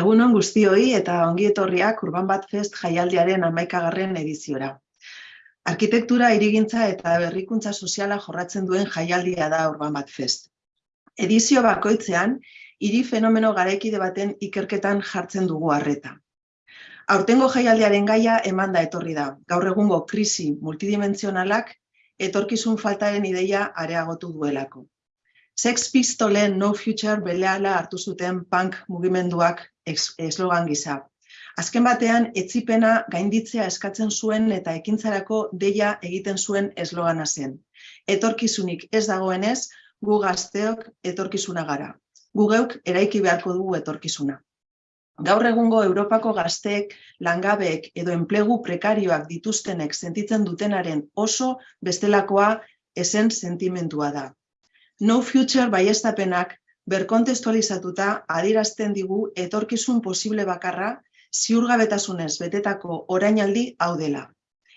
Egunon guztioi eta ongi etorriak Urban Bat Fest jaialdiaren amaikagarren ediziora. Arkitektura, irigintza eta berrikuntza soziala jorratzen duen jaialdia da Urban Bat Fest. Edizio bakoitzean, hiri fenomeno garaikide baten ikerketan jartzen dugu harreta. Aurtengo jaialdiaren gaia eman da etorri da. Gaur egungo krisi multidimensionalak etorkizun faltaren ideia areagotu duelako. Sex Pistolen No Future beleala hartu zuten punk mugimenduak eslogan gisa. Azken batean, etzipena gainditzea eskatzen zuen eta ekintzarako deia egiten zuen eslogana zen. Etorkizunik ez dagoenez, gu gazteok etorkizuna gara. Gu geuk eraiki beharko dugu etorkizuna. Gaur egungo Europako gazteek, langabeek edo enplegu prekarioak dituztenek sentitzen dutenaren oso bestelakoa esen sentimentua da. No Future baiestapenak berkontestualizatuta adirazten digu etorkizun posible bakarra ziurgabetasunez betetako orainaldi hau dela.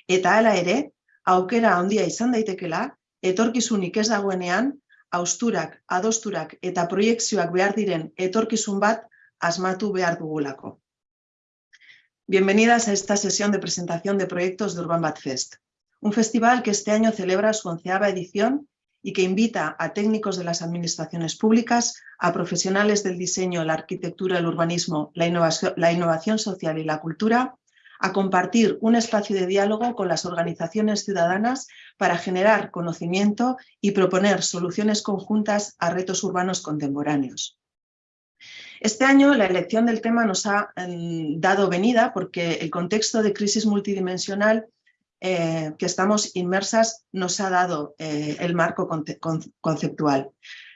Eta hala ere, aukera handia izan daitekela, etorkizunik ez dagoenean, austurak, adosturak eta proiektzioak behar diren etorkizun bat asmatu behar dugulako. Bienvenidas a esta sesión de presentación de proyectos de Urban Bat Fest, un festival que este año celebra su onceava edición y que invita a técnicos de las administraciones públicas, a profesionales del diseño, la arquitectura, el urbanismo, la innovación, social y la cultura, a compartir un espacio de diálogo con las organizaciones ciudadanas para generar conocimiento y proponer soluciones conjuntas a retos urbanos contemporáneos. Este año la elección del tema nos ha mm, dado venida porque el contexto de crisis multidimensional eh, que estamos inmersas nos ha dado eh, el marco conceptual.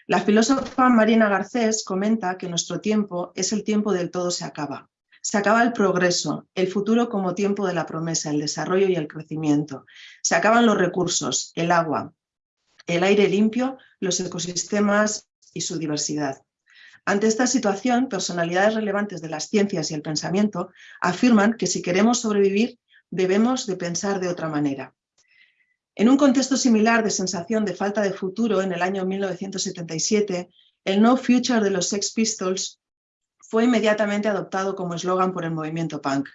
La filósofa Marina Garcés comenta que nuestro tiempo es el tiempo del todo se acaba. Se acaba el progreso, el futuro como tiempo de la promesa, el desarrollo y el crecimiento. Se acaban los recursos, el agua, el aire limpio, los ecosistemas y su diversidad. Ante esta situación, personalidades relevantes de las ciencias y el pensamiento afirman que si queremos sobrevivir debemos de pensar de otra manera. En un contexto similar de sensación de falta de futuro en el año 1977, el No Future de los Sex Pistols fue inmediatamente adoptado como eslogan por el movimiento punk.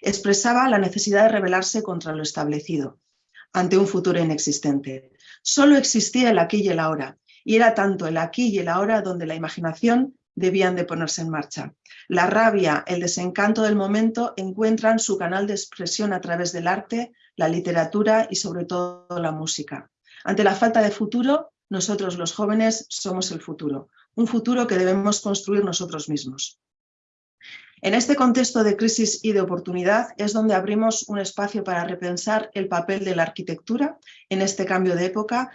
Expresaba la necesidad de rebelarse contra lo establecido, ante un futuro inexistente. Solo existía el aquí y el ahora, y era tanto el aquí y el ahora donde la imaginación debían de ponerse en marcha. La rabia, el desencanto del momento encuentran su canal de expresión a través del arte, la literatura y sobre todo la música. Ante la falta de futuro, nosotros los jóvenes somos el futuro, un futuro que debemos construir nosotros mismos. En este contexto de crisis y de oportunidad es donde abrimos un espacio para repensar el papel de la arquitectura en este cambio de época,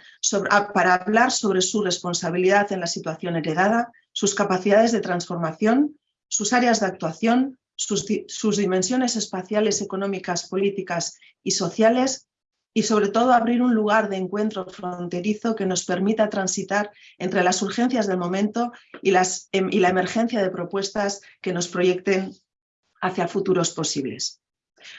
para hablar sobre su responsabilidad en la situación heredada, sus capacidades de transformación, sus áreas de actuación, sus, dimensiones espaciales, económicas, políticas y sociales y sobre todo abrir un lugar de encuentro fronterizo que nos permita transitar entre las urgencias del momento y, em, y la emergencia de propuestas que nos proyecten hacia futuros posibles.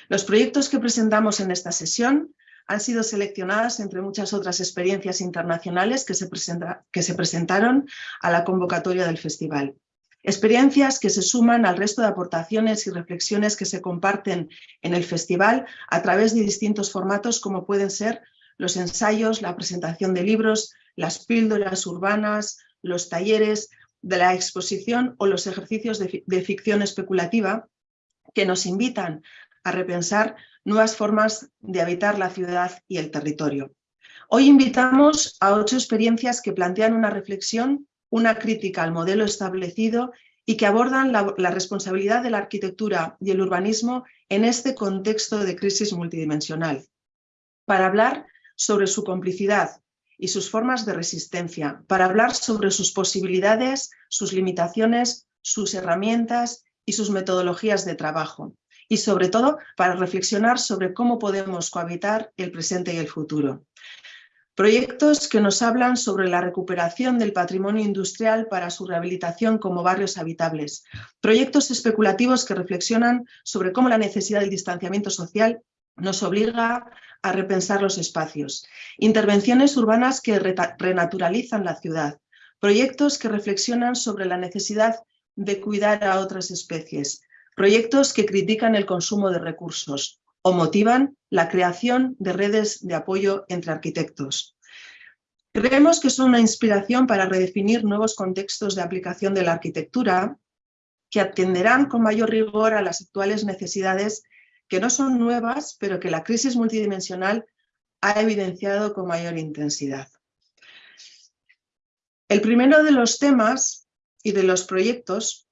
Los proyectos que presentamos en esta sesión han sido seleccionadas entre muchas otras experiencias internacionales que se, presentaron a la convocatoria del festival. Experiencias que se suman al resto de aportaciones y reflexiones que se comparten en el festival a través de distintos formatos como pueden ser los ensayos, la presentación de libros, las píldoras urbanas, los talleres de la exposición o los ejercicios de, de ficción especulativa que nos invitan a repensar nuevas formas de habitar la ciudad y el territorio. Hoy invitamos a ocho experiencias que plantean una reflexión, una crítica al modelo establecido y que abordan la, responsabilidad de la arquitectura y el urbanismo en este contexto de crisis multidimensional, para hablar sobre su complicidad y sus formas de resistencia, para hablar sobre sus posibilidades, sus limitaciones, sus herramientas y sus metodologías de trabajo y sobre todo para reflexionar sobre cómo podemos cohabitar el presente y el futuro. Proyectos que nos hablan sobre la recuperación del patrimonio industrial para su rehabilitación como barrios habitables. Proyectos especulativos que reflexionan sobre cómo la necesidad del distanciamiento social nos obliga a repensar los espacios. Intervenciones urbanas que renaturalizan la ciudad. Proyectos que reflexionan sobre la necesidad de cuidar a otras especies, proyectos que critican el consumo de recursos o motivan la creación de redes de apoyo entre arquitectos. Creemos que son una inspiración para redefinir nuevos contextos de aplicación de la arquitectura que atenderán con mayor rigor a las actuales necesidades que no son nuevas, pero que la crisis multidimensional ha evidenciado con mayor intensidad. El primero de los temas y de los proyectos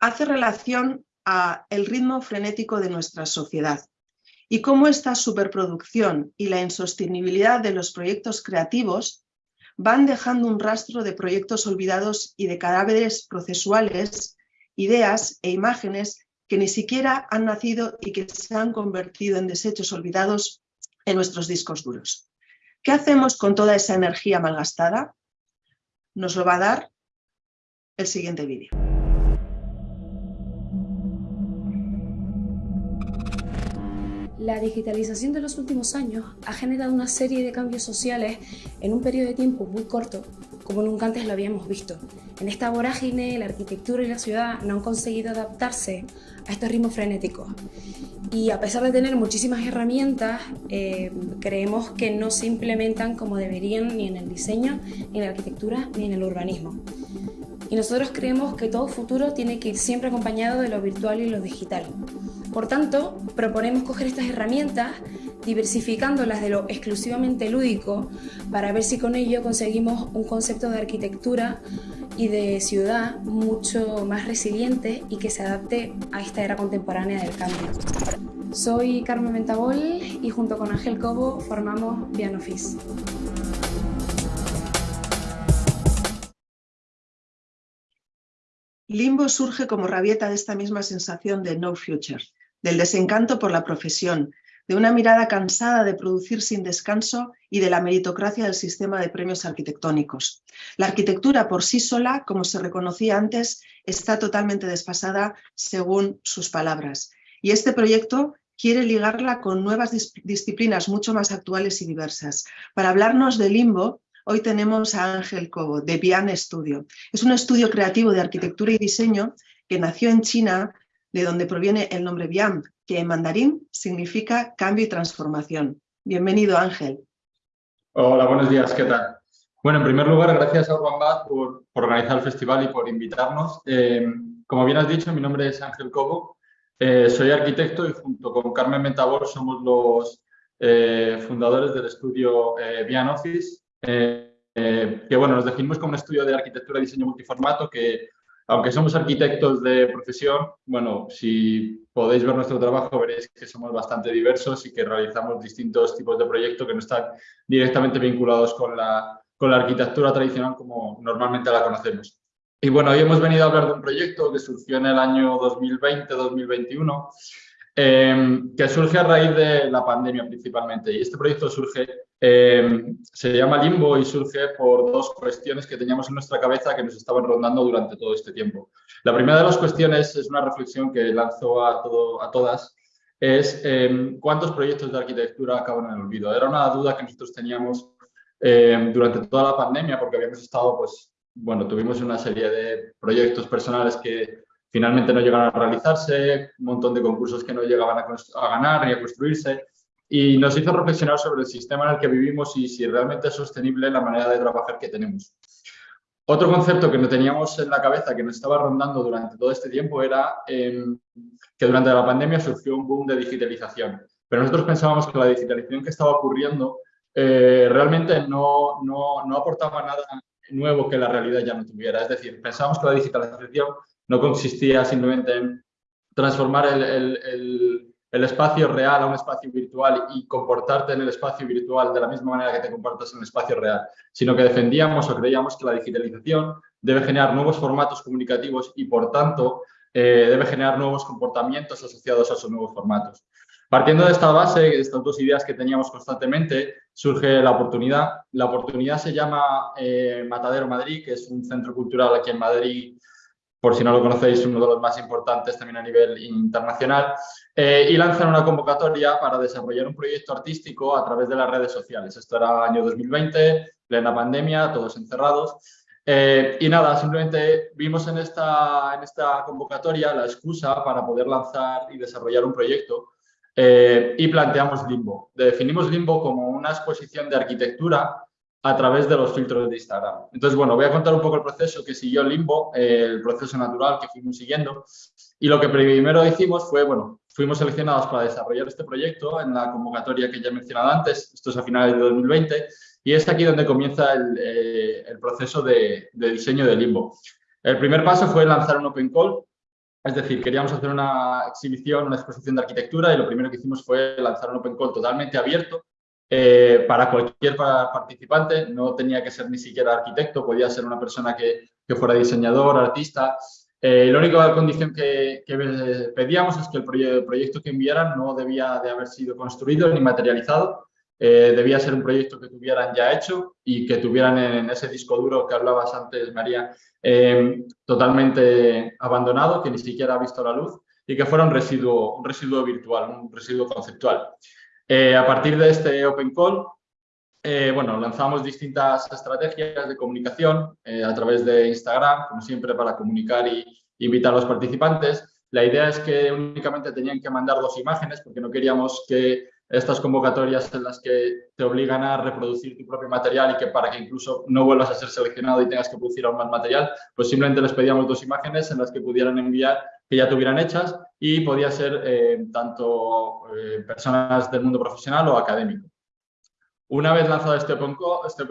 hace relación a el ritmo frenético de nuestra sociedad y cómo esta superproducción y la insostenibilidad de los proyectos creativos van dejando un rastro de proyectos olvidados y de cadáveres procesuales, ideas e imágenes que ni siquiera han nacido y que se han convertido en desechos olvidados en nuestros discos duros. ¿Qué hacemos con toda esa energía malgastada? Nos lo va a dar el siguiente vídeo. La digitalización de los últimos años ha generado una serie de cambios sociales en un periodo de tiempo muy corto, como nunca antes lo habíamos visto. En esta vorágine, la arquitectura y la ciudad no han conseguido adaptarse a estos ritmos frenéticos. Y a pesar de tener muchísimas herramientas, eh, creemos que no se implementan como deberían ni en el diseño, ni en la arquitectura, ni en el urbanismo. Y nosotros creemos que todo futuro tiene que ir siempre acompañado de lo virtual y lo digital. Por tanto, proponemos coger estas herramientas, diversificándolas de lo exclusivamente lúdico, para ver si con ello conseguimos un concepto de arquitectura y de ciudad mucho más resiliente y que se adapte a esta era contemporánea del cambio. Soy Carmen Mentabol y junto con Ángel Cobo formamos Pianofis. Limbo surge como rabieta de esta misma sensación de no future, del desencanto por la profesión, de una mirada cansada de producir sin descanso y de la meritocracia del sistema de premios arquitectónicos. La arquitectura por sí sola, como se reconocía antes, está totalmente desfasada según sus palabras. Y este proyecto quiere ligarla con nuevas disciplinas mucho más actuales y diversas. Para hablarnos de limbo, Hoy tenemos a Ángel Cobo, de Bian Studio. Es un estudio creativo de arquitectura y diseño que nació en China, de donde proviene el nombre Bian, que en mandarín significa cambio y transformación. Bienvenido, Ángel. Hola, buenos días, ¿qué tal? Bueno, en primer lugar, gracias a Urban Bad por, organizar el festival y por invitarnos. Eh, como bien has dicho, mi nombre es Ángel Cobo, eh, soy arquitecto y junto con Carmen Mentabor somos los eh, fundadores del estudio Bian Office, eh, eh, que bueno, nos definimos como un estudio de arquitectura y diseño multiformato que, aunque somos arquitectos de profesión, bueno, si podéis ver nuestro trabajo veréis que somos bastante diversos y que realizamos distintos tipos de proyectos que no están directamente vinculados con la, con la arquitectura tradicional como normalmente la conocemos. Y bueno, hoy hemos venido a hablar de un proyecto que surgió en el año 2020-2021, eh, que surge a raíz de la pandemia principalmente. Y este proyecto surge eh, se llama limbo y surge por dos cuestiones que teníamos en nuestra cabeza que nos estaban rondando durante todo este tiempo. La primera de las cuestiones es una reflexión que lanzo a, todo, a todas, es eh, cuántos proyectos de arquitectura acaban en el olvido. Era una duda que nosotros teníamos durante toda la pandemia porque habíamos estado, pues, bueno, tuvimos una serie de proyectos personales que finalmente no llegaron a realizarse, un montón de concursos que no llegaban a, ganar ni a construirse y nos hizo reflexionar sobre el sistema en el que vivimos y si realmente es sostenible la manera de trabajar que tenemos. Otro concepto que no teníamos en la cabeza, que nos estaba rondando durante todo este tiempo, era em, que durante la pandemia surgió un boom de digitalización. Pero nosotros pensábamos que la digitalización que estaba ocurriendo eh, realmente no, no, no aportaba nada nuevo que la realidad ya no tuviera. Es decir, pensábamos que la digitalización no consistía simplemente en transformar el el espacio real a un espacio virtual y comportarte en el espacio virtual de la misma manera que te comportas en el espacio real, sino que defendíamos o creíamos que la digitalización debe generar nuevos formatos comunicativos y, por tanto, eh, debe generar nuevos comportamientos asociados a esos nuevos formatos. Partiendo de esta base, de estas dos ideas que teníamos constantemente, surge la oportunidad. La oportunidad se llama eh, Matadero Madrid, que es un centro cultural aquí en Madrid por si no lo conocéis, uno de los más importantes también a nivel internacional, eh, y lanzan una convocatoria para desarrollar un proyecto artístico a través de las redes sociales. Esto era año 2020, plena pandemia, todos encerrados, Eh, y nada, simplemente vimos en esta, en esta convocatoria la excusa para poder lanzar y desarrollar un proyecto eh, y planteamos Limbo. Definimos Limbo como una exposición de arquitectura a través de los filtros de Instagram. Entonces, bueno, voy a contar un poco el proceso que siguió Limbo, el proceso natural que fuimos siguiendo. Y lo que primero hicimos fue, bueno, fuimos seleccionados para desarrollar este proyecto en la convocatoria que ya he mencionado antes, esto es a finales de 2020, y es aquí donde comienza el, eh, proceso de, diseño de Limbo. El primer paso fue lanzar un Open Call, es decir, queríamos hacer una exhibición, una exposición de arquitectura y lo primero que hicimos fue lanzar un Open Call totalmente abierto eh, para cualquier participante, no tenía que ser ni siquiera arquitecto, podía ser una persona que, que fuera diseñador, artista. Eh, la única condición que, que, pedíamos es que el proyecto que enviaran no debía de haber sido construido ni materializado, eh, debía ser un proyecto que tuvieran ya hecho y que tuvieran en, ese disco duro que hablabas antes, María, eh, totalmente abandonado, que ni siquiera ha visto la luz y que fuera un residuo, un residuo virtual, un residuo conceptual. Eh, a partir de este Open Call, bueno, lanzamos distintas estrategias de comunicación a través de Instagram, como siempre, para comunicar y invitar a los participantes. La idea es que únicamente tenían que mandar dos imágenes porque no queríamos que estas convocatorias en las que te obligan a reproducir tu propio material y que para que incluso no vuelvas a ser seleccionado y tengas que producir aún más material, pues simplemente les pedíamos dos imágenes en las que pudieran enviar que ya tuvieran hechas y podía ser eh, tanto eh, personas del mundo profesional o académico. Una vez lanzado este Open Code, este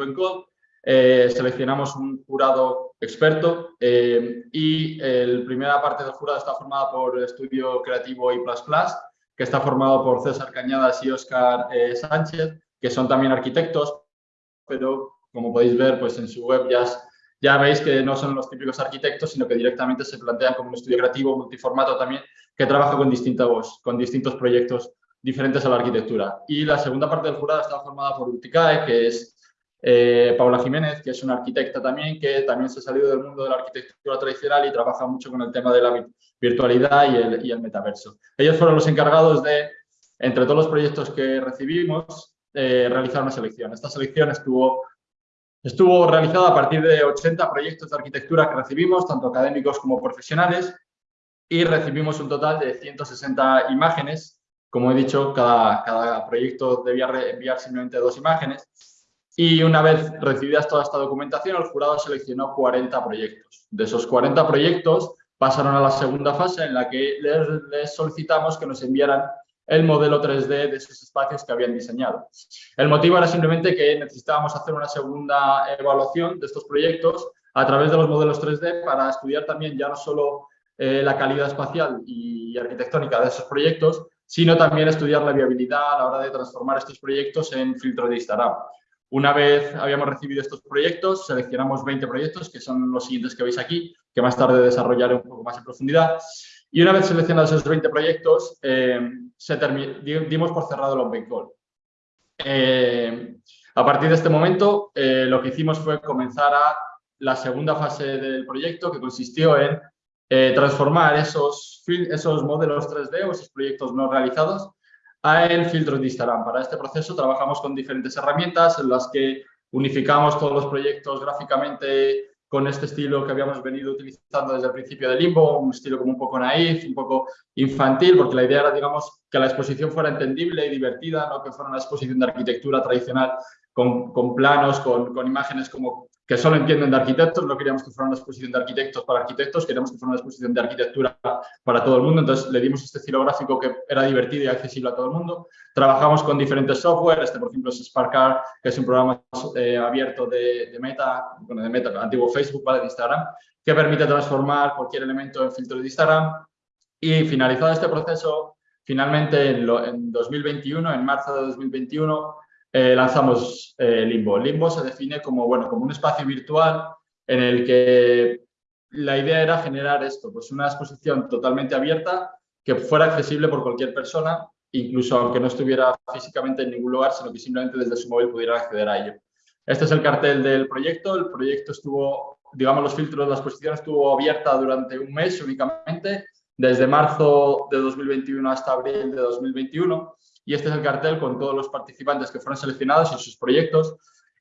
eh, seleccionamos un jurado experto y la primera parte del jurado está formada por Estudio Creativo y que está formado por César Cañadas y Óscar Sánchez, que son también arquitectos, pero como podéis ver pues en su web ya, ya veis que no son los típicos arquitectos, sino que directamente se plantean como un estudio creativo multiformato también, que trabaja con distintos, con distintos proyectos diferentes a la arquitectura. Y la segunda parte del jurado está formada por Uticae, que es eh, Paula Jiménez, que es una arquitecta también, que también se ha salido del mundo de la arquitectura tradicional y trabaja mucho con el tema de la virtualidad y el, y el metaverso. Ellos fueron los encargados de, entre todos los proyectos que recibimos, eh, realizar una selección. Esta selección estuvo, estuvo realizada a partir de 80 proyectos de arquitectura que recibimos, tanto académicos como profesionales, y recibimos un total de 160 imágenes. Como he dicho, cada, cada proyecto debía enviar simplemente dos imágenes y una vez recibidas toda esta documentación, el jurado seleccionó 40 proyectos. De esos 40 proyectos pasaron a la segunda fase en la que les, solicitamos que nos enviaran el modelo 3D de esos espacios que habían diseñado. El motivo era simplemente que necesitábamos hacer una segunda evaluación de estos proyectos a través de los modelos 3D para estudiar también ya no solo eh, la calidad espacial y arquitectónica de esos proyectos, sino también estudiar la viabilidad a la hora de transformar estos proyectos en filtro de Instagram. Una vez habíamos recibido estos proyectos, seleccionamos 20 proyectos, que son los siguientes que veis aquí, que más tarde desarrollaré un poco más en profundidad. Y una vez seleccionados esos 20 proyectos, eh, dimos por cerrado el Open Call. Eh, a partir de este momento, eh, lo que hicimos fue comenzar a la segunda fase del proyecto, que consistió en transformar esos, modelos 3D o esos proyectos no realizados en filtros de Instagram. Para este proceso trabajamos con diferentes herramientas en las que unificamos todos los proyectos gráficamente con este estilo que habíamos venido utilizando desde el principio de Limbo, un estilo como un poco naif, un poco infantil, porque la idea era, digamos, que la exposición fuera entendible y divertida, no que fuera una exposición de arquitectura tradicional con, con planos, con, con, imágenes como que solo entienden de arquitectos, no queríamos que fuera una exposición de arquitectos para arquitectos, queríamos que fuera una exposición de arquitectura para todo el mundo, entonces le dimos este estilo gráfico que era divertido y accesible a todo el mundo. Trabajamos con diferentes software, este por ejemplo es SparkCard, que es un programa eh, abierto de, de, Meta, bueno, de Meta, antiguo Facebook, ¿vale? de Instagram, que permite transformar cualquier elemento en filtro de Instagram. Y finalizado este proceso, finalmente en, en 2021, en marzo de 2021, eh, lanzamos eh, Limbo. Limbo se define como, bueno, como un espacio virtual en el que la idea era generar esto, pues una exposición totalmente abierta que fuera accesible por cualquier persona, incluso aunque no estuviera físicamente en ningún lugar, sino que simplemente desde su móvil pudiera acceder a ello. Este es el cartel del proyecto. El proyecto estuvo, digamos, los filtros, la exposición estuvo abierta durante un mes únicamente, desde marzo de 2021 hasta abril de 2021 y este es el cartel con todos los participantes que fueron seleccionados y sus proyectos.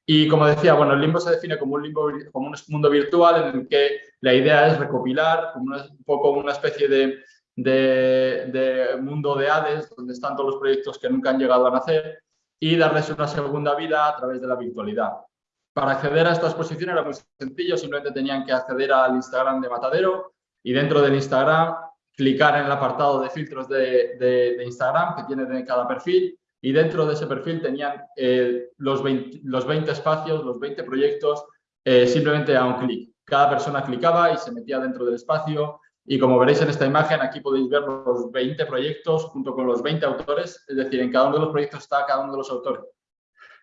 Y como decía, bueno, el limbo se define como un, mundo virtual en el que la idea es recopilar como un poco una especie de, de, de, mundo de Hades, donde están todos los proyectos que nunca han llegado a nacer y darles una segunda vida a través de la virtualidad. Para acceder a esta exposición era muy sencillo, simplemente tenían que acceder al Instagram de Matadero y dentro del Instagram clicar en el apartado de filtros de, Instagram que tiene de cada perfil y dentro de ese perfil tenían eh, los, 20, los 20 espacios, los 20 proyectos eh, simplemente a un clic. Cada persona clicaba y se metía dentro del espacio y como veréis en esta imagen, aquí podéis ver los 20 proyectos junto con los 20 autores, es decir, en cada uno de los proyectos está cada uno de los autores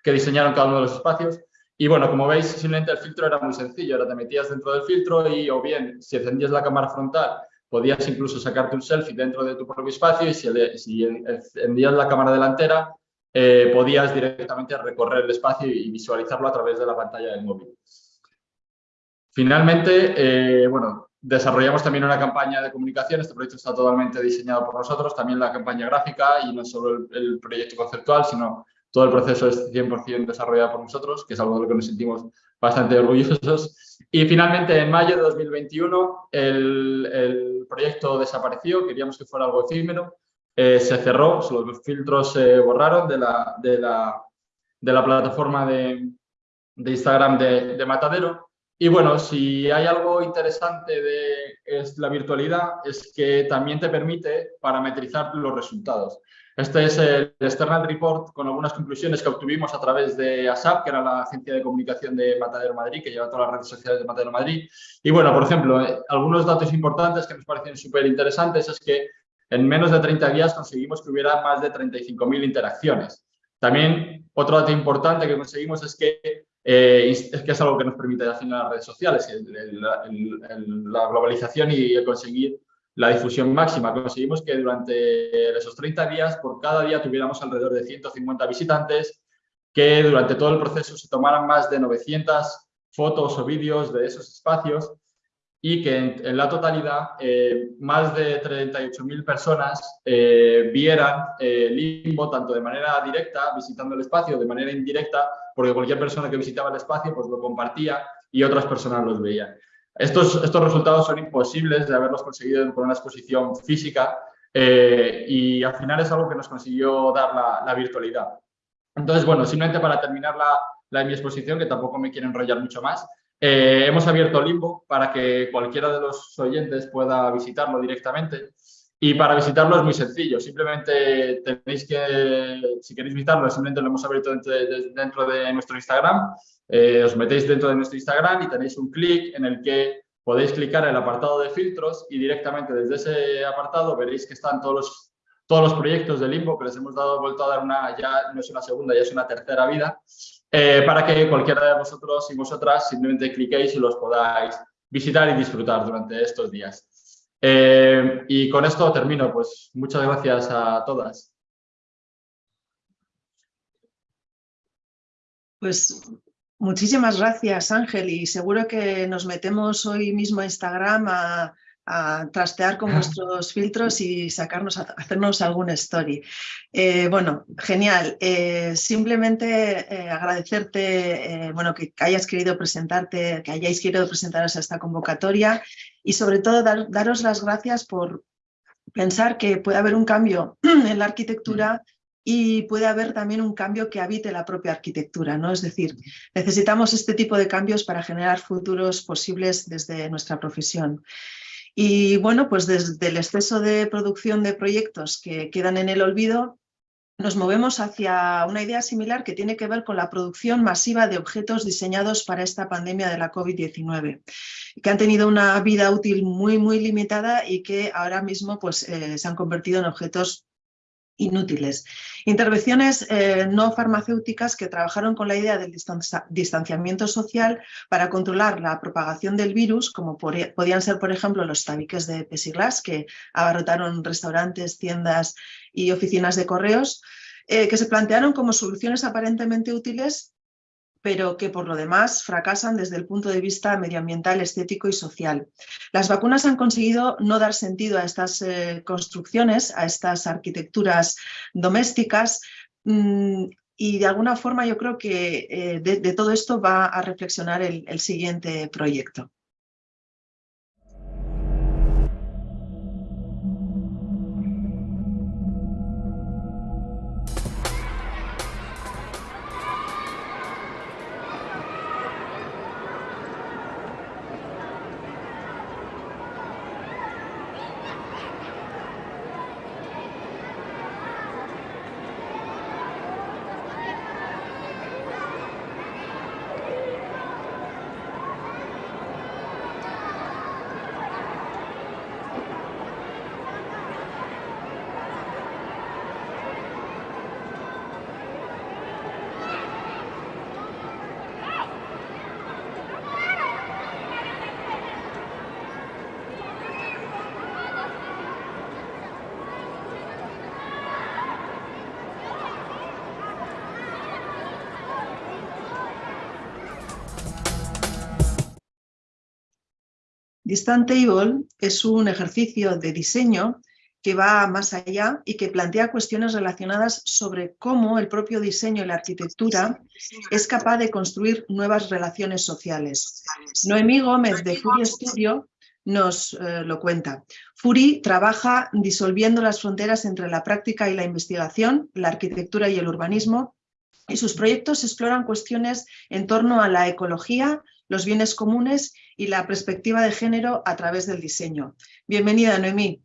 que diseñaron cada uno de los espacios y bueno, como veis, simplemente el filtro era muy sencillo, ahora te metías dentro del filtro y o bien si encendías la cámara frontal podías incluso sacarte un selfie dentro de tu propio espacio y si, encendías la cámara delantera eh, podías directamente recorrer el espacio y visualizarlo a través de la pantalla del móvil. Finalmente, eh, bueno, desarrollamos también una campaña de comunicación, este proyecto está totalmente diseñado por nosotros, también la campaña gráfica y no solo el, el proyecto conceptual, sino todo el proceso es 100% desarrollado por nosotros, que es algo de lo que nos sentimos bastante orgullosos. Y finalmente, en mayo de 2021, el, el proyecto desapareció, queríamos que fuera algo efímero, eh, se cerró, los filtros se borraron de la, de la, de la plataforma de, de Instagram de, de, Matadero. Y bueno, si hay algo interesante de es la virtualidad, es que también te permite parametrizar los resultados. Este es el External Report con algunas conclusiones que obtuvimos a través de ASAP, que era la agencia de comunicación de Matadero Madrid, que lleva todas las redes sociales de Matadero Madrid. Y bueno, por ejemplo, eh, algunos datos importantes que nos parecen súper interesantes es que en menos de 30 días conseguimos que hubiera más de 35.000 interacciones. También otro dato importante que conseguimos es que, eh, es, que es algo que nos permite hacer las redes sociales, el, el, el, la globalización y el conseguir la difusión máxima. Conseguimos que durante esos 30 días, por cada día tuviéramos alrededor de 150 visitantes, que durante todo el proceso se tomaran más de 900 fotos o vídeos de esos espacios y que en, la totalidad eh, más de 38.000 personas eh, vieran eh, Limbo tanto de manera directa, visitando el espacio, de manera indirecta, porque cualquier persona que visitaba el espacio pues lo compartía y otras personas los veían. Estos, estos resultados son imposibles de haberlos conseguido con una exposición física eh, y al final es algo que nos consiguió dar la, la virtualidad. Entonces, bueno, simplemente para terminar la, la, mi exposición, que tampoco me quiero enrollar mucho más, eh, hemos abierto Limbo para que cualquiera de los oyentes pueda visitarlo directamente. Y para visitarlo es muy sencillo, simplemente tenéis que, si queréis visitarlo, simplemente lo hemos abierto dentro de, dentro de nuestro Instagram, eh, os metéis dentro de nuestro Instagram y tenéis un clic en el que podéis clicar en el apartado de filtros y directamente desde ese apartado veréis que están todos los, todos los proyectos de Limbo que les hemos dado vuelto a dar una, ya no es una segunda, ya es una tercera vida, eh, para que cualquiera de vosotros y vosotras simplemente cliquéis y los podáis visitar y disfrutar durante estos días. Eh, y con esto termino, pues muchas gracias a todas. Pues muchísimas gracias Ángel y seguro que nos metemos hoy mismo a Instagram a, a trastear con nuestros filtros y sacarnos, hacernos algún story. Eh, bueno, genial. Eh, simplemente eh, agradecerte, bueno, que hayas querido presentarte, que hayáis querido presentaros a esta convocatoria y sobre todo daros las gracias por pensar que puede haber un cambio en la arquitectura y puede haber también un cambio que habite la propia arquitectura, ¿no? Es decir, necesitamos este tipo de cambios para generar futuros posibles desde nuestra profesión. Y bueno, pues desde el exceso de producción de proyectos que quedan en el olvido, nos movemos hacia una idea similar que tiene que ver con la producción masiva de objetos diseñados para esta pandemia de la COVID-19, que han tenido una vida útil muy, muy limitada y que ahora mismo pues, eh, se han convertido en objetos inútiles. Intervenciones eh, no farmacéuticas que trabajaron con la idea del distanciamiento social para controlar la propagación del virus, como podían ser, por ejemplo, los tabiques de Pesiglas, que abarrotaron restaurantes, tiendas y oficinas de correos, eh, que se plantearon como soluciones aparentemente útiles pero que por lo demás fracasan desde el punto de vista medioambiental, estético y social. Las vacunas han conseguido no dar sentido a estas eh, construcciones, a estas arquitecturas domésticas, mmm, y de alguna forma yo creo que eh, de, todo esto va a reflexionar el siguiente proyecto. Distant Table es un ejercicio de diseño que va más allá y que plantea cuestiones relacionadas sobre cómo el propio diseño y la arquitectura es capaz de construir nuevas relaciones sociales. Noemí Gómez de Fury Studio nos eh, lo cuenta. Fury trabaja disolviendo las fronteras entre la práctica y la investigación, la arquitectura y el urbanismo, y sus proyectos exploran cuestiones en torno a la ecología, los bienes comunes y la perspectiva de género a través del diseño. Bienvenida, Noemí.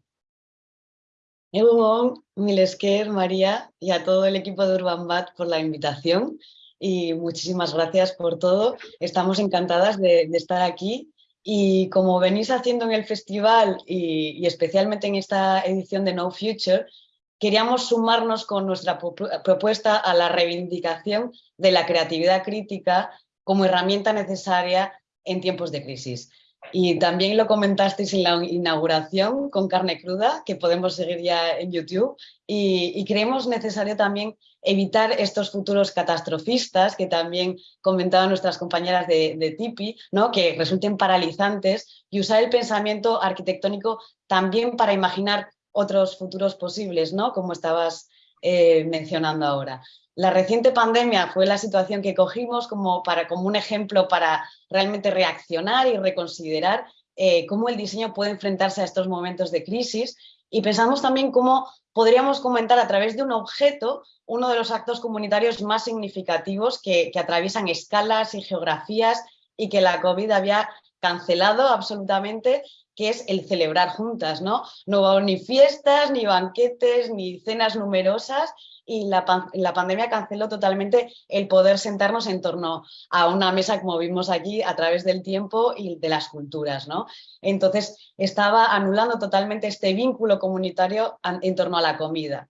mil esker, María, y a todo el equipo de Urban Bat por la invitación y muchísimas gracias por todo. Estamos encantadas de, estar aquí y como venís haciendo en el festival y, especialmente en esta edición de No Future, queríamos sumarnos con nuestra propuesta a la reivindicación de la creatividad crítica como herramienta necesaria en tiempos de crisis. Y también lo comentasteis en la inauguración con carne cruda, que podemos seguir ya en YouTube, y, creemos necesario también evitar estos futuros catastrofistas que también comentaban nuestras compañeras de, de TIPI, ¿no? que resulten paralizantes, y usar el pensamiento arquitectónico también para imaginar otros futuros posibles, ¿no? como estabas eh, mencionando ahora. La reciente pandemia fue la situación que cogimos como, para, como un ejemplo para realmente reaccionar y reconsiderar eh, cómo el diseño puede enfrentarse a estos momentos de crisis. Y pensamos también cómo podríamos comentar a través de un objeto uno de los actos comunitarios más significativos que, que atraviesan escalas y geografías y que la COVID había cancelado absolutamente, que es el celebrar juntas, ¿no? No hubo ni fiestas, ni banquetes, ni cenas numerosas y la, pandemia canceló totalmente el poder sentarnos en torno a una mesa, como vimos aquí, a través del tiempo y de las culturas. ¿no? Entonces, estaba anulando totalmente este vínculo comunitario en torno a la comida.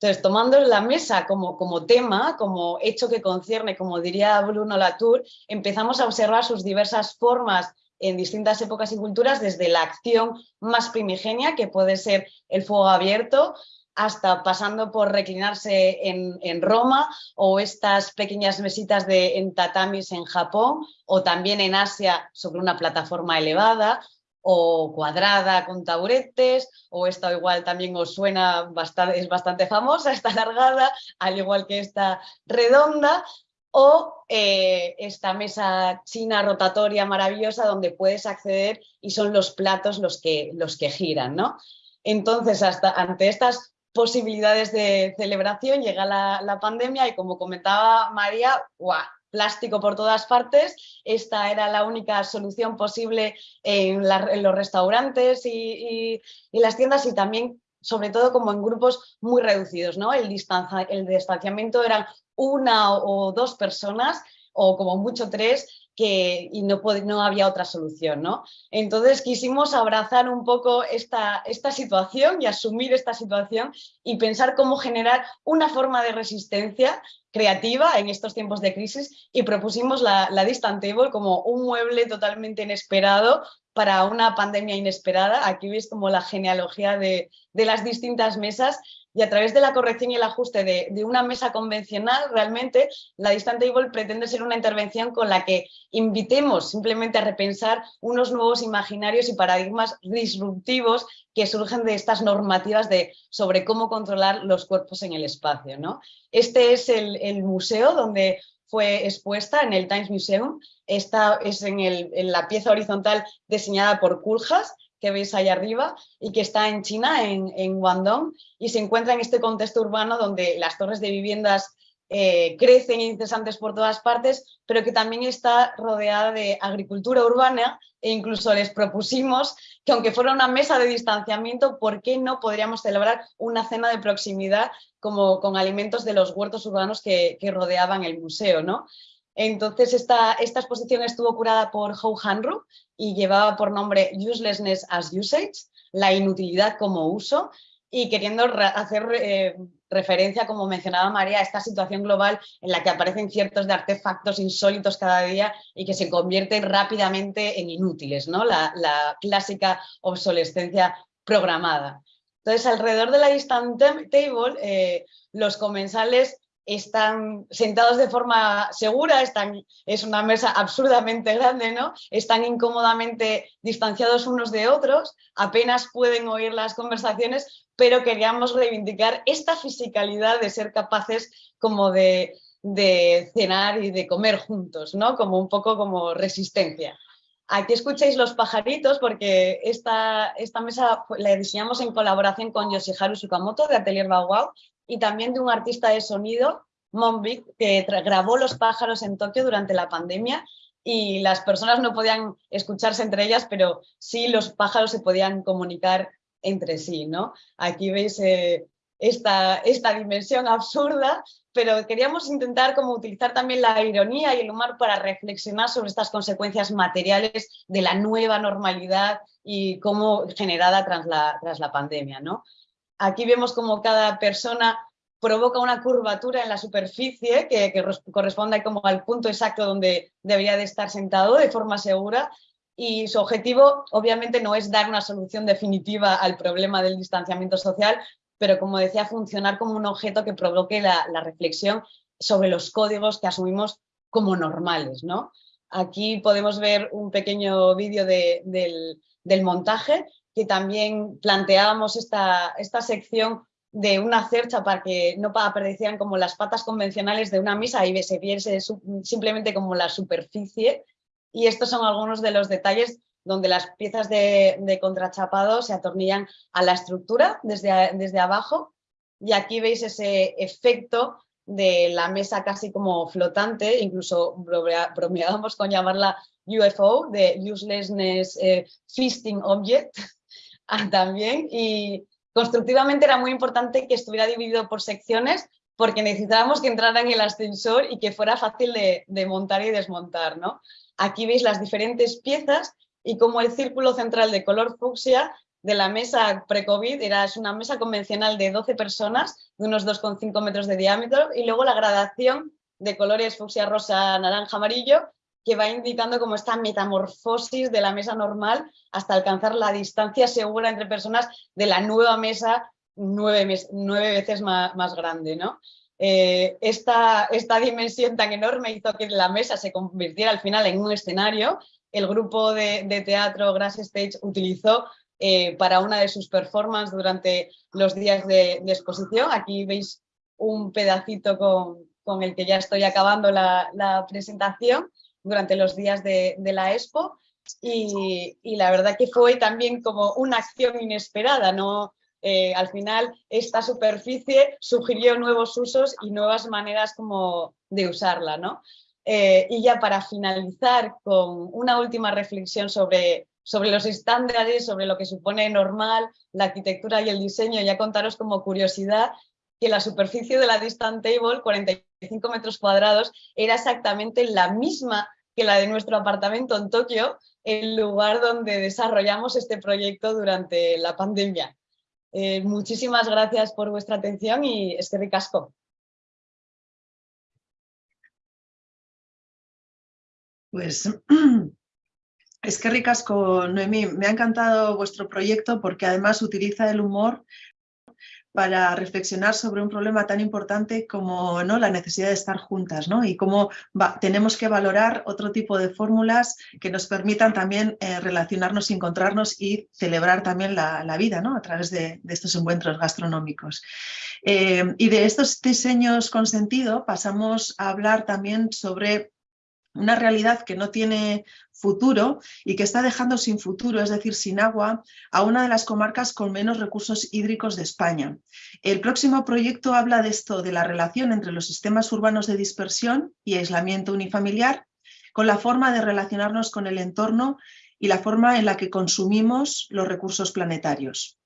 Entonces, tomando la mesa como, como tema, como hecho que concierne, como diría Bruno Latour, empezamos a observar sus diversas formas en distintas épocas y culturas, desde la acción más primigenia, que puede ser el fuego abierto, hasta pasando por reclinarse en, Roma o estas pequeñas mesitas de, en tatamis en Japón o también en Asia sobre una plataforma elevada o cuadrada con taburetes, o esta igual también os suena, bastante, es bastante famosa, esta alargada, al igual que esta redonda, o eh, esta mesa china rotatoria maravillosa donde puedes acceder y son los platos los que, los que giran. ¿no? Entonces, hasta, ante estas posibilidades de celebración, llega la, pandemia y como comentaba María, plástico por todas partes, esta era la única solución posible en, los restaurantes y, las tiendas y también sobre todo como en grupos muy reducidos, ¿no? El, el distanciamiento eran una o dos personas o como mucho tres y no, no había otra solución. ¿no? Entonces quisimos abrazar un poco esta, esta situación y asumir esta situación y pensar cómo generar una forma de resistencia creativa en estos tiempos de crisis y propusimos la, la Distant Table como un mueble totalmente inesperado para una pandemia inesperada. Aquí veis como la genealogía de, de las distintas mesas y a través de la corrección y el ajuste de, una mesa convencional, realmente la Distant Table pretende ser una intervención con la que invitemos simplemente a repensar unos nuevos imaginarios y paradigmas disruptivos que surgen de estas normativas de, sobre cómo controlar los cuerpos en el espacio. ¿no? Este es el, museo donde fue expuesta en el Times Museum. Esta es en, en la pieza horizontal diseñada por Kuljas que veis ahí arriba y que está en China, en, en Guangdong, y se encuentra en este contexto urbano donde las torres de viviendas eh, crecen incesantes por todas partes, pero que también está rodeada de agricultura urbana e incluso les propusimos que aunque fuera una mesa de distanciamiento, ¿por qué no podríamos celebrar una cena de proximidad como con alimentos de los huertos urbanos que, que rodeaban el museo? ¿no? Entonces esta, exposición estuvo curada por Hou Hanru y llevaba por nombre Uselessness as Usage, la inutilidad como uso, y queriendo hacer eh, referencia, como mencionaba María, a esta situación global en la que aparecen ciertos artefactos insólitos cada día y que se convierten rápidamente en inútiles, ¿no? la, clásica obsolescencia programada. Entonces, alrededor de la Distant Table, eh, los comensales están sentados de forma segura, es una mesa absurdamente grande, ¿no? están incómodamente distanciados unos de otros, apenas pueden oír las conversaciones, pero queríamos reivindicar esta fisicalidad de ser capaces como de, cenar y de comer juntos, ¿no? como un poco como resistencia. Aquí escucháis los pajaritos porque esta, esta mesa la diseñamos en colaboración con Yoshiharu Sukamoto de Atelier Bauau y también de un artista de sonido, Monbic, que grabó los pájaros en Tokio durante la pandemia y las personas no podían escucharse entre ellas, pero sí los pájaros se podían comunicar entre sí. ¿no? Aquí veis eh, esta, esta dimensión absurda, pero queríamos intentar como utilizar también la ironía y el humor para reflexionar sobre estas consecuencias materiales de la nueva normalidad y cómo generada tras la, tras la pandemia. ¿no? Aquí vemos como cada persona provoca una curvatura en la superficie que, corresponde como al punto exacto donde debería de estar sentado de forma segura y su objetivo obviamente no es dar una solución definitiva al problema del distanciamiento social, pero como decía, funcionar como un objeto que provoque la, reflexión sobre los códigos que asumimos como normales. ¿no? Aquí podemos ver un pequeño vídeo del montaje que también planteábamos esta, esta sección de una cercha para que no aparecieran como las patas convencionales de una misa y se viese simplemente como la superficie. Y estos son algunos de los detalles donde las piezas de, contrachapado se atornillan a la estructura desde, desde abajo. Y aquí veis ese efecto de la mesa casi como flotante, incluso bromeábamos con llamarla UFO, de Uselessness eh, Feasting Object, también, y constructivamente era muy importante que estuviera dividido por secciones porque necesitábamos que entrara en el ascensor y que fuera fácil de, montar y desmontar. ¿no? Aquí veis las diferentes piezas y como el círculo central de color fucsia de la mesa pre-COVID era es una mesa convencional de 12 personas, de unos 2,5 metros de diámetro, y luego la gradación de colores fucsia, rosa, naranja, amarillo, que va indicando como esta metamorfosis de la mesa normal hasta alcanzar la distancia segura entre personas de la nueva mesa nueve, veces más, grande. ¿no? Eh, esta, esta dimensión tan enorme hizo que la mesa se convirtiera al final en un escenario. El grupo de, teatro Grass Stage utilizó eh, para una de sus performances durante los días de, exposición. Aquí veis un pedacito con, el que ya estoy acabando la presentación durante los días de, la Expo y, la verdad que fue también como una acción inesperada, ¿no? Eh, al final esta superficie sugirió nuevos usos y nuevas maneras como de usarla. ¿no? Eh, y ya para finalizar con una última reflexión sobre, sobre los estándares, sobre lo que supone normal, la arquitectura y el diseño, ya contaros como curiosidad que la superficie de la Distant Table, 45 metros cuadrados, era exactamente la misma que la de nuestro apartamento en Tokio, el lugar donde desarrollamos este proyecto durante la pandemia. Eh, muchísimas gracias por vuestra atención y es que ricasco. Pues es que ricasco, Noemí. Me ha encantado vuestro proyecto porque además utiliza el humor para reflexionar sobre un problema tan importante como ¿no? la necesidad de estar juntas ¿no? y cómo tenemos que valorar otro tipo de fórmulas que nos permitan también eh, relacionarnos encontrarnos y celebrar también la, vida ¿no? a través de, estos encuentros gastronómicos. Eh, y de estos diseños con sentido pasamos a hablar también sobre una realidad que no tiene futuro y que está dejando sin futuro, es decir, sin agua, a una de las comarcas con menos recursos hídricos de España. El próximo proyecto habla de esto, de la relación entre los sistemas urbanos de dispersión y aislamiento unifamiliar, con la forma de relacionarnos con el entorno y la forma en la que consumimos los recursos planetarios.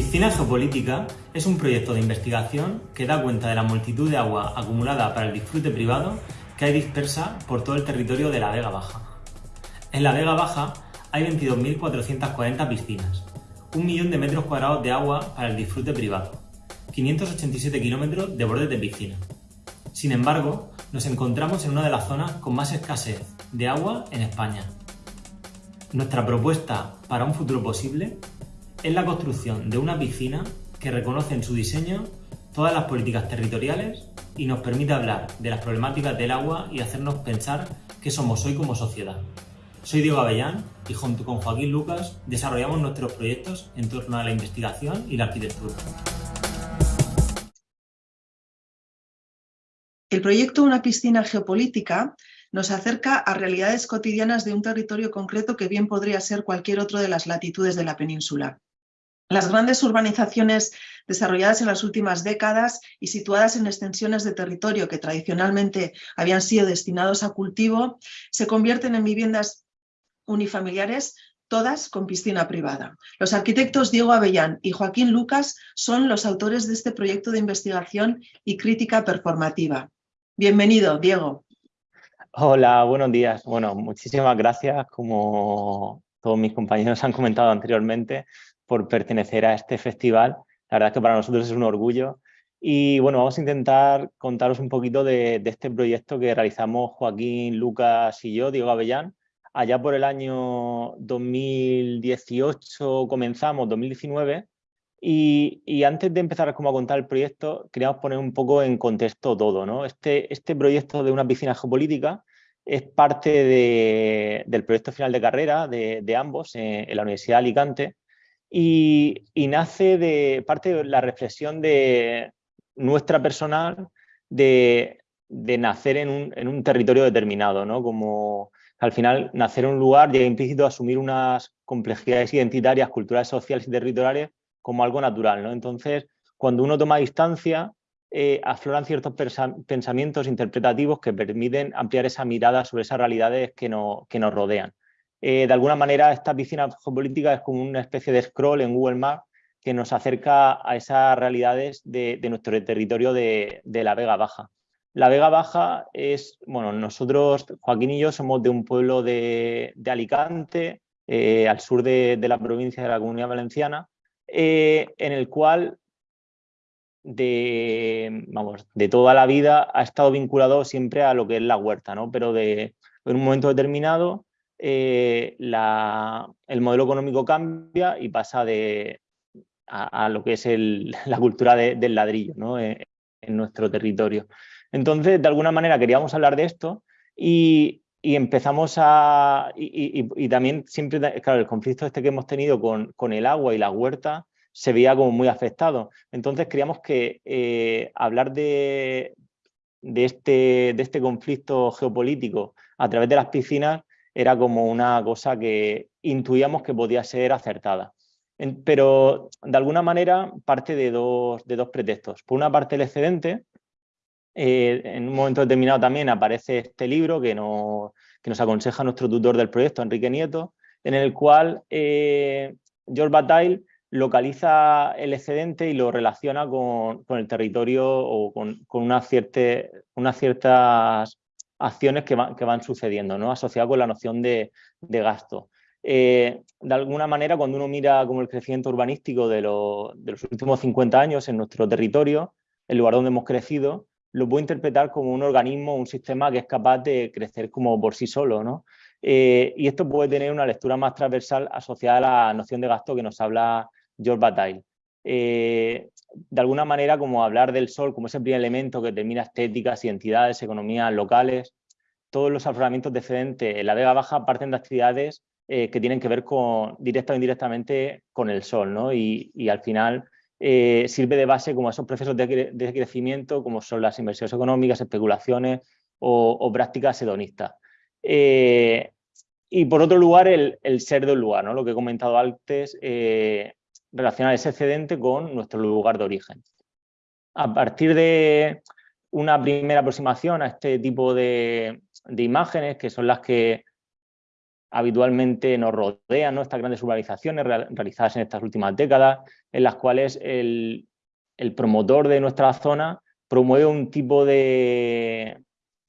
Piscina Geopolítica es un proyecto de investigación que da cuenta de la multitud de agua acumulada para el disfrute privado que hay dispersa por todo el territorio de la Vega Baja. En la Vega Baja hay 22.440 piscinas, un millón de metros cuadrados de agua para el disfrute privado, 587 kilómetros de bordes de piscina. Sin embargo, nos encontramos en una de las zonas con más escasez de agua en España. Nuestra propuesta para un futuro posible es la construcción de una piscina que reconoce en su diseño todas las políticas territoriales y nos permite hablar de las problemáticas del agua y hacernos pensar qué somos hoy como sociedad. Soy Diego Avellán y junto con Joaquín Lucas desarrollamos nuestros proyectos en torno a la investigación y la arquitectura. El proyecto Una piscina geopolítica nos acerca a realidades cotidianas de un territorio concreto que bien podría ser cualquier otro de las latitudes de la península. Las grandes urbanizaciones desarrolladas en las últimas décadas y situadas en extensiones de territorio que tradicionalmente habían sido destinados a cultivo, se convierten en viviendas unifamiliares todas con piscina privada. Los arquitectos Diego Avellán y Joaquín Lucas son los autores de este proyecto de investigación y crítica performativa. Bienvenido, Diego. Hola, buenos días. Bueno, muchísimas gracias. Como todos mis compañeros han comentado anteriormente, por pertenecer a este festival. La verdad es que para nosotros es un orgullo. Y bueno, vamos a intentar contaros un poquito de, este proyecto que realizamos Joaquín, Lucas y yo, Diego Avellán. Allá por el año 2018 comenzamos, 2019, y, antes de empezar como a contar el proyecto, queríamos poner un poco en contexto todo. ¿no? Este, este proyecto de una piscina geopolítica es parte del proyecto final de carrera de, ambos en, en, la Universidad de Alicante y, nace de parte de la reflexión de nuestra personal de, nacer en un, territorio determinado, ¿no? Como al final nacer en un lugar llega implícito asumir unas complejidades identitarias, culturales, sociales y territoriales como algo natural, ¿no? Entonces, cuando uno toma distancia, eh, afloran ciertos pensamientos interpretativos que permiten ampliar esa mirada sobre esas realidades que, que nos rodean. Eh, de alguna manera esta piscina geopolítica es como una especie de scroll en Google Maps que nos acerca a esas realidades de, nuestro territorio de, la Vega Baja. La Vega Baja es, bueno, nosotros, Joaquín y yo, somos de un pueblo de, Alicante, eh, al sur de, la provincia de la Comunidad Valenciana, eh, en el cual de, vamos, de toda la vida ha estado vinculado siempre a lo que es la huerta, ¿no? pero de, en un momento determinado eh, el modelo económico cambia y pasa de, a, lo que es la cultura del ladrillo eh, en, nuestro territorio. Entonces, de alguna manera queríamos hablar de esto y, empezamos a... Y, también siempre, claro, el conflicto este que hemos tenido con, el agua y la huerta se veía como muy afectado. Entonces creíamos que eh, hablar este, de este conflicto geopolítico a través de las piscinas era como una cosa que intuíamos que podía ser acertada. pero de alguna manera parte de dos, de dos pretextos. Por una parte el excedente, eh, en un momento determinado también aparece este libro que nos, que nos aconseja nuestro tutor del proyecto, Enrique Nieto, en el cual eh, George Bataille localiza el excedente y lo relaciona con, el territorio o con, con una unas ciertas acciones que, van sucediendo, ¿no? asociado con la noción de, gasto. Eh, de alguna manera, cuando uno mira como el crecimiento urbanístico de, los últimos 50 años en nuestro territorio, el lugar donde hemos crecido, lo puedo interpretar como un organismo, un sistema que es capaz de crecer como por sí solo, ¿no? Eh, y esto puede tener una lectura más transversal asociada a la noción de gasto que nos habla George Bataille. Eh, de alguna manera, como hablar del sol como ese primer elemento que determina estéticas, identidades, economías locales, todos los afloramientos de excedente en la Vega Baja parten de actividades eh, que tienen que ver con, directa o indirectamente con el sol, ¿no? y, al final sirve de base como esos procesos de, crecimiento, como son las inversiones económicas, especulaciones o prácticas hedonistas. Eh, y por otro lugar, el, ser del lugar, ¿no? lo que he comentado antes, eh, relacionar ese excedente con nuestro lugar de origen. A partir de una primera aproximación a este tipo de, imágenes, que son las que habitualmente nos rodean, ¿no? estas grandes urbanizaciones realizadas en estas últimas décadas, en las cuales el, promotor de nuestra zona promueve un tipo de,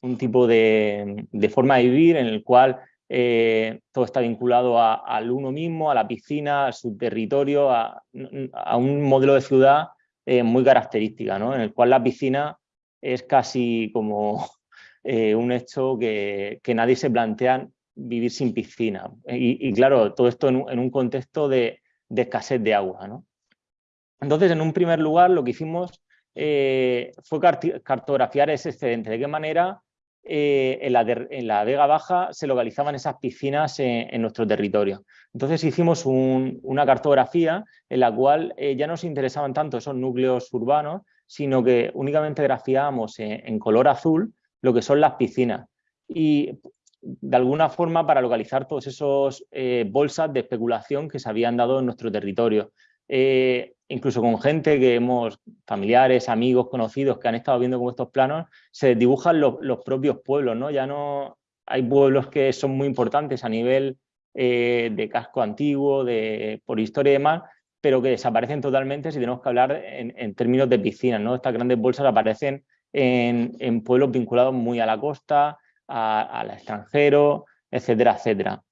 un tipo de, forma de vivir en el cual eh, todo está vinculado al uno mismo, a la piscina, a su territorio, a, un modelo de ciudad eh, muy característica, ¿no? en el cual la piscina es casi como eh, un hecho que, nadie se plantea vivir sin piscina. Y, claro, todo esto en un, contexto de, escasez de agua. Entonces, en un primer lugar, lo que hicimos fue cartografiar ese excedente, de qué manera eh, en, la Vega Baja se localizaban esas piscinas en, nuestro territorio. Entonces hicimos una cartografía en la cual eh, ya no nos interesaban tanto esos núcleos urbanos, sino que únicamente grafiábamos en, color azul lo que son las piscinas. Y de alguna forma para localizar todos esos eh, bolsas de especulación que se habían dado en nuestro territorio. Incluso con gente que hemos, familiares, amigos, conocidos que han estado viendo con estos planos, se dibujan los, propios pueblos, ¿no? Ya no hay pueblos que son muy importantes a nivel eh, de casco antiguo, de, por historia y demás, pero que desaparecen totalmente si tenemos que hablar en, términos de piscinas, ¿no? Estas grandes bolsas aparecen en, pueblos vinculados muy a la costa, al extranjero, etcétera, etcétera.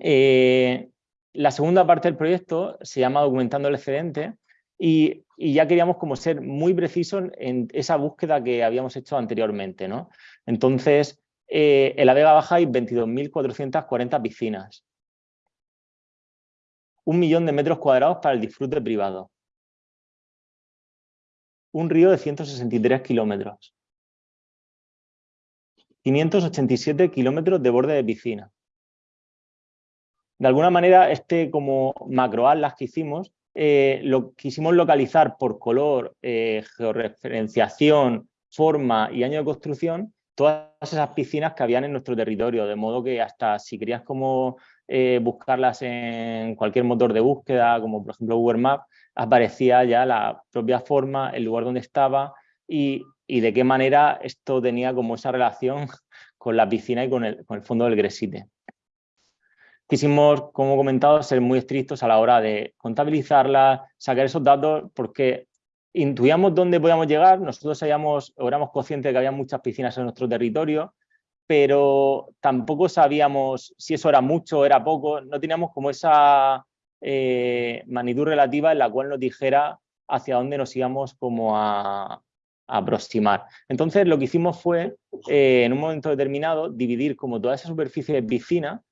Eh, la segunda parte del proyecto se llama Documentando el excedente y, ya queríamos como ser muy precisos en esa búsqueda que habíamos hecho anteriormente. ¿no? Entonces, eh, en la Vega Baja hay 22.440 piscinas. Un millón de metros cuadrados para el disfrute privado. Un río de 163 kilómetros. 587 kilómetros de borde de piscina. De alguna manera, este como macroatlas que hicimos, eh, lo quisimos localizar por color, eh, georreferenciación, forma y año de construcción, todas esas piscinas que habían en nuestro territorio, de modo que hasta si querías como eh, buscarlas en cualquier motor de búsqueda, como por ejemplo Google Maps, aparecía ya la propia forma, el lugar donde estaba y, de qué manera esto tenía como esa relación con la piscina y con el, con el fondo del Gresite. Quisimos, como comentado, ser muy estrictos a la hora de contabilizarla, sacar esos datos, porque intuíamos dónde podíamos llegar, nosotros sabíamos, éramos conscientes de que había muchas piscinas en nuestro territorio, pero tampoco sabíamos si eso era mucho o era poco, no teníamos como esa eh, magnitud relativa en la cual nos dijera hacia dónde nos íbamos como a, aproximar. Entonces lo que hicimos fue, eh, en un momento determinado, dividir como toda esa superficie de piscina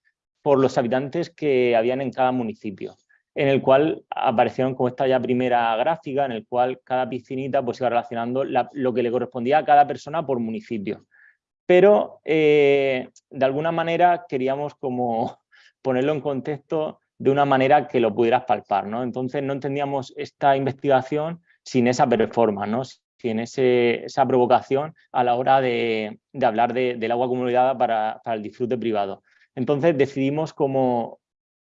por los habitantes que habían en cada municipio, en el cual aparecieron como esta ya primera gráfica, en el cual cada piscinita pues iba relacionando lo que le correspondía a cada persona por municipio. Pero eh, de alguna manera queríamos como ponerlo en contexto de una manera que lo pudieras palpar, ¿no? Entonces no entendíamos esta investigación sin esa performance, ¿no? sin esa provocación a la hora de, hablar del agua acumulada para, el disfrute privado. Entonces decidimos cómo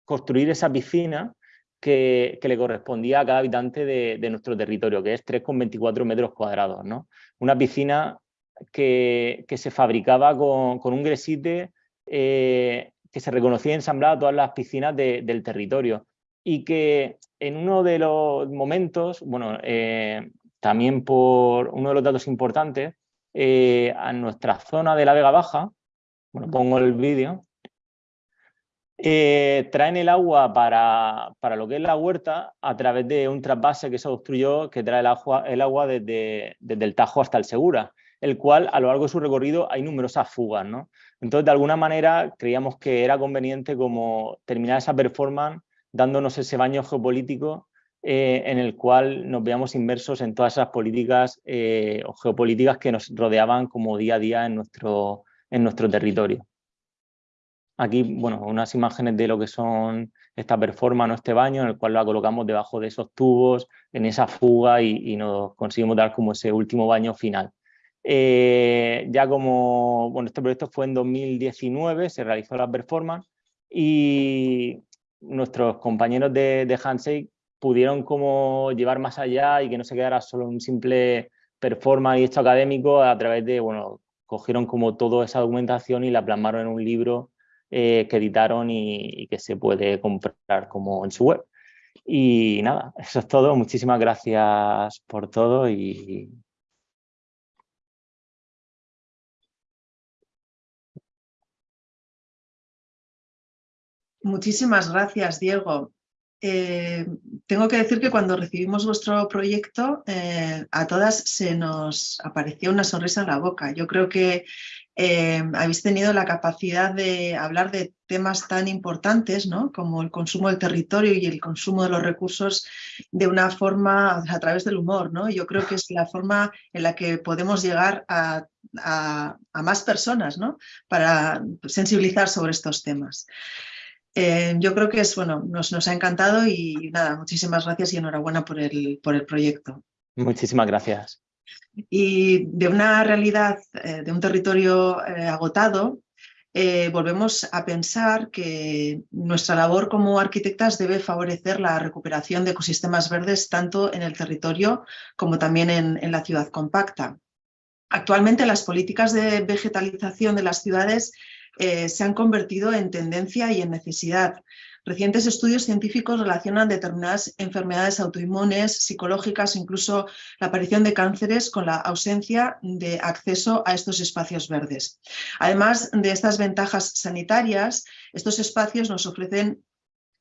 construir esa piscina que, le correspondía a cada habitante de, nuestro territorio, que es 3,24 metros cuadrados. ¿no? Una piscina que, se fabricaba con, un gresite eh, que se reconocía ensamblada a todas las piscinas del territorio y que en uno de los momentos, bueno, eh, también por uno de los datos importantes, eh, a nuestra zona de la Vega Baja, bueno, pongo el vídeo, eh, traen el agua para, lo que es la huerta a través de un trasvase que se construyó que trae el agua, el agua desde, desde, el Tajo hasta el Segura, el cual a lo largo de su recorrido hay numerosas fugas. ¿no? Entonces, de alguna manera, creíamos que era conveniente como terminar esa performance dándonos ese baño geopolítico eh, en el cual nos veamos inmersos en todas esas políticas eh, o geopolíticas que nos rodeaban como día a día en nuestro, en nuestro territorio. Aquí, bueno, unas imágenes de lo que son esta performance o este baño en el cual la colocamos debajo de esos tubos, en esa fuga y, nos conseguimos dar como ese último baño final. Eh, ya como, bueno, este proyecto fue en 2019, se realizó la performance y nuestros compañeros de, de pudieron como llevar más allá y que no se quedara solo un simple performance y hecho académico a través de, bueno, cogieron como toda esa documentación y la plasmaron en un libro eh, que editaron y, que se puede comprar como en su web. Y nada, eso es todo. Muchísimas gracias por todo y... Muchísimas gracias, Diego. Eh, tengo que decir que cuando recibimos vuestro proyecto, eh, a todas se nos apareció una sonrisa en la boca. Yo creo que eh, habéis tenido la capacidad de hablar de temas tan importantes ¿no? como el consumo del territorio y el consumo de los recursos de una forma a través del humor. ¿no? Yo creo que es la forma en la que podemos llegar a, más personas ¿no? para sensibilizar sobre estos temas. Eh, yo creo que es, bueno, nos, nos, ha encantado y nada, muchísimas gracias y enhorabuena por el, por el proyecto. Muchísimas gracias. Y de una realidad, eh, de un territorio eh, agotado, eh, volvemos a pensar que nuestra labor como arquitectas debe favorecer la recuperación de ecosistemas verdes tanto en el territorio como también en la ciudad compacta. Actualmente las políticas de vegetalización de las ciudades se han convertido en tendencia y en necesidad, Recientes estudios científicos relacionan determinadas enfermedades autoinmunes, psicológicas, incluso la aparición de cánceres con la ausencia de acceso a estos espacios verdes. Además de estas ventajas sanitarias, estos espacios nos ofrecen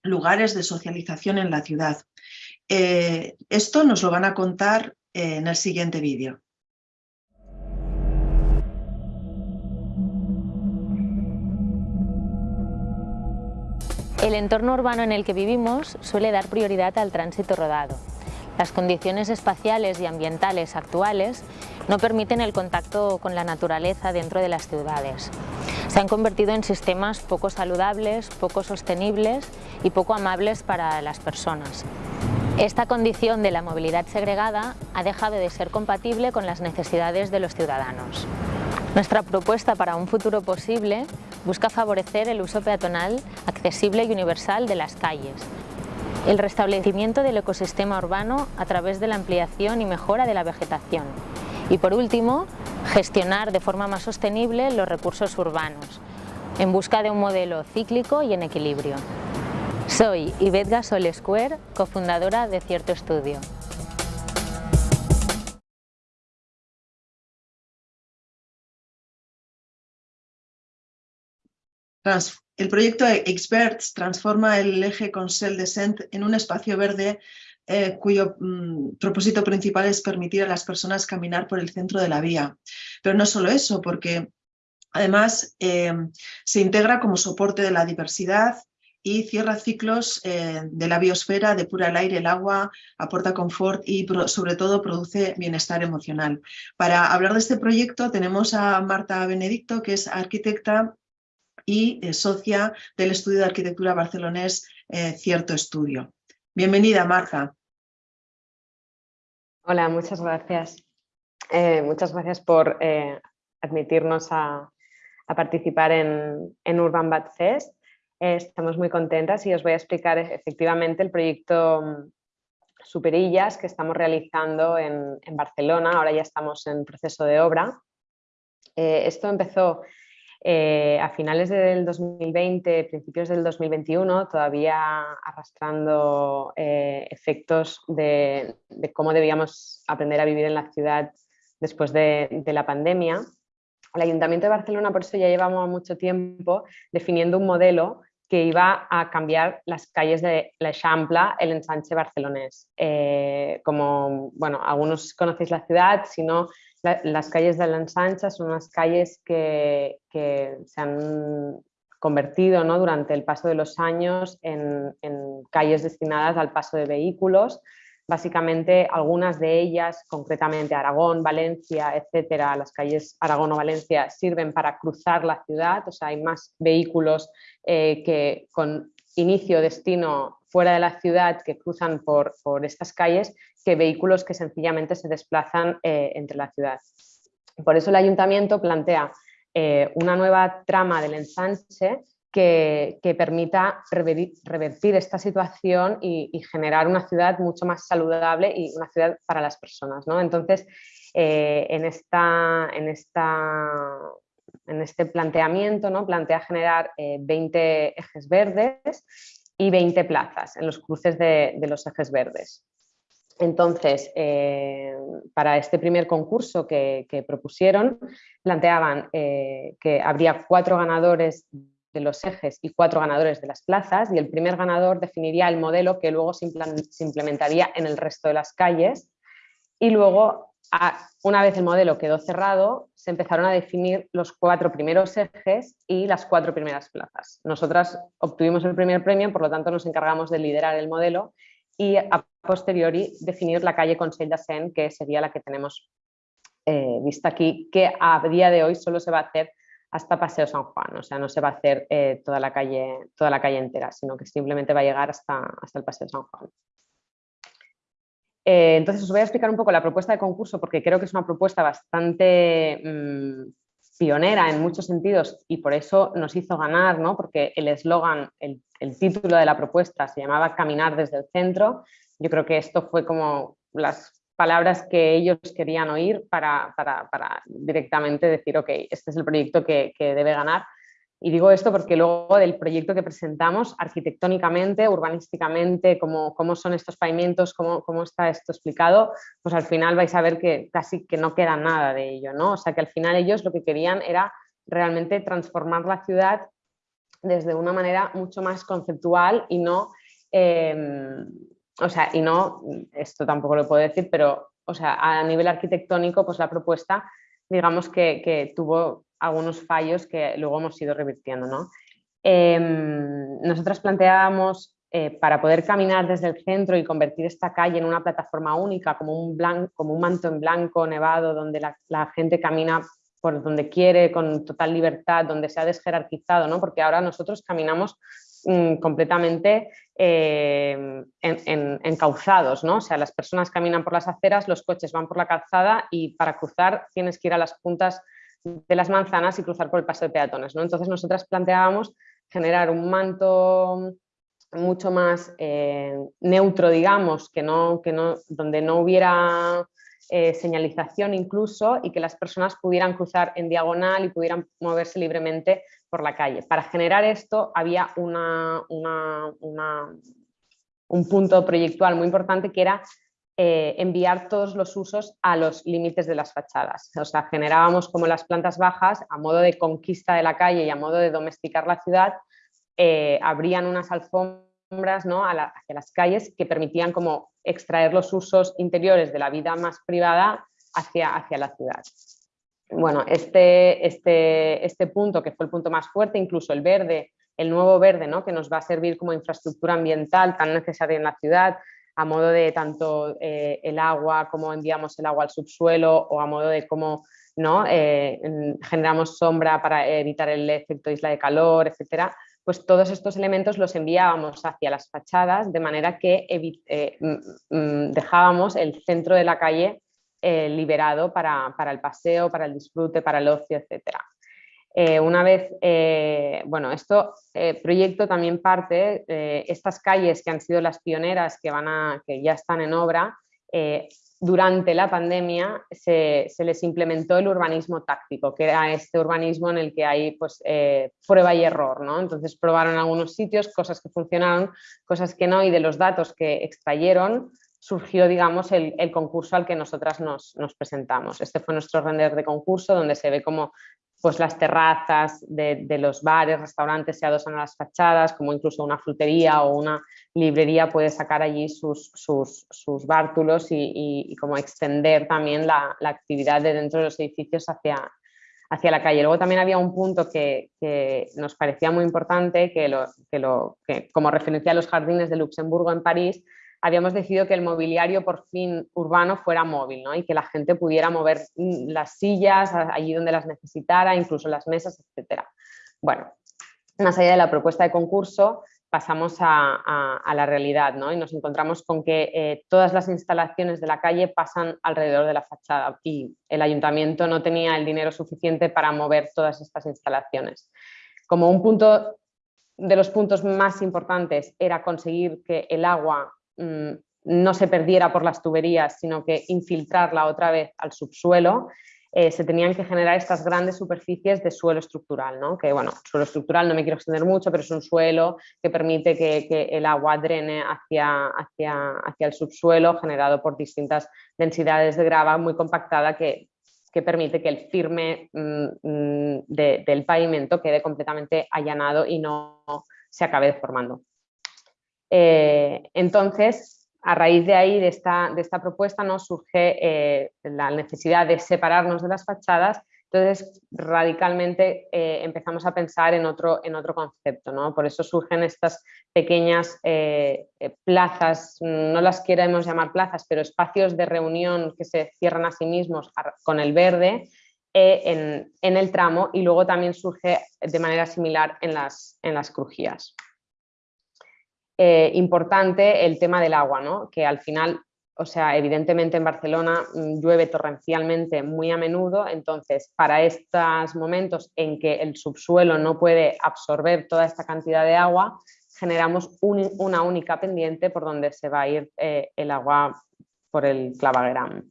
lugares de socialización en la ciudad. Eh, esto nos lo van a contar en el siguiente vídeo. El entorno urbano en el que vivimos suele dar prioridad al tránsito rodado. Las condiciones espaciales y ambientales actuales no permiten el contacto con la naturaleza dentro de las ciudades. Se han convertido en sistemas poco saludables, poco sostenibles y poco amables para las personas. Esta condición de la movilidad segregada ha dejado de ser compatible con las necesidades de los ciudadanos. Nuestra propuesta para un futuro posible busca favorecer el uso peatonal accesible y universal de las calles, el restablecimiento del ecosistema urbano a través de la ampliación y mejora de la vegetación y, por último, gestionar de forma más sostenible los recursos urbanos, en busca de un modelo cíclico y en equilibrio. Soy Yvette Gasol Square, cofundadora de Cierto Estudio. El proyecto Experts transforma el eje Consell Descent en un espacio verde eh, cuyo mm, propósito principal es permitir a las personas caminar por el centro de la vía. Pero no solo eso, porque además eh, se integra como soporte de la diversidad y cierra ciclos eh, de la biosfera, depura el aire, el agua, aporta confort y sobre todo produce bienestar emocional. Para hablar de este proyecto tenemos a Marta Benedicto, que es arquitecta y eh, socia del estudio de arquitectura barcelonés eh, Cierto Estudio. Bienvenida, Marta. Hola, muchas gracias. Eh, muchas gracias por admitirnos a, participar en, en, Urban Bad Fest. estamos muy contentas y os voy a explicar efectivamente el proyecto mm, Superillas que estamos realizando en, en Barcelona. Ahora ya estamos en proceso de obra. esto empezó eh, a finales del 2020, principios del 2021, todavía arrastrando eh, efectos de, cómo debíamos aprender a vivir en la ciudad después de, la pandemia. El Ayuntamiento de Barcelona, por eso ya llevamos mucho tiempo definiendo un modelo que iba a cambiar las calles de La Champla, el ensanche barcelonés. Eh, como, bueno, algunos conocéis la ciudad, si no, las calles de la ensanche son unas calles que, se han convertido ¿no? durante el paso de los años en, calles destinadas al paso de vehículos Básicamente algunas de ellas, concretamente Aragón, Valencia, etcétera, las calles Aragón o Valencia sirven para cruzar la ciudad, o sea, hay más vehículos eh, que con inicio, destino fuera de la ciudad que cruzan por estas calles que vehículos que sencillamente se desplazan eh, entre la ciudad. Por eso el ayuntamiento plantea eh, una nueva trama del ensanche que, permita revertir, esta situación y, generar una ciudad mucho más saludable y una ciudad para las personas. ¿no? Entonces, eh, en, este planteamiento ¿no? plantea generar 20 eh, ejes verdes y 20 plazas en los cruces de, los ejes verdes. Entonces, eh, para este primer concurso que, propusieron, planteaban que habría cuatro ganadores de los ejes y cuatro ganadores de las plazas y el primer ganador definiría el modelo que luego se, implementaría en el resto de las calles y luego una vez el modelo quedó cerrado se empezaron a definir los cuatro primeros ejes y las cuatro primeras plazas. Nosotras obtuvimos el primer premio, por lo tanto nos encargamos de liderar el modelo y a posteriori definir la calle Consell de Sen, que sería la que tenemos eh, vista aquí, que a día de hoy solo se va a hacer hasta Paseo San Juan, o sea, no se va a hacer eh, toda, la calle, toda la calle entera, sino que simplemente va a llegar hasta, hasta el Paseo San Juan. Eh, entonces os voy a explicar un poco la propuesta de concurso porque creo que es una propuesta bastante mm, pionera en muchos sentidos y por eso nos hizo ganar, ¿no? porque el eslogan, el, el título de la propuesta se llamaba Caminar desde el centro. Yo creo que esto fue como las palabras que ellos querían oír para, directamente decir, ok, este es el proyecto que, debe ganar. Y digo esto porque luego del proyecto que presentamos, arquitectónicamente, urbanísticamente, cómo, cómo son estos pavimentos, cómo, cómo, está esto explicado, pues al final vais a ver que casi que no queda nada de ello, ¿no? O sea que al final ellos lo que querían era realmente transformar la ciudad desde una manera mucho más conceptual y no em, o sea, y no, esto tampoco lo puedo decir, pero o sea, a nivel arquitectónico, pues la propuesta, digamos que, tuvo algunos fallos que luego hemos ido revirtiendo. ¿no? Em, nosotras planteábamos, eh, para poder caminar desde el centro y convertir esta calle en una plataforma única, como un, como un manto en blanco nevado, donde la, gente camina por donde quiere, con total libertad, donde se ha desjerarquizado, ¿no? porque ahora nosotros caminamos Mm, completamente eh, encauzados, ¿no? O sea, las personas caminan por las aceras, los coches van por la calzada y para cruzar tienes que ir a las puntas de las manzanas y cruzar por el paso de peatones, ¿no? Entonces nosotras planteábamos generar un manto mucho más eh, neutro, digamos, que no, que no, donde no hubiera eh, señalización incluso y que las personas pudieran cruzar en diagonal y pudieran moverse libremente por la calle. Para generar esto había un punto proyectual muy importante que era eh, enviar todos los usos a los límites de las fachadas. O sea, generábamos como las plantas bajas a modo de conquista de la calle y a modo de domesticar la ciudad, eh, abrían unas alfombras ¿no? hacia las calles que permitían como extraer los usos interiores de la vida más privada hacia, hacia la ciudad bueno, este, este, este punto que fue el punto más fuerte, incluso el verde, el nuevo verde, ¿no? que nos va a servir como infraestructura ambiental tan necesaria en la ciudad, a modo de tanto eh, el agua, cómo enviamos el agua al subsuelo o a modo de cómo ¿no? Eh, generamos sombra para evitar el efecto isla de calor, etcétera, pues todos estos elementos los enviábamos hacia las fachadas de manera que eh, dejábamos el centro de la calle eh, liberado para, el paseo, para el disfrute, para el ocio, etc. Eh, una vez, bueno, esto proyecto también parte, estas calles que han sido las pioneras que, van a, que ya están en obra, durante la pandemia se, les implementó el urbanismo táctico, que era este urbanismo en el que hay pues, prueba y error. ¿no? Entonces probaron algunos sitios, cosas que funcionaron, cosas que no, y de los datos que extrayeron surgió, digamos, el, concurso al que nosotras nos, presentamos. Este fue nuestro render de concurso, donde se ve como pues las terrazas de, los bares, restaurantes se adosan a las fachadas, como incluso una frutería o una librería puede sacar allí sus, sus, bártulos y, como extender también la, actividad de dentro de los edificios hacia, hacia la calle. Luego también había un punto que, nos parecía muy importante, que, lo, que, lo, que como referencia a los jardines de Luxemburgo en París, habíamos decidido que el mobiliario por fin urbano fuera móvil y que la gente pudiera mover mm, las sillas allí donde las necesitara, incluso las mesas, etc. Bueno, más allá de la propuesta de concurso, pasamos a, la realidad ¿no? y nos encontramos con que eh, todas las instalaciones de la calle pasan alrededor de la fachada y el ayuntamiento no tenía el dinero suficiente para mover todas estas instalaciones. Como un punto de los puntos más importantes era conseguir que el agua no se perdiera por las tuberías, sino que infiltrarla otra vez al subsuelo, eh, se tenían que generar estas grandes superficies de suelo estructural, ¿no? que bueno, suelo estructural no me quiero extender mucho, pero es un suelo que permite que, el agua drene hacia, hacia, hacia, el subsuelo generado por distintas densidades de grava muy compactada que, que permite que el firme mm, mm, del pavimento quede completamente allanado y no se acabe deformando. Eh, entonces, a raíz de ahí, de esta, propuesta, nos surge eh, la necesidad de separarnos de las fachadas, entonces radicalmente eh, empezamos a pensar en otro, concepto, ¿no? por eso surgen estas pequeñas plazas, no las queremos llamar plazas, pero espacios de reunión que se cierran a sí mismos con el verde, en, el tramo y luego también surge de manera similar en las crujías. Eh, importante el tema del agua, ¿no? que al final, o sea, evidentemente en Barcelona mm, llueve torrencialmente muy a menudo, entonces para estos momentos en que el subsuelo no puede absorber toda esta cantidad de agua, generamos una única pendiente por donde se va a ir eh, el agua por el clavagram.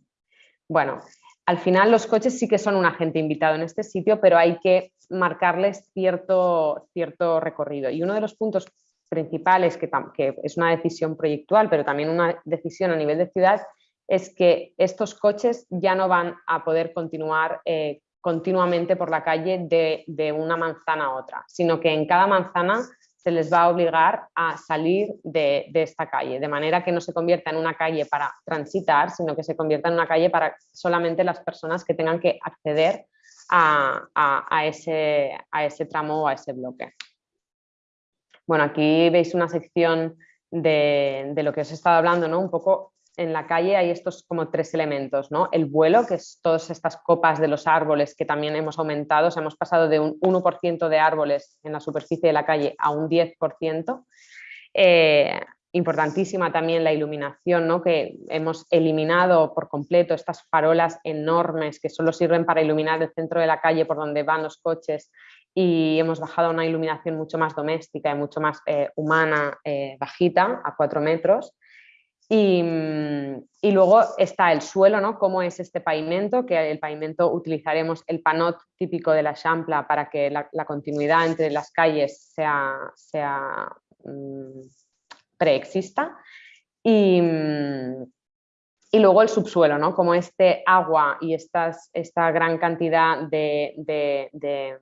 Bueno, al final los coches sí que son un agente invitado en este sitio, pero hay que marcarles cierto, cierto recorrido. Y uno de los puntos principales, que, es una decisión proyectual, pero también una decisión a nivel de ciudad, es que estos coches ya no van a poder continuar eh, continuamente por la calle de, una manzana a otra, sino que en cada manzana se les va a obligar a salir de, esta calle, de manera que no se convierta en una calle para transitar, sino que se convierta en una calle para solamente las personas que tengan que acceder a ese tramo o a ese bloque. Bueno, aquí veis una sección de, lo que os he estado hablando, ¿no? Un poco en la calle hay estos como tres elementos, ¿no? El vuelo, que es todas estas copas de los árboles que también hemos aumentado, hemos pasado de un 1% de árboles en la superficie de la calle a un 10%. Eh, importantísima también la iluminación, ¿no? que hemos eliminado por completo estas farolas enormes que solo sirven para iluminar el centro de la calle por donde van los coches y hemos bajado a una iluminación mucho más doméstica y mucho más eh, humana, eh, bajita, a cuatro metros. Y, luego está el suelo, ¿no? cómo es este pavimento, que el pavimento utilizaremos el panot típico de la Champla para que la, continuidad entre las calles sea, sea mm, preexista. Y, y luego el subsuelo, ¿no? como este agua y estas, esta gran cantidad de, de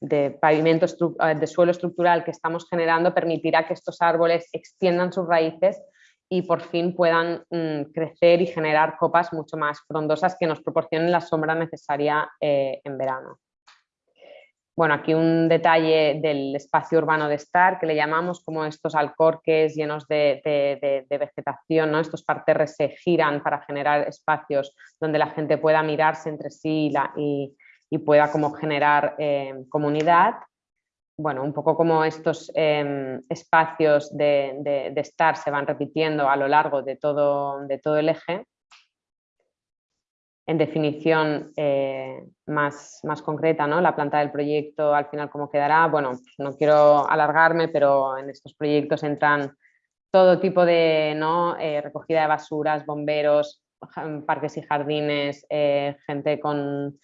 de pavimento eh, de suelo estructural que estamos generando permitirá que estos árboles extiendan sus raíces y por fin puedan mm, crecer y generar copas mucho más frondosas que nos proporcionen la sombra necesaria eh, en verano. Bueno, aquí un detalle del espacio urbano de estar que le llamamos como estos alcorques llenos de, vegetación, ¿no? estos parterres se giran para generar espacios donde la gente pueda mirarse entre sí y, pueda como generar eh, comunidad. Bueno, un poco como estos em, espacios de, estar se van repitiendo a lo largo de todo el eje. En definición eh, más, más concreta, ¿no? la planta del proyecto al final cómo quedará. Bueno, no quiero alargarme, pero en estos proyectos entran todo tipo de ¿no? Eh, recogida de basuras, bomberos, parques y jardines, gente con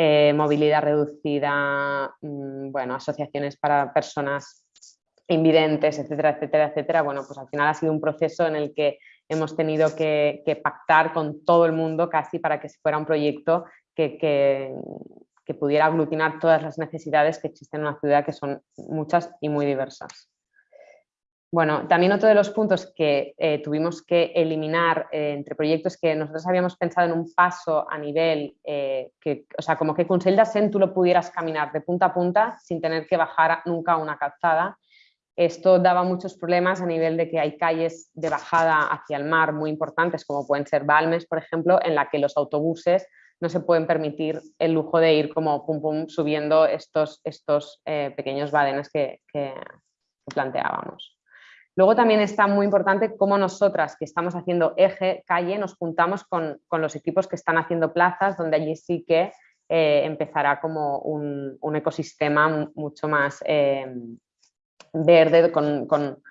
eh, movilidad reducida, mm, bueno, asociaciones para personas invidentes, etcétera, etcétera, etcétera. Bueno, pues al final ha sido un proceso en el que hemos tenido que, pactar con todo el mundo casi para que fuera un proyecto que, pudiera aglutinar todas las necesidades que existen en una ciudad, que son muchas y muy diversas. Bueno, también otro de los puntos que eh, tuvimos que eliminar eh, entre proyectos que nosotros habíamos pensado en un paso a nivel, eh, que, o sea, como que con Sen tú lo pudieras caminar de punta a punta sin tener que bajar nunca una calzada. Esto daba muchos problemas a nivel de que hay calles de bajada hacia el mar muy importantes, como pueden ser Balmes, por ejemplo, en la que los autobuses no se pueden permitir el lujo de ir como pum pum subiendo estos, estos pequeños badenes que planteábamos. Luego también está muy importante cómo nosotras que estamos haciendo eje, calle, nos juntamos con, los equipos que están haciendo plazas, donde allí sí que eh, empezará como un, ecosistema mucho más eh, verde, con,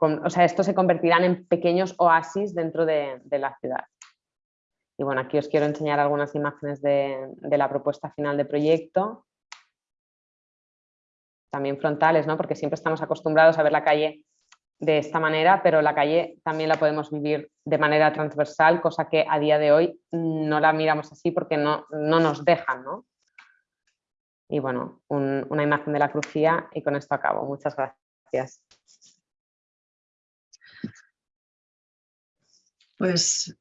o sea, estos se convertirán en pequeños oasis dentro de, la ciudad. Y bueno, aquí os quiero enseñar algunas imágenes de, de la propuesta final de proyecto también frontales, ¿no? porque siempre estamos acostumbrados a ver la calle de esta manera, pero la calle también la podemos vivir de manera transversal, cosa que a día de hoy no la miramos así porque no, no nos dejan. ¿no? Y bueno, una imagen de la crucía y con esto acabo. Muchas gracias. Pues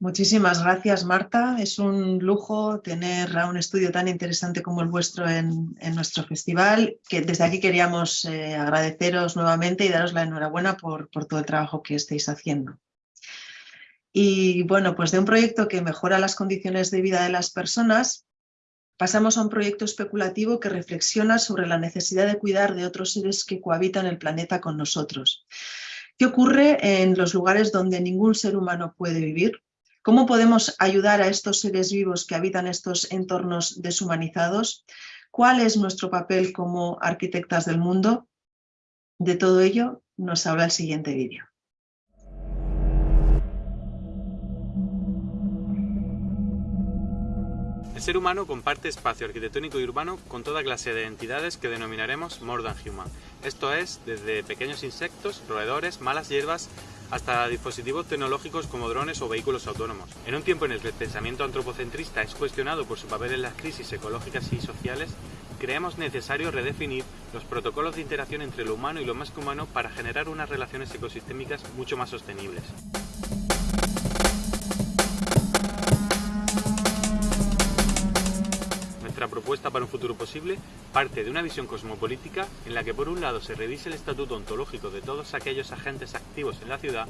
Muchísimas gracias, Marta. Es un lujo tener a un estudio tan interesante como el vuestro en, nuestro festival, que desde aquí queríamos eh, agradeceros nuevamente y daros la enhorabuena por, por todo el trabajo que estáis haciendo. Y bueno, pues de un proyecto que mejora las condiciones de vida de las personas, pasamos a un proyecto especulativo que reflexiona sobre la necesidad de cuidar de otros seres que cohabitan el planeta con nosotros. ¿Qué ocurre en los lugares donde ningún ser humano puede vivir? ¿Cómo podemos ayudar a estos seres vivos que habitan estos entornos deshumanizados? ¿Cuál es nuestro papel como arquitectas del mundo? De todo ello nos habla el siguiente vídeo. El ser humano comparte espacio arquitectónico y urbano con toda clase de entidades que denominaremos more than human. Esto es, desde pequeños insectos, roedores, malas hierbas, hasta dispositivos tecnológicos como drones o vehículos autónomos. En un tiempo en el que el pensamiento antropocentrista es cuestionado por su papel en las crisis ecológicas y sociales, creemos necesario redefinir los protocolos de interacción entre lo humano y lo más que humano para generar unas relaciones ecosistémicas mucho más sostenibles. Nuestra propuesta para un futuro posible parte de una visión cosmopolítica en la que por un lado se revise el estatuto ontológico de todos aquellos agentes activos en la ciudad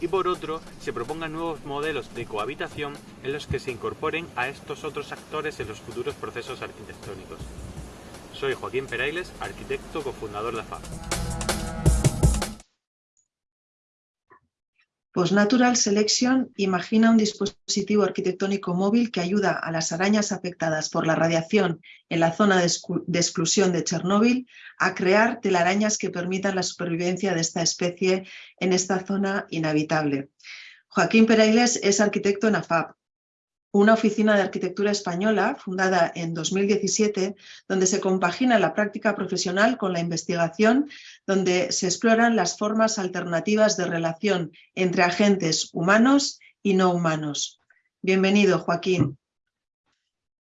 y por otro se propongan nuevos modelos de cohabitación en los que se incorporen a estos otros actores en los futuros procesos arquitectónicos. Soy Joaquín Perailes, arquitecto cofundador de AFAB. Postnatural Selection imagina un dispositivo arquitectónico móvil que ayuda a las arañas afectadas por la radiación en la zona de, exclusión de Chernóbil a crear telarañas que permitan la supervivencia de esta especie en esta zona inhabitable. Joaquín Perailes es arquitecto en AFAP, una oficina de arquitectura española fundada en 2017, donde se compagina la práctica profesional con la investigación, donde se exploran las formas alternativas de relación entre agentes humanos y no humanos. Bienvenido, Joaquín.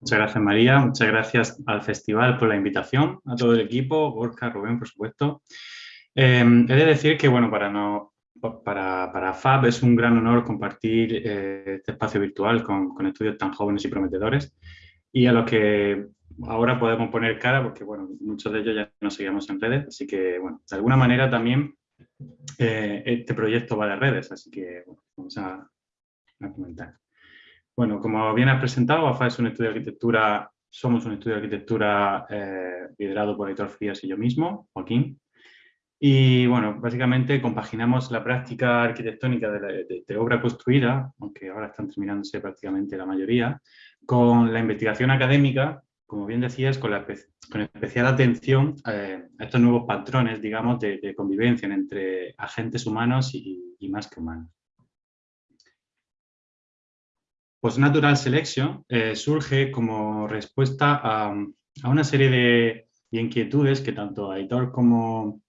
Muchas gracias, María. Muchas gracias al festival por la invitación, a todo el equipo, Borja, Rubén, por supuesto. Eh, he de decir que, bueno, para no para, para, FAB es un gran honor compartir eh, este espacio virtual con, con, estudios tan jóvenes y prometedores y a los que ahora podemos poner cara porque bueno, muchos de ellos ya nos seguimos en redes, así que bueno, de alguna manera también eh, este proyecto va de redes, así que bueno, vamos a, a, comentar. Bueno, como bien has presentado, AFA es un estudio de arquitectura, somos un estudio de arquitectura eh, liderado por Aitor Frías y yo mismo, Joaquín, y bueno, básicamente compaginamos la práctica arquitectónica de, obra construida, aunque ahora están terminándose prácticamente la mayoría, con la investigación académica, como bien decías, con, especial atención eh, a estos nuevos patrones, digamos, de, convivencia entre agentes humanos y, más que humanos. Postnatural Selection eh, surge como respuesta a, a una serie de, inquietudes que tanto Aitor como,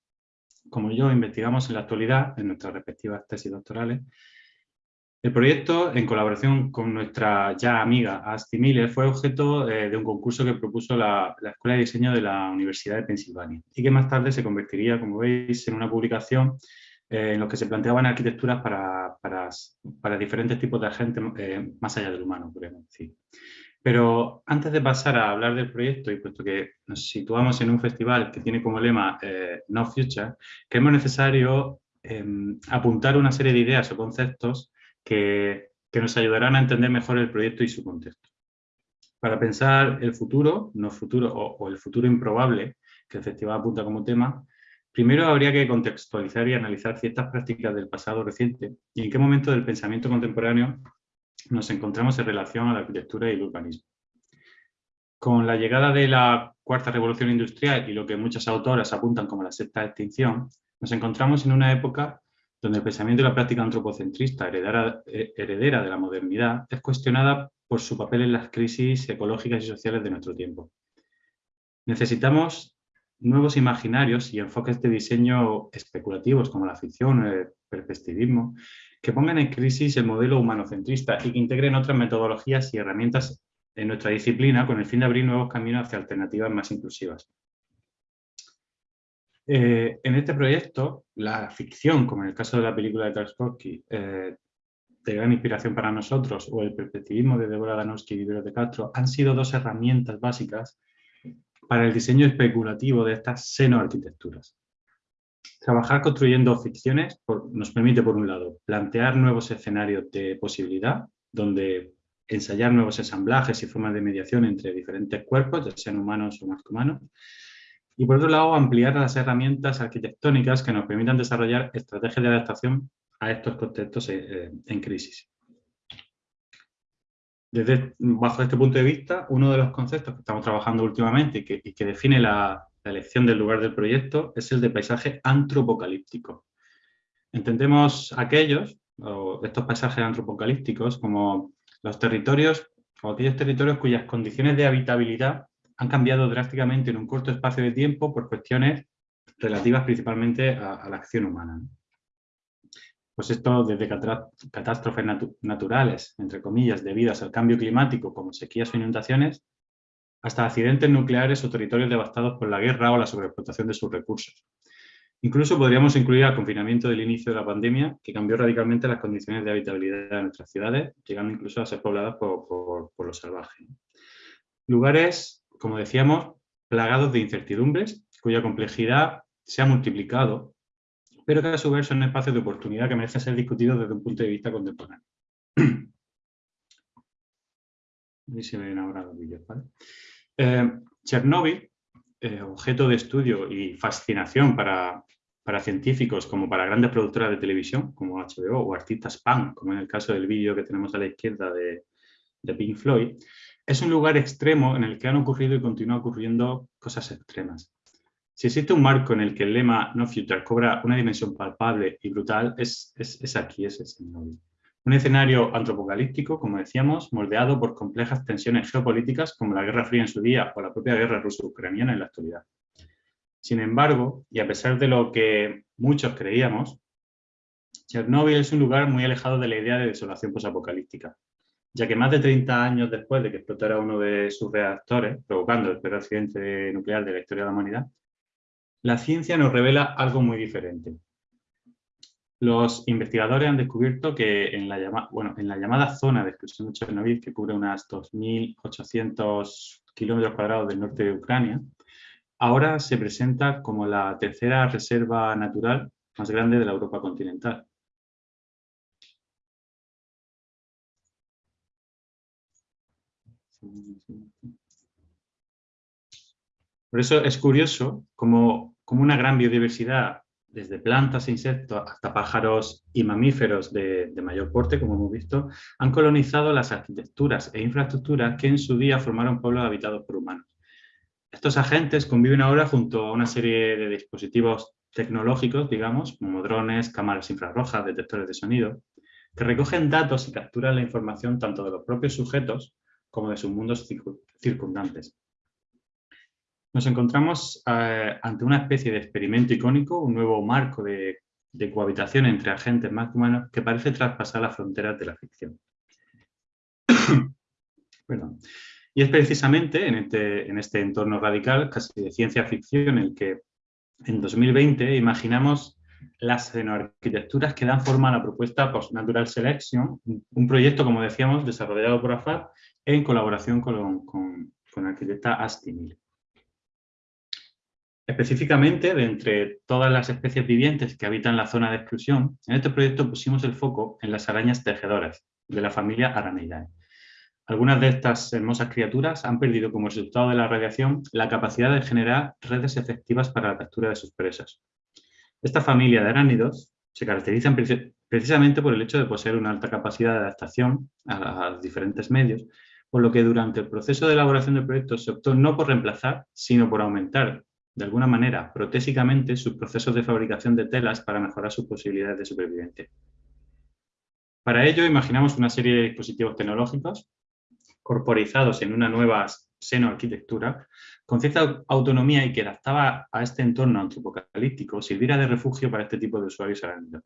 como yo investigamos en la actualidad, en nuestras respectivas tesis doctorales, El proyecto, en colaboración con nuestra ya amiga Asti Miller, fue objeto eh, de un concurso que propuso la, Escuela de Diseño de la Universidad de Pensilvania y que más tarde se convertiría, como veis, en una publicación eh, en la que se planteaban arquitecturas para, diferentes tipos de agentes eh, más allá del humano, podemos decir. Pero antes de pasar a hablar del proyecto, y puesto que nos situamos en un festival que tiene como lema No Future, creemos necesario em, apuntar una serie de ideas o conceptos que, nos ayudarán a entender mejor el proyecto y su contexto. Para pensar el futuro, no futuro o, el futuro improbable, que el festival apunta como tema, primero habría que contextualizar y analizar ciertas prácticas del pasado reciente y en qué momento del pensamiento contemporáneo nos encontramos en relación a la arquitectura y el urbanismo. Con la llegada de la cuarta revolución industrial y lo que muchas autoras apuntan como la sexta extinción, nos encontramos en una época donde el pensamiento y la práctica antropocentrista eh, heredera, de la modernidad es cuestionada por su papel en las crisis ecológicas y sociales de nuestro tiempo. Necesitamos nuevos imaginarios y enfoques de diseño especulativos como la ficción o el perspectivismo que pongan en crisis el modelo humanocentrista y que integren otras metodologías y herramientas en nuestra disciplina con el fin de abrir nuevos caminos hacia alternativas más inclusivas. Eh, en este proyecto, la ficción, como en el caso de la película de Tarkovsky, eh, de gran inspiración para nosotros, o el perspectivismo de Deborah Danowski y Ibero de Castro, han sido dos herramientas básicas para el diseño especulativo de estas seno-arquitecturas. Trabajar construyendo ficciones nos permite, por un lado, plantear nuevos escenarios de posibilidad, donde ensayar nuevos ensamblajes y formas de mediación entre diferentes cuerpos, ya sean humanos o más que humanos, y por otro lado, ampliar las herramientas arquitectónicas que nos permitan desarrollar estrategias de adaptación a estos contextos eh, eh, en crisis. Desde, bajo este punto de vista, uno de los conceptos que estamos trabajando últimamente y que, define la, elección del lugar del proyecto es el de paisaje antropocalíptico. Entendemos aquellos, o estos paisajes antropocalípticos, como los territorios o aquellos territorios cuyas condiciones de habitabilidad han cambiado drásticamente en un corto espacio de tiempo por cuestiones relativas principalmente a, la acción humana. Pues esto desde catástrofes naturales, entre comillas, debidas al cambio climático como sequías o inundaciones, hasta accidentes nucleares o territorios devastados por la guerra o la sobreexplotación de sus recursos. Incluso podríamos incluir al confinamiento del inicio de la pandemia, que cambió radicalmente las condiciones de habitabilidad de nuestras ciudades, llegando incluso a ser pobladas por, por los salvajes. Lugares como decíamos, plagados de incertidumbres, cuya complejidad se ha multiplicado, pero que a su vez son espacios de oportunidad que merecen ser discutidos desde un punto de vista contemporáneo. se ven ahora los vídeos, eh, Chernóbil, eh, objeto de estudio y fascinación para, científicos como para grandes productoras de televisión, como HBO, o artistas pan, como en el caso del vídeo que tenemos a la izquierda de, de Pink Floyd, es un lugar extremo en el que han ocurrido y continúan ocurriendo cosas extremas. Si existe un marco en el que el lema No Future cobra una dimensión palpable y brutal, es, es, aquí, es ese Un escenario antropocalíptico, como decíamos, moldeado por complejas tensiones geopolíticas como la Guerra Fría en su día o la propia guerra ruso-ucraniana en la actualidad. Sin embargo, y a pesar de lo que muchos creíamos, Chernóbil es un lugar muy alejado de la idea de desolación posapocalíptica ya que más de 30 años después de que explotara uno de sus reactores, provocando el peor accidente nuclear de la historia de la humanidad, la ciencia nos revela algo muy diferente. Los investigadores han descubierto que en la, llamada zona de exclusión de Chernobyl, que cubre unas 2.800 kilómetros cuadrados del norte de Ucrania, ahora se presenta como la tercera reserva natural más grande de la Europa continental. Por eso es curioso como, una gran biodiversidad, desde plantas e insectos hasta pájaros y mamíferos de, mayor porte, como hemos visto, han colonizado las arquitecturas e infraestructuras que en su día formaron pueblos habitados por humanos. Estos agentes conviven ahora junto a una serie de dispositivos tecnológicos, digamos, como drones, cámaras infrarrojas, detectores de sonido, que recogen datos y capturan la información tanto de los propios sujetos como de sus mundos circundantes. Nos encontramos eh, ante una especie de experimento icónico, un nuevo marco de cohabitación entre agentes más humanos que parece traspasar las fronteras de la ficción. Y es precisamente en este, en este entorno radical, casi de ciencia ficción, en el que en 2020 imaginamos las xenoarquitecturas que dan forma a la propuesta Post-Natural Selection, un proyecto, como decíamos, desarrollado por AFAD en colaboración con, con, con la arquitecta Asti Específicamente, de entre todas las especies vivientes que habitan la zona de exclusión, en este proyecto pusimos el foco en las arañas tejedoras de la familia Araneidae. Algunas de estas hermosas criaturas han perdido como resultado de la radiación la capacidad de generar redes efectivas para la captura de sus presas. Esta familia de aránidos se caracterizan precisamente por el hecho de poseer una alta capacidad de adaptación a, diferentes medios, por lo que durante el proceso de elaboración del proyecto se optó no por reemplazar, sino por aumentar, de alguna manera, protésicamente, sus procesos de fabricación de telas para mejorar sus posibilidades de supervivencia. Para ello, imaginamos una serie de dispositivos tecnológicos corporizados en una nueva seno-arquitectura, con cierta autonomía y que adaptaba a este entorno antropocalíptico, sirviera de refugio para este tipo de usuarios arácnidos.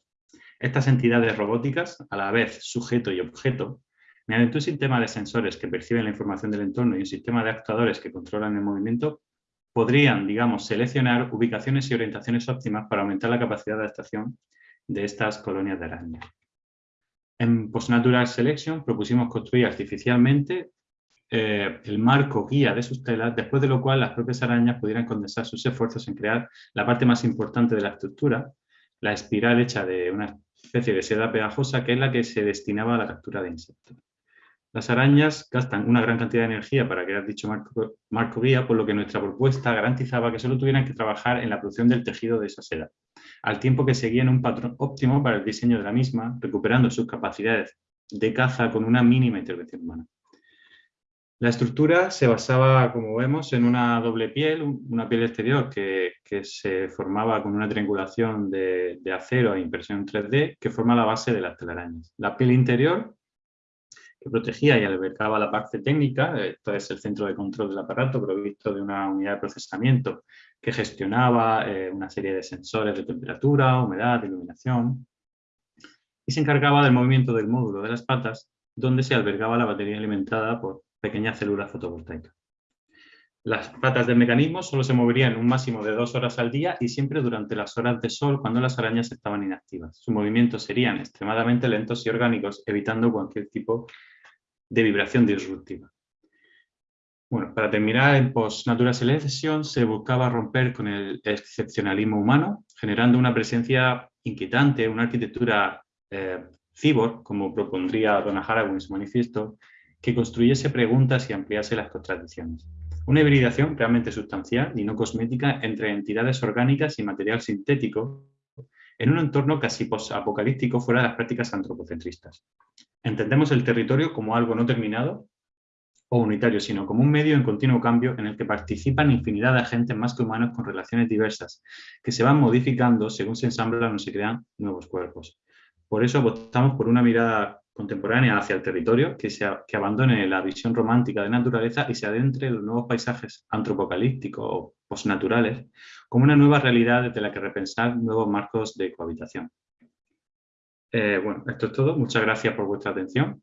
Estas entidades robóticas, a la vez sujeto y objeto, mediante un sistema de sensores que perciben la información del entorno y un sistema de actuadores que controlan el movimiento, podrían, digamos, seleccionar ubicaciones y orientaciones óptimas para aumentar la capacidad de adaptación de estas colonias de arañas. En Postnatural Selection propusimos construir artificialmente eh, el marco guía de sus telas, después de lo cual las propias arañas pudieran condensar sus esfuerzos en crear la parte más importante de la estructura, la espiral hecha de una especie de seda pegajosa que es la que se destinaba a la captura de insectos. Las arañas gastan una gran cantidad de energía para crear dicho marco, marco, guía, por lo que nuestra propuesta garantizaba que solo tuvieran que trabajar en la producción del tejido de esa seda, al tiempo que seguían un patrón óptimo para el diseño de la misma, recuperando sus capacidades de caza con una mínima intervención humana. La estructura se basaba, como vemos, en una doble piel, una piel exterior que, se formaba con una triangulación de, de acero e impresión 3D que forma la base de las telarañas. La piel interior que protegía y albergaba la parte técnica, esto es el centro de control del aparato provisto de una unidad de procesamiento que gestionaba eh, una serie de sensores de temperatura, humedad, iluminación y se encargaba del movimiento del módulo de las patas donde se albergaba la batería alimentada por pequeñas células fotovoltaicas. Las patas del mecanismo solo se moverían un máximo de dos horas al día y siempre durante las horas de sol cuando las arañas estaban inactivas. Sus movimientos serían extremadamente lentos y orgánicos, evitando cualquier tipo de vibración disruptiva. Bueno, para terminar, en Post-Natural Selection se buscaba romper con el excepcionalismo humano, generando una presencia inquietante, una arquitectura eh, cyborg, como propondría Donna Haraway en su manifiesto, que construyese preguntas y ampliase las contradicciones. Una hibridación realmente sustancial y no cosmética entre entidades orgánicas y material sintético en un entorno casi apocalíptico fuera de las prácticas antropocentristas. Entendemos el territorio como algo no terminado o unitario, sino como un medio en continuo cambio en el que participan infinidad de agentes más que humanos con relaciones diversas, que se van modificando según se ensamblan o se crean nuevos cuerpos. Por eso votamos por una mirada contemporánea hacia el territorio, que, abandone la visión romántica de naturaleza y se adentre en los nuevos paisajes antropocalípticos o postnaturales como una nueva realidad desde la que repensar nuevos marcos de cohabitación. Eh, bueno, esto es todo. Muchas gracias por vuestra atención.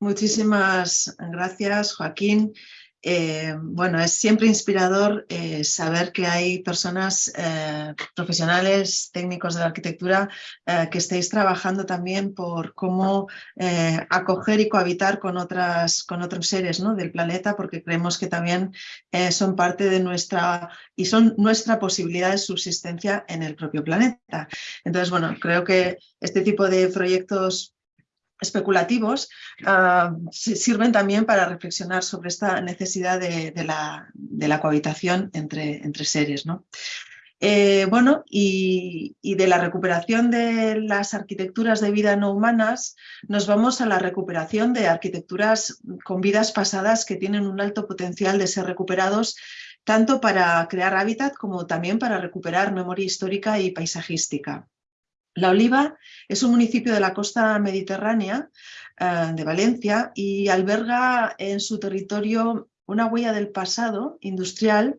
Muchísimas gracias, Joaquín. Eh, bueno, es siempre inspirador eh, saber que hay personas eh, profesionales, técnicos de la arquitectura, que estéis trabajando también por cómo acoger y cohabitar con, otras, con otros seres ¿no? del planeta, porque creemos que también son parte de nuestra y son nuestra posibilidad de subsistencia en el propio planeta. Entonces, bueno, creo que este tipo de proyectos especulativos ah, sirven también para reflexionar sobre esta necesidad de, la, cohabitación entre, entre seres. ¿no? Eh, bueno, y, de la recuperación de las arquitecturas de vida no humanas, nos vamos a la recuperación de arquitecturas con vidas pasadas que tienen un alto potencial de ser recuperados, tanto para crear hábitat como también para recuperar memoria histórica y paisajística. La Oliva es un municipio de la costa mediterránea eh, de Valencia y alberga en su territorio una huella del pasado industrial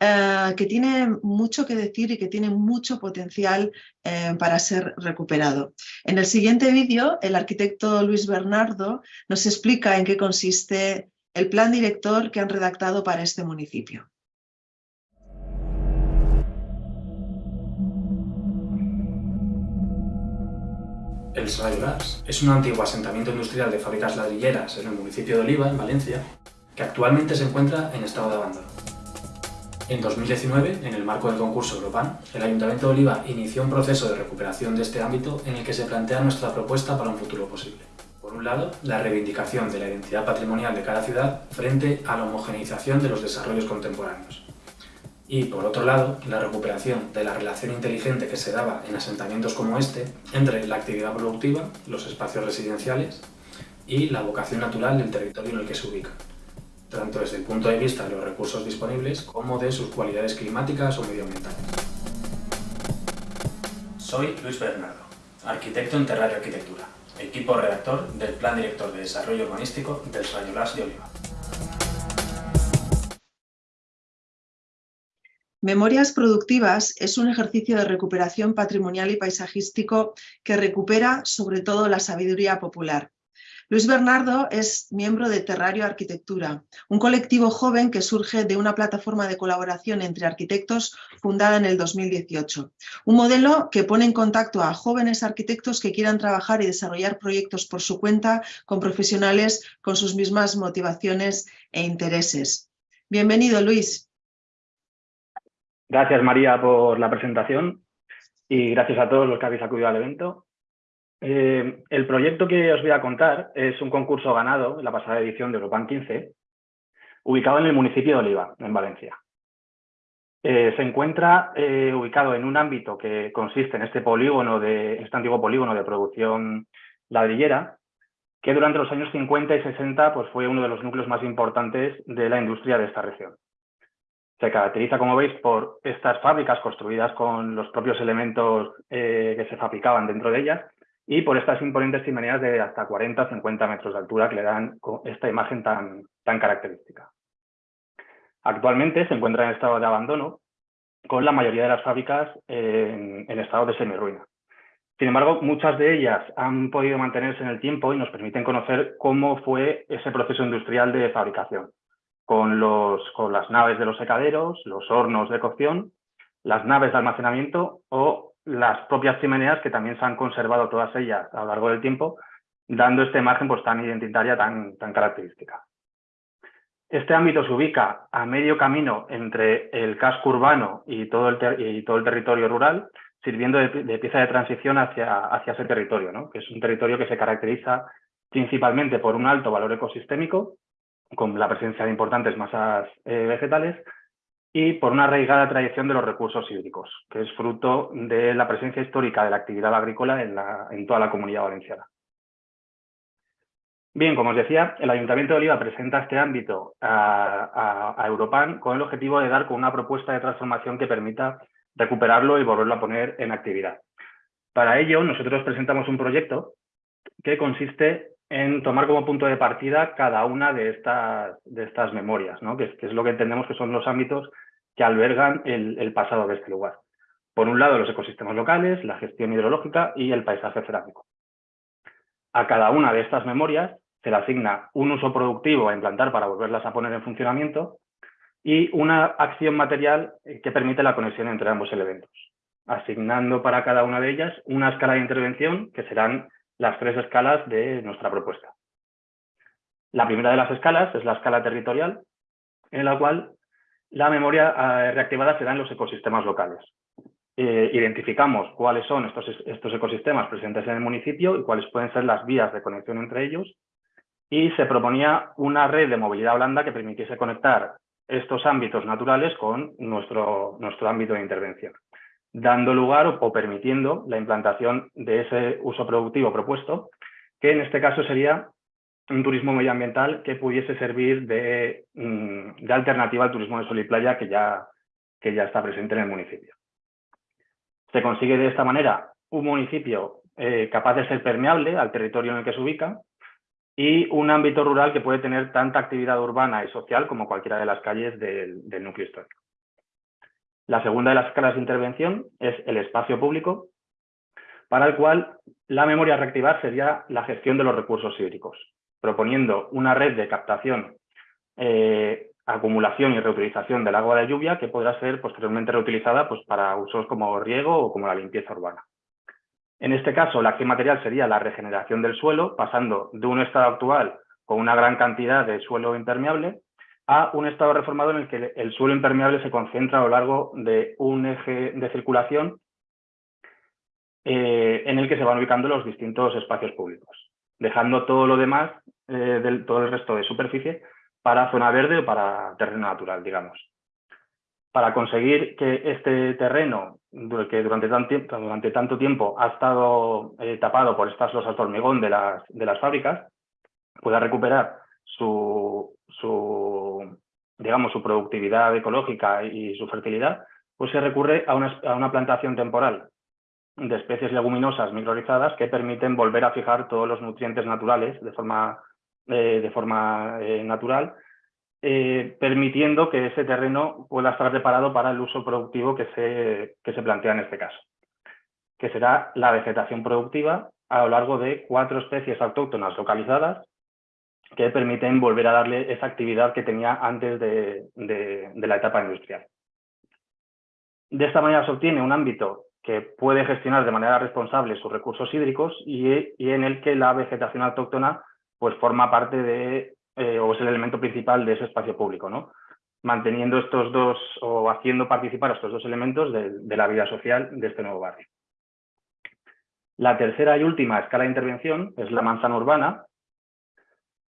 eh, que tiene mucho que decir y que tiene mucho potencial eh, para ser recuperado. En el siguiente vídeo, el arquitecto Luis Bernardo nos explica en qué consiste el plan director que han redactado para este municipio. El Srayolars es un antiguo asentamiento industrial de fábricas ladrilleras en el municipio de Oliva, en Valencia, que actualmente se encuentra en estado de abandono. En 2019, en el marco del concurso Europan, el Ayuntamiento de Oliva inició un proceso de recuperación de este ámbito en el que se plantea nuestra propuesta para un futuro posible. Por un lado, la reivindicación de la identidad patrimonial de cada ciudad frente a la homogeneización de los desarrollos contemporáneos. Y, por otro lado, la recuperación de la relación inteligente que se daba en asentamientos como este entre la actividad productiva, los espacios residenciales y la vocación natural del territorio en el que se ubica, tanto desde el punto de vista de los recursos disponibles como de sus cualidades climáticas o medioambientales. Soy Luis Bernardo, arquitecto en Terrario Arquitectura equipo redactor del Plan Director de Desarrollo Urbanístico del Rayolás de Oliva. Memorias Productivas es un ejercicio de recuperación patrimonial y paisajístico que recupera sobre todo la sabiduría popular. Luis Bernardo es miembro de Terrario Arquitectura, un colectivo joven que surge de una plataforma de colaboración entre arquitectos fundada en el 2018. Un modelo que pone en contacto a jóvenes arquitectos que quieran trabajar y desarrollar proyectos por su cuenta con profesionales con sus mismas motivaciones e intereses. Bienvenido, Luis. Gracias, María, por la presentación y gracias a todos los que habéis acudido al evento. Eh, el proyecto que os voy a contar es un concurso ganado en la pasada edición de Europan 15, ubicado en el municipio de Oliva, en Valencia. Eh, se encuentra eh, ubicado en un ámbito que consiste en este polígono de este antiguo polígono de producción ladrillera, que durante los años 50 y 60 pues, fue uno de los núcleos más importantes de la industria de esta región. Se caracteriza, como veis, por estas fábricas construidas con los propios elementos que se fabricaban dentro de ellas y por estas imponentes chimeneas de hasta 40 o 50 metros de altura que le dan esta imagen tan, tan característica. Actualmente se encuentra en estado de abandono, con la mayoría de las fábricas en, en estado de semirruina. Sin embargo, muchas de ellas han podido mantenerse en el tiempo y nos permiten conocer cómo fue ese proceso industrial de fabricación, con, los, con las naves de los secaderos, los hornos de cocción, las naves de almacenamiento o las propias chimeneas que también se han conservado todas ellas a lo largo del tiempo, dando esta imagen pues, tan identitaria, tan, tan característica. Este ámbito se ubica a medio camino entre el casco urbano y todo el, y todo el territorio rural, sirviendo de, pieza de transición hacia, hacia ese territorio, ¿no? que es un territorio que se caracteriza principalmente por un alto valor ecosistémico, con la presencia de importantes masas eh, vegetales, y por una arraigada tradición de los recursos hídricos, que es fruto de la presencia histórica de la actividad agrícola en, toda la comunidad valenciana. Bien, como os decía, el Ayuntamiento de Oliva presenta este ámbito a, a, Europan con el objetivo de dar con una propuesta de transformación que permita recuperarlo y volverlo a poner en actividad. Para ello, nosotros presentamos un proyecto que consiste en tomar como punto de partida cada una de estas, de estas memorias, que, es, lo que entendemos que son los ámbitos que albergan el, pasado de este lugar. Por un lado, los ecosistemas locales, la gestión hidrológica y el paisaje cerámico. A cada una de estas memorias se le asigna un uso productivo a implantar para volverlas a poner en funcionamiento y una acción material que permite la conexión entre ambos elementos, asignando para cada una de ellas una escala de intervención que serán las tres escalas de nuestra propuesta. La primera de las escalas es la escala territorial, en la cual la memoria eh, reactivada se da en los ecosistemas locales. Eh, identificamos cuáles son estos, estos ecosistemas presentes en el municipio y cuáles pueden ser las vías de conexión entre ellos y se proponía una red de movilidad blanda que permitiese conectar estos ámbitos naturales con nuestro, nuestro ámbito de intervención dando lugar o, permitiendo la implantación de ese uso productivo propuesto, que en este caso sería un turismo medioambiental que pudiese servir de, mm, alternativa al turismo de sol y playa que ya, que ya está presente en el municipio. Se consigue de esta manera un municipio eh, capaz de ser permeable al territorio en el que se ubica y un ámbito rural que puede tener tanta actividad urbana y social como cualquiera de las calles del, núcleo histórico. La segunda de las escalas de intervención es el espacio público, para el cual la memoria a reactivar sería la gestión de los recursos hídricos, proponiendo una red de captación, eh, acumulación y reutilización del agua de lluvia que podrá ser posteriormente reutilizada pues, para usos como riego o como la limpieza urbana. En este caso, la acción material sería la regeneración del suelo, pasando de un estado actual con una gran cantidad de suelo impermeable a un estado reformado en el que el suelo impermeable se concentra a lo largo de un eje de circulación eh, en el que se van ubicando los distintos espacios públicos, dejando todo lo demás, eh, todo el resto de superficie, para zona verde o para terreno natural, digamos. Para conseguir que este terreno, que durante, durante tanto tiempo ha estado eh, tapado por estas losas de hormigón de las, de las fábricas, pueda recuperar su, su, digamos, su productividad ecológica y su fertilidad, pues se recurre a una, a una plantación temporal de especies leguminosas microrizadas que permiten volver a fijar todos los nutrientes naturales de forma, eh, de forma eh, natural eh, permitiendo que ese terreno pueda estar preparado para el uso productivo que se, que se plantea en este caso, que será la vegetación productiva a lo largo de cuatro especies autóctonas localizadas que permiten volver a darle esa actividad que tenía antes de, la etapa industrial. De esta manera se obtiene un ámbito que puede gestionar de manera responsable sus recursos hídricos y, en el que la vegetación autóctona pues forma parte de eh, o es el elemento principal de ese espacio público, ¿no? manteniendo estos dos o haciendo participar estos dos elementos de, la vida social de este nuevo barrio. La tercera y última escala de intervención es la manzana urbana,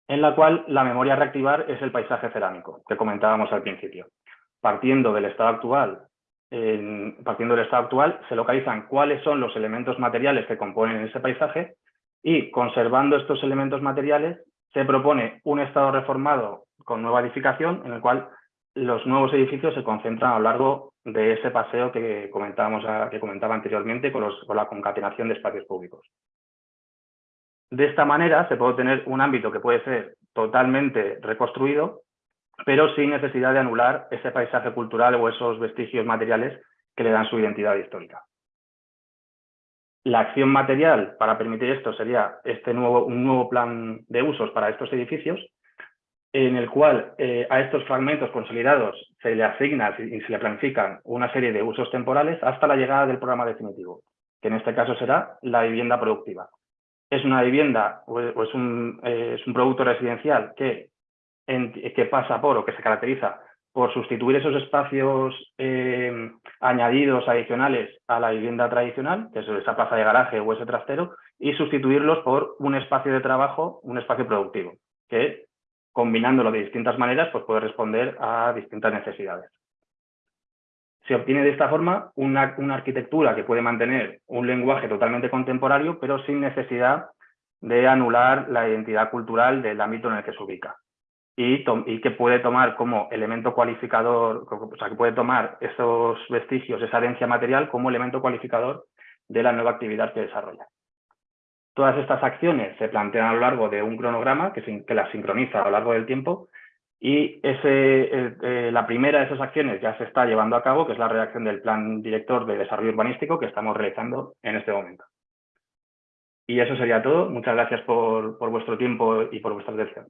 en la cual la memoria a reactivar es el paisaje cerámico, que comentábamos al principio. Partiendo del estado actual, partiendo del estado actual, se localizan cuáles son los elementos materiales que componen ese paisaje y conservando estos elementos materiales se propone un estado reformado con nueva edificación en el cual los nuevos edificios se concentran a lo largo de ese paseo que, comentábamos, que comentaba anteriormente con, con la concatenación de espacios públicos. De esta manera se puede tener un ámbito que puede ser totalmente reconstruido, pero sin necesidad de anular ese paisaje cultural o esos vestigios materiales que le dan su identidad histórica. La acción material para permitir esto sería este nuevo, un nuevo plan de usos para estos edificios, en el cual eh, a estos fragmentos consolidados se le asigna y se le planifican una serie de usos temporales hasta la llegada del programa definitivo, que en este caso será la vivienda productiva. Es una vivienda o es un, eh, es un producto residencial que, que pasa por o que se caracteriza por sustituir esos espacios eh, añadidos adicionales a la vivienda tradicional, que es esa plaza de garaje o ese trastero, y sustituirlos por un espacio de trabajo, un espacio productivo, que combinándolo de distintas maneras pues puede responder a distintas necesidades. Se obtiene de esta forma una, una arquitectura que puede mantener un lenguaje totalmente contemporáneo, pero sin necesidad de anular la identidad cultural del ámbito en el que se ubica y, que puede tomar como elemento cualificador, o sea, que puede tomar esos vestigios, esa herencia material como elemento cualificador de la nueva actividad que desarrolla. Todas estas acciones se plantean a lo largo de un cronograma que, que las sincroniza a lo largo del tiempo y ese, eh, eh, la primera de esas acciones ya se está llevando a cabo, que es la redacción del Plan Director de Desarrollo Urbanístico que estamos realizando en este momento. Y eso sería todo. Muchas gracias por, por vuestro tiempo y por vuestra atención.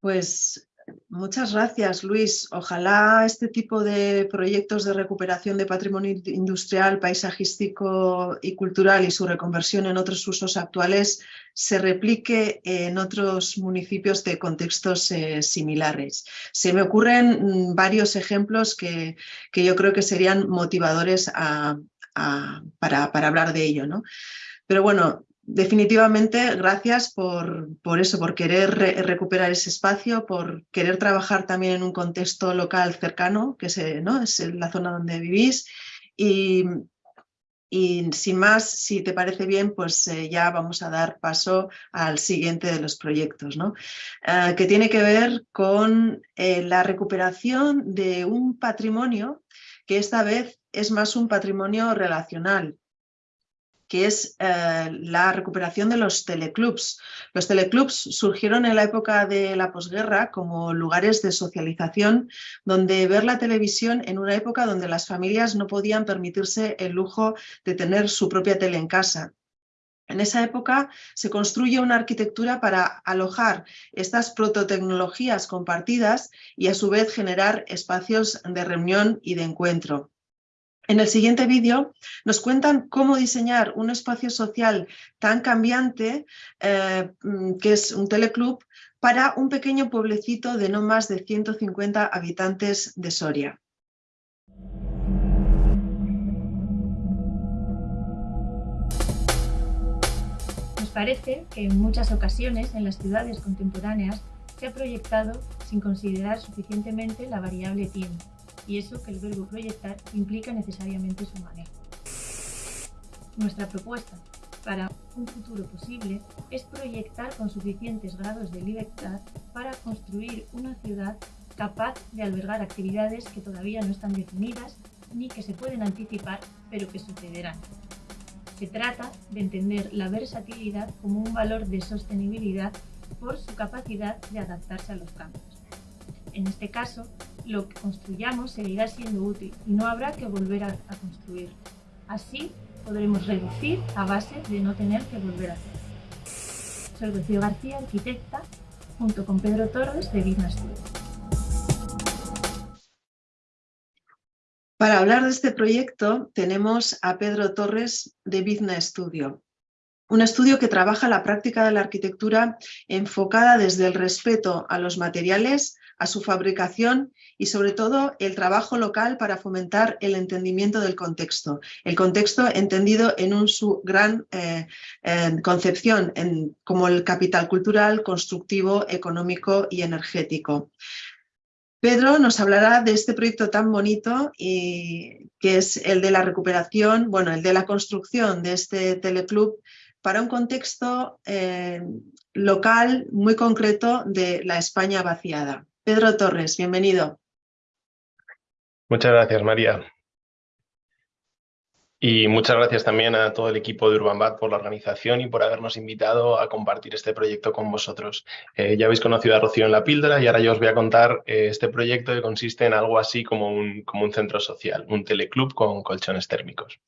Pues muchas gracias, Luis. Ojalá este tipo de proyectos de recuperación de patrimonio industrial, paisajístico y cultural y su reconversión en otros usos actuales se replique en otros municipios de contextos eh, similares. Se me ocurren mm, varios ejemplos que, yo creo que serían motivadores para, hablar de ello. ¿no? Pero bueno, definitivamente gracias por, eso, por querer recuperar ese espacio, por querer trabajar también en un contexto local cercano, que es, es la zona donde vivís, y, sin más, si te parece bien, pues eh, ya vamos a dar paso al siguiente de los proyectos, ¿no? Eh, que tiene que ver con eh, la recuperación de un patrimonio que esta vez es más un patrimonio relacional, que es eh, la recuperación de los teleclubs. Los teleclubs surgieron en la época de la posguerra como lugares de socialización donde ver la televisión en una época donde las familias no podían permitirse el lujo de tener su propia tele en casa. En esa época se construye una arquitectura para alojar estas prototecnologías compartidas y a su vez generar espacios de reunión y de encuentro. En el siguiente vídeo nos cuentan cómo diseñar un espacio social tan cambiante, eh, mm, que es un teleclub, para un pequeño pueblecito de no más de 150 habitantes de Soria. Nos parece que en muchas ocasiones en las ciudades contemporáneas se ha proyectado sin considerar suficientemente la variable tiempo y eso que el verbo proyectar implica necesariamente su manejo. Nuestra propuesta para un futuro posible es proyectar con suficientes grados de libertad para construir una ciudad capaz de albergar actividades que todavía no están definidas ni que se pueden anticipar, pero que sucederán. Se trata de entender la versatilidad como un valor de sostenibilidad por su capacidad de adaptarse a los cambios. En este caso, lo que construyamos seguirá siendo útil y no habrá que volver a, construir. Así podremos reducir a base de no tener que volver a hacer. Soy Rocío García, arquitecta, junto con Pedro Torres de Business Studio. Para hablar de este proyecto tenemos a Pedro Torres de Business Studio, un estudio que trabaja la práctica de la arquitectura enfocada desde el respeto a los materiales, a su fabricación y sobre todo el trabajo local para fomentar el entendimiento del contexto. El contexto entendido en un, su gran eh, concepción en, como el capital cultural, constructivo, económico y energético. Pedro nos hablará de este proyecto tan bonito y que es el de la recuperación, bueno, el de la construcción de este teleclub para un contexto eh, local muy concreto de la España vaciada. Pedro Torres, bienvenido. Muchas gracias, María. Y muchas gracias también a todo el equipo de UrbanBat por la organización y por habernos invitado a compartir este proyecto con vosotros. Eh, ya habéis conocido a Rocío en la píldora y ahora yo os voy a contar eh, este proyecto que consiste en algo así como un, como un centro social, un teleclub con colchones térmicos.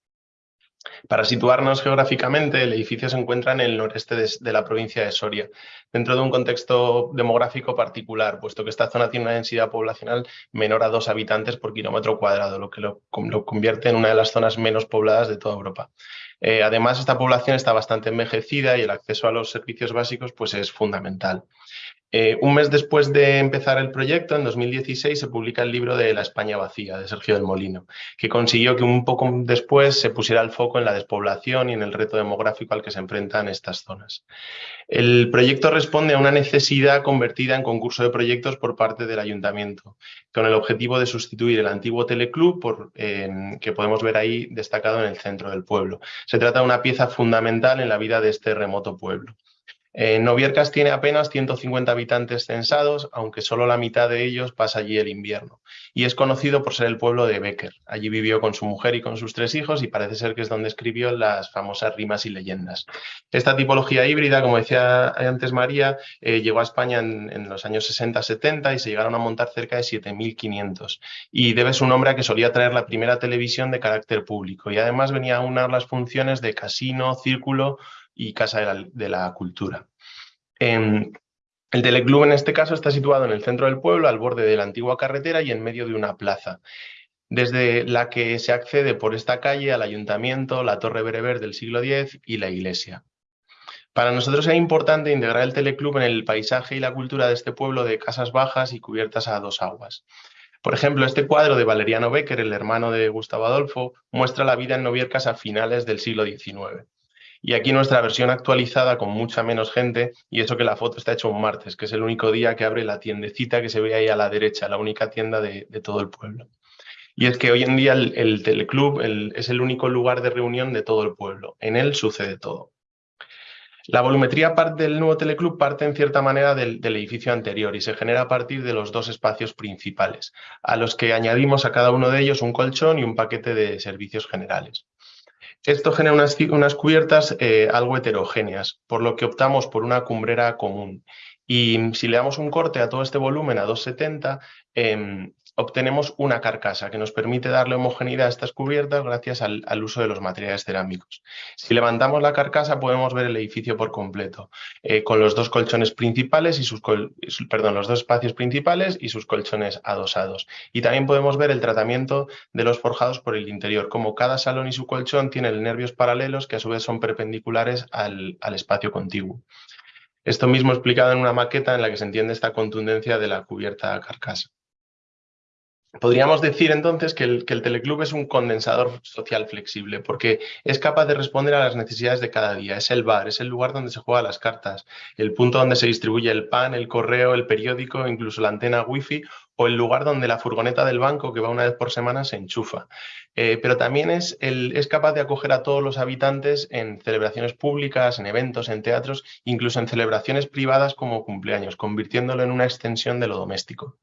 Para situarnos geográficamente, el edificio se encuentra en el noreste de, la provincia de Soria, dentro de un contexto demográfico particular, puesto que esta zona tiene una densidad poblacional menor a dos habitantes por kilómetro cuadrado, lo que lo, convierte en una de las zonas menos pobladas de toda Europa. Eh, además, esta población está bastante envejecida y el acceso a los servicios básicos pues, es fundamental. Eh, un mes después de empezar el proyecto, en 2016, se publica el libro de La España vacía, de Sergio del Molino, que consiguió que un poco después se pusiera el foco en la despoblación y en el reto demográfico al que se enfrentan estas zonas. El proyecto responde a una necesidad convertida en concurso de proyectos por parte del ayuntamiento, con el objetivo de sustituir el antiguo teleclub que podemos ver ahí destacado en el centro del pueblo. Se trata de una pieza fundamental en la vida de este remoto pueblo. Eh, Noviercas tiene apenas 150 habitantes censados, aunque solo la mitad de ellos pasa allí el invierno. Y es conocido por ser el pueblo de Becker. Allí vivió con su mujer y con sus tres hijos y parece ser que es donde escribió las famosas rimas y leyendas. Esta tipología híbrida, como decía antes María, eh, llegó a España en, en los años 60-70 y se llegaron a montar cerca de 7.500. Y debe su nombre a que solía traer la primera televisión de carácter público y además venía a unar las funciones de casino, círculo, y Casa de la, Cultura. el teleclub en este caso está situado en el centro del pueblo, al borde de la antigua carretera y en medio de una plaza, desde la que se accede por esta calle al ayuntamiento, la Torre Bereber del siglo X y la iglesia. Para nosotros es importante integrar el teleclub en el paisaje y la cultura de este pueblo de casas bajas y cubiertas a dos aguas. Por ejemplo, este cuadro de Valeriano Becker, el hermano de Gustavo Adolfo, muestra la vida en Noviercas a finales del siglo XIX. Y aquí nuestra versión actualizada con mucha menos gente, y eso que la foto está hecha un martes, que es el único día que abre la tiendecita que se ve ahí a la derecha, la única tienda de, todo el pueblo. Y es que hoy en día el, teleclub es el único lugar de reunión de todo el pueblo. En él sucede todo. La volumetría del nuevo teleclub parte en cierta manera del, edificio anterior y se genera a partir de los dos espacios principales, a los que añadimos a cada uno de ellos un colchón y un paquete de servicios generales. Esto genera unas, cubiertas eh, algo heterogéneas, por lo que optamos por una cumbrera común. Y si le damos un corte a todo este volumen a 270, obtenemos una carcasa que nos permite darle homogeneidad a estas cubiertas gracias al, uso de los materiales cerámicos. Si levantamos la carcasa podemos ver el edificio por completo, eh, con los dos colchones principales y sus, perdón, los dos espacios principales y sus colchones adosados. Y también podemos ver el tratamiento de los forjados por el interior, como cada salón y su colchón tienen nervios paralelos que a su vez son perpendiculares al, al espacio contiguo. Esto mismo explicado en una maqueta en la que se entiende esta contundencia de la cubierta carcasa. Podríamos decir entonces que el, teleclub es un condensador social flexible porque es capaz de responder a las necesidades de cada día. Es el bar, es el lugar donde se juegan las cartas, el punto donde se distribuye el pan, el correo, el periódico, incluso la antena wifi o el lugar donde la furgoneta del banco que va una vez por semana se enchufa. Eh, pero también es, es capaz de acoger a todos los habitantes en celebraciones públicas, en eventos, en teatros, incluso en celebraciones privadas como cumpleaños, convirtiéndolo en una extensión de lo doméstico.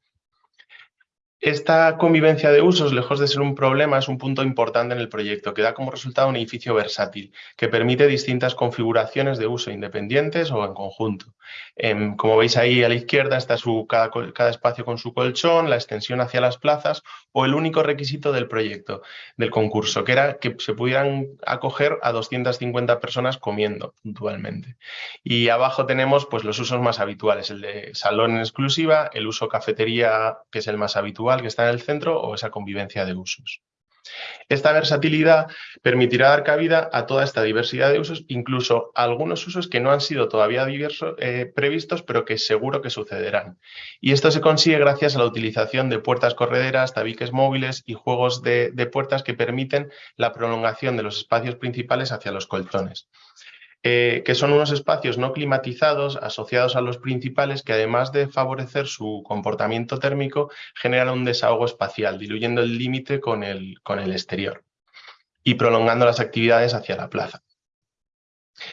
Esta convivencia de usos, lejos de ser un problema, es un punto importante en el proyecto, que da como resultado un edificio versátil, que permite distintas configuraciones de uso independientes o en conjunto. Em, como veis ahí a la izquierda está su, cada, espacio con su colchón, la extensión hacia las plazas o el único requisito del proyecto, del concurso, que era que se pudieran acoger a 250 personas comiendo puntualmente. Y abajo tenemos pues, los usos más habituales, el de salón en exclusiva, el uso cafetería, que es el más habitual, que está en el centro o esa convivencia de usos. Esta versatilidad permitirá dar cabida a toda esta diversidad de usos, incluso algunos usos que no han sido todavía eh, previstos, pero que seguro que sucederán. Y esto se consigue gracias a la utilización de puertas correderas, tabiques móviles y juegos de puertas que permiten la prolongación de los espacios principales hacia los colchones. Eh, que son unos espacios no climatizados asociados a los principales que además de favorecer su comportamiento térmico, generan un desahogo espacial, diluyendo el límite con el exterior y prolongando las actividades hacia la plaza.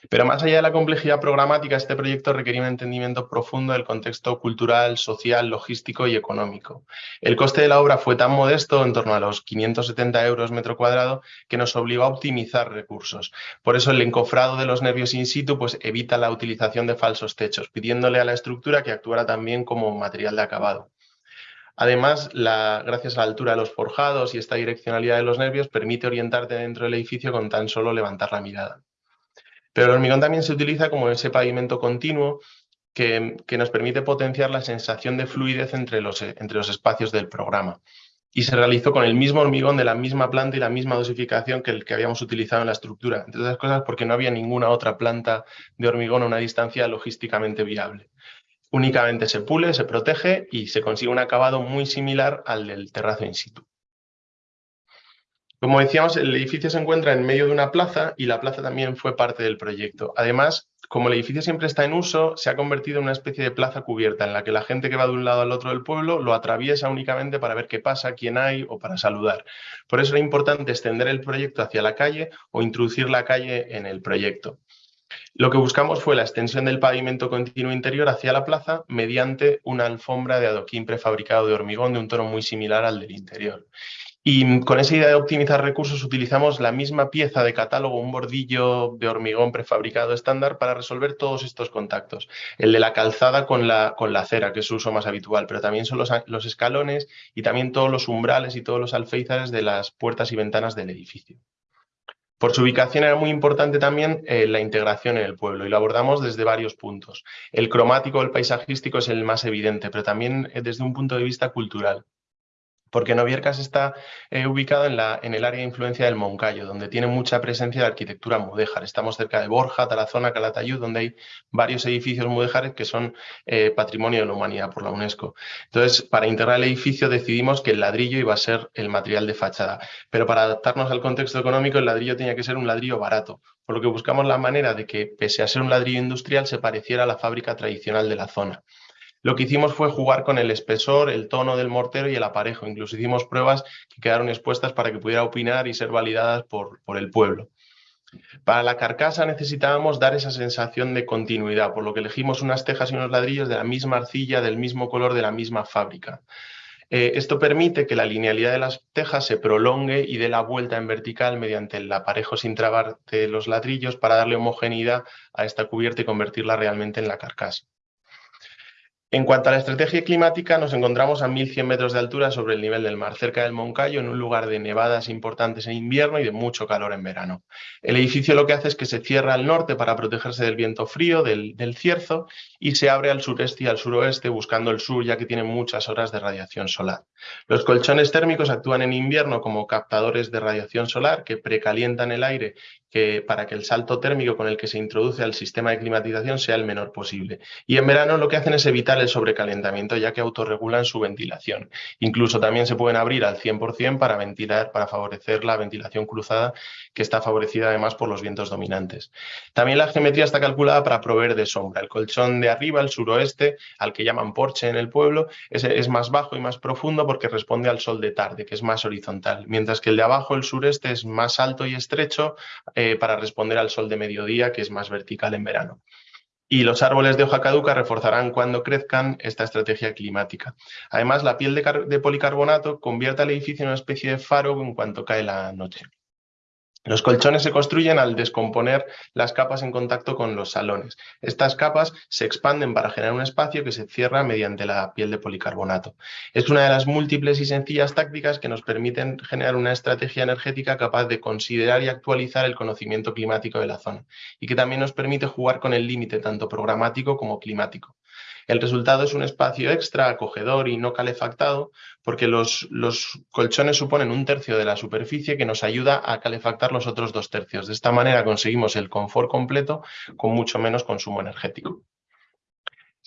Pero más allá de la complejidad programática, este proyecto requería un entendimiento profundo del contexto cultural, social, logístico y económico. El coste de la obra fue tan modesto, en torno a los 570 euros metro cuadrado, que nos obligó a optimizar recursos. Por eso el encofrado de los nervios in situ pues, evita la utilización de falsos techos, pidiéndole a la estructura que actuara también como material de acabado. Además, gracias a la altura de los forjados y esta direccionalidad de los nervios, permite orientarte dentro del edificio con tan solo levantar la mirada. Pero el hormigón también se utiliza como ese pavimento continuo que, nos permite potenciar la sensación de fluidez entre los, entre los espacios del programa. Y se realizó con el mismo hormigón de la misma planta y la misma dosificación que el que habíamos utilizado en la estructura. Entre otras cosas porque no había ninguna otra planta de hormigón a una distancia logísticamente viable. Únicamente se pule, se protege y se consigue un acabado muy similar al del terrazo in situ. Como decíamos, el edificio se encuentra en medio de una plaza y la plaza también fue parte del proyecto. Además, como el edificio siempre está en uso, se ha convertido en una especie de plaza cubierta en la que la gente que va de un lado al otro del pueblo lo atraviesa únicamente para ver qué pasa, quién hay o para saludar. Por eso era importante extender el proyecto hacia la calle o introducir la calle en el proyecto. Lo que buscamos fue la extensión del pavimento continuo interior hacia la plaza mediante una alfombra de adoquín prefabricado de hormigón de un tono muy similar al del interior. Y con esa idea de optimizar recursos utilizamos la misma pieza de catálogo, un bordillo de hormigón prefabricado estándar para resolver todos estos contactos. El de la calzada con la, con la acera, que es su uso más habitual, pero también son los, los escalones y también todos los umbrales y todos los alféizares de las puertas y ventanas del edificio. Por su ubicación era muy importante también eh, la integración en el pueblo y lo abordamos desde varios puntos. El cromático, el paisajístico es el más evidente, pero también eh, desde un punto de vista cultural porque Noviercas está eh, ubicado en, la, el área de influencia del Moncayo, donde tiene mucha presencia de arquitectura mudéjar. Estamos cerca de Borja, Tarazona, Calatayud, donde hay varios edificios mudéjares que son eh, patrimonio de la humanidad por la UNESCO. Entonces, para integrar el edificio decidimos que el ladrillo iba a ser el material de fachada, pero para adaptarnos al contexto económico el ladrillo tenía que ser un ladrillo barato, por lo que buscamos la manera de que, pese a ser un ladrillo industrial, se pareciera a la fábrica tradicional de la zona. Lo que hicimos fue jugar con el espesor, el tono del mortero y el aparejo. Incluso hicimos pruebas que quedaron expuestas para que pudiera opinar y ser validadas por, el pueblo. Para la carcasa necesitábamos dar esa sensación de continuidad, por lo que elegimos unas tejas y unos ladrillos de la misma arcilla, del mismo color, de la misma fábrica. Eh, esto permite que la linealidad de las tejas se prolongue y dé la vuelta en vertical mediante el aparejo sin trabar de los ladrillos para darle homogeneidad a esta cubierta y convertirla realmente en la carcasa. En cuanto a la estrategia climática, nos encontramos a 1.100 metros de altura sobre el nivel del mar, cerca del Moncayo, en un lugar de nevadas importantes en invierno y de mucho calor en verano. El edificio lo que hace es que se cierra al norte para protegerse del viento frío, del, cierzo, y se abre al sureste y al suroeste buscando el sur, ya que tiene muchas horas de radiación solar. Los colchones térmicos actúan en invierno como captadores de radiación solar que precalientan el aire para que el salto térmico con el que se introduce al sistema de climatización sea el menor posible. Y en verano lo que hacen es evitar el sobrecalentamiento, ya que autorregulan su ventilación. Incluso también se pueden abrir al 100% para ventilar, para favorecer la ventilación cruzada, que está favorecida además por los vientos dominantes. También la geometría está calculada para proveer de sombra. El colchón de arriba, el suroeste, al que llaman porche en el pueblo, es, más bajo y más profundo porque responde al sol de tarde, que es más horizontal, mientras que el de abajo, el sureste, es más alto y estrecho, eh, para responder al sol de mediodía, que es más vertical en verano. Y los árboles de hoja caduca reforzarán cuando crezcan esta estrategia climática. Además, la piel de policarbonato convierte al edificio en una especie de faro en cuanto cae la noche. Los colchones se construyen al descomponer las capas en contacto con los salones. Estas capas se expanden para generar un espacio que se cierra mediante la piel de policarbonato. Es una de las múltiples y sencillas tácticas que nos permiten generar una estrategia energética capaz de considerar y actualizar el conocimiento climático de la zona y que también nos permite jugar con el límite tanto programático como climático. El resultado es un espacio extra, acogedor y no calefactado, porque los, los, colchones suponen un tercio de la superficie que nos ayuda a calefactar los otros dos tercios. De esta manera conseguimos el confort completo con mucho menos consumo energético.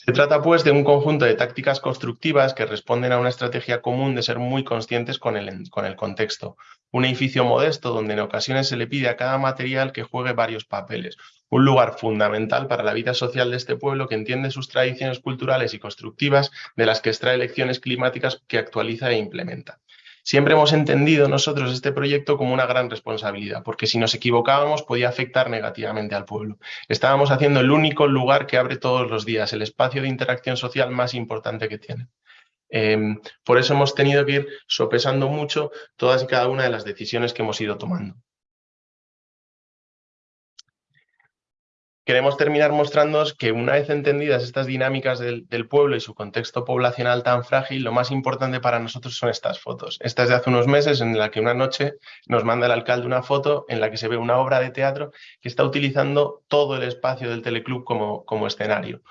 Se trata pues de un conjunto de tácticas constructivas que responden a una estrategia común de ser muy conscientes con el, con el, contexto. Un edificio modesto donde en ocasiones se le pide a cada material que juegue varios papeles un lugar fundamental para la vida social de este pueblo que entiende sus tradiciones culturales y constructivas, de las que extrae lecciones climáticas que actualiza e implementa. Siempre hemos entendido nosotros este proyecto como una gran responsabilidad, porque si nos equivocábamos podía afectar negativamente al pueblo. Estábamos haciendo el único lugar que abre todos los días, el espacio de interacción social más importante que tiene. Em, por eso hemos tenido que ir sopesando mucho todas y cada una de las decisiones que hemos ido tomando. Queremos terminar mostrándoos que una vez entendidas estas dinámicas del, pueblo y su contexto poblacional tan frágil, lo más importante para nosotros son estas fotos. Esta es de hace unos meses en la que una noche nos manda el alcalde una foto en la que se ve una obra de teatro que está utilizando todo el espacio del teleclub como, escenario.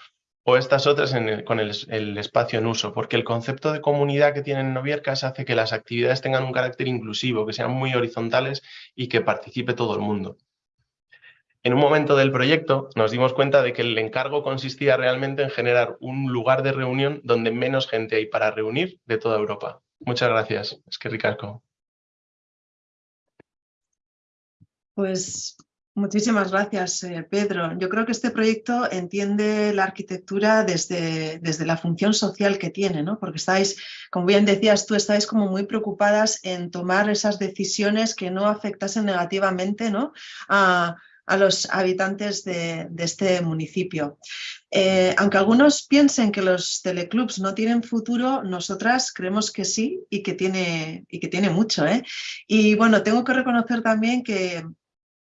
O estas otras con el, el, espacio en uso, porque el concepto de comunidad que tienen Noviercas hace que las actividades tengan un carácter inclusivo, que sean muy horizontales y que participe todo el mundo. En un momento del proyecto nos dimos cuenta de que el encargo consistía realmente en generar un lugar de reunión donde menos gente hay para reunir de toda Europa. Muchas gracias. Es que ricasco. Pues muchísimas gracias, eh, Pedro. Yo creo que este proyecto entiende la arquitectura desde, desde la función social que tiene, ¿no? porque estáis, como bien decías tú, estáis como muy preocupadas en tomar esas decisiones que no afectasen negativamente ¿no? a, a los habitantes de, este municipio. Eh, aunque algunos piensen que los teleclubs no tienen futuro, nosotras creemos que sí y que tiene, y que tiene mucho. ¿eh? Y bueno, tengo que reconocer también que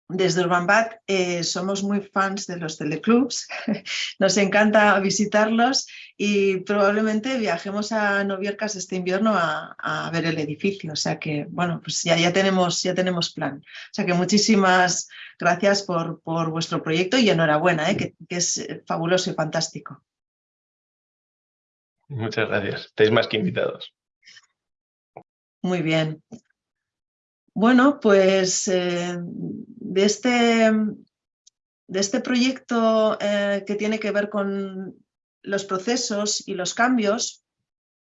desde Urban eh, somos muy fans de los teleclubs, nos encanta visitarlos y probablemente viajemos a Noviercas este invierno a, ver el edificio. O sea que, bueno, pues ya, ya, tenemos, ya tenemos plan. O sea que muchísimas gracias por, por vuestro proyecto y enhorabuena, ¿eh? que, que es fabuloso y fantástico. Muchas gracias. Estáis más que invitados. Muy bien. Bueno, pues eh, de, este, de este proyecto eh, que tiene que ver con los procesos y los cambios,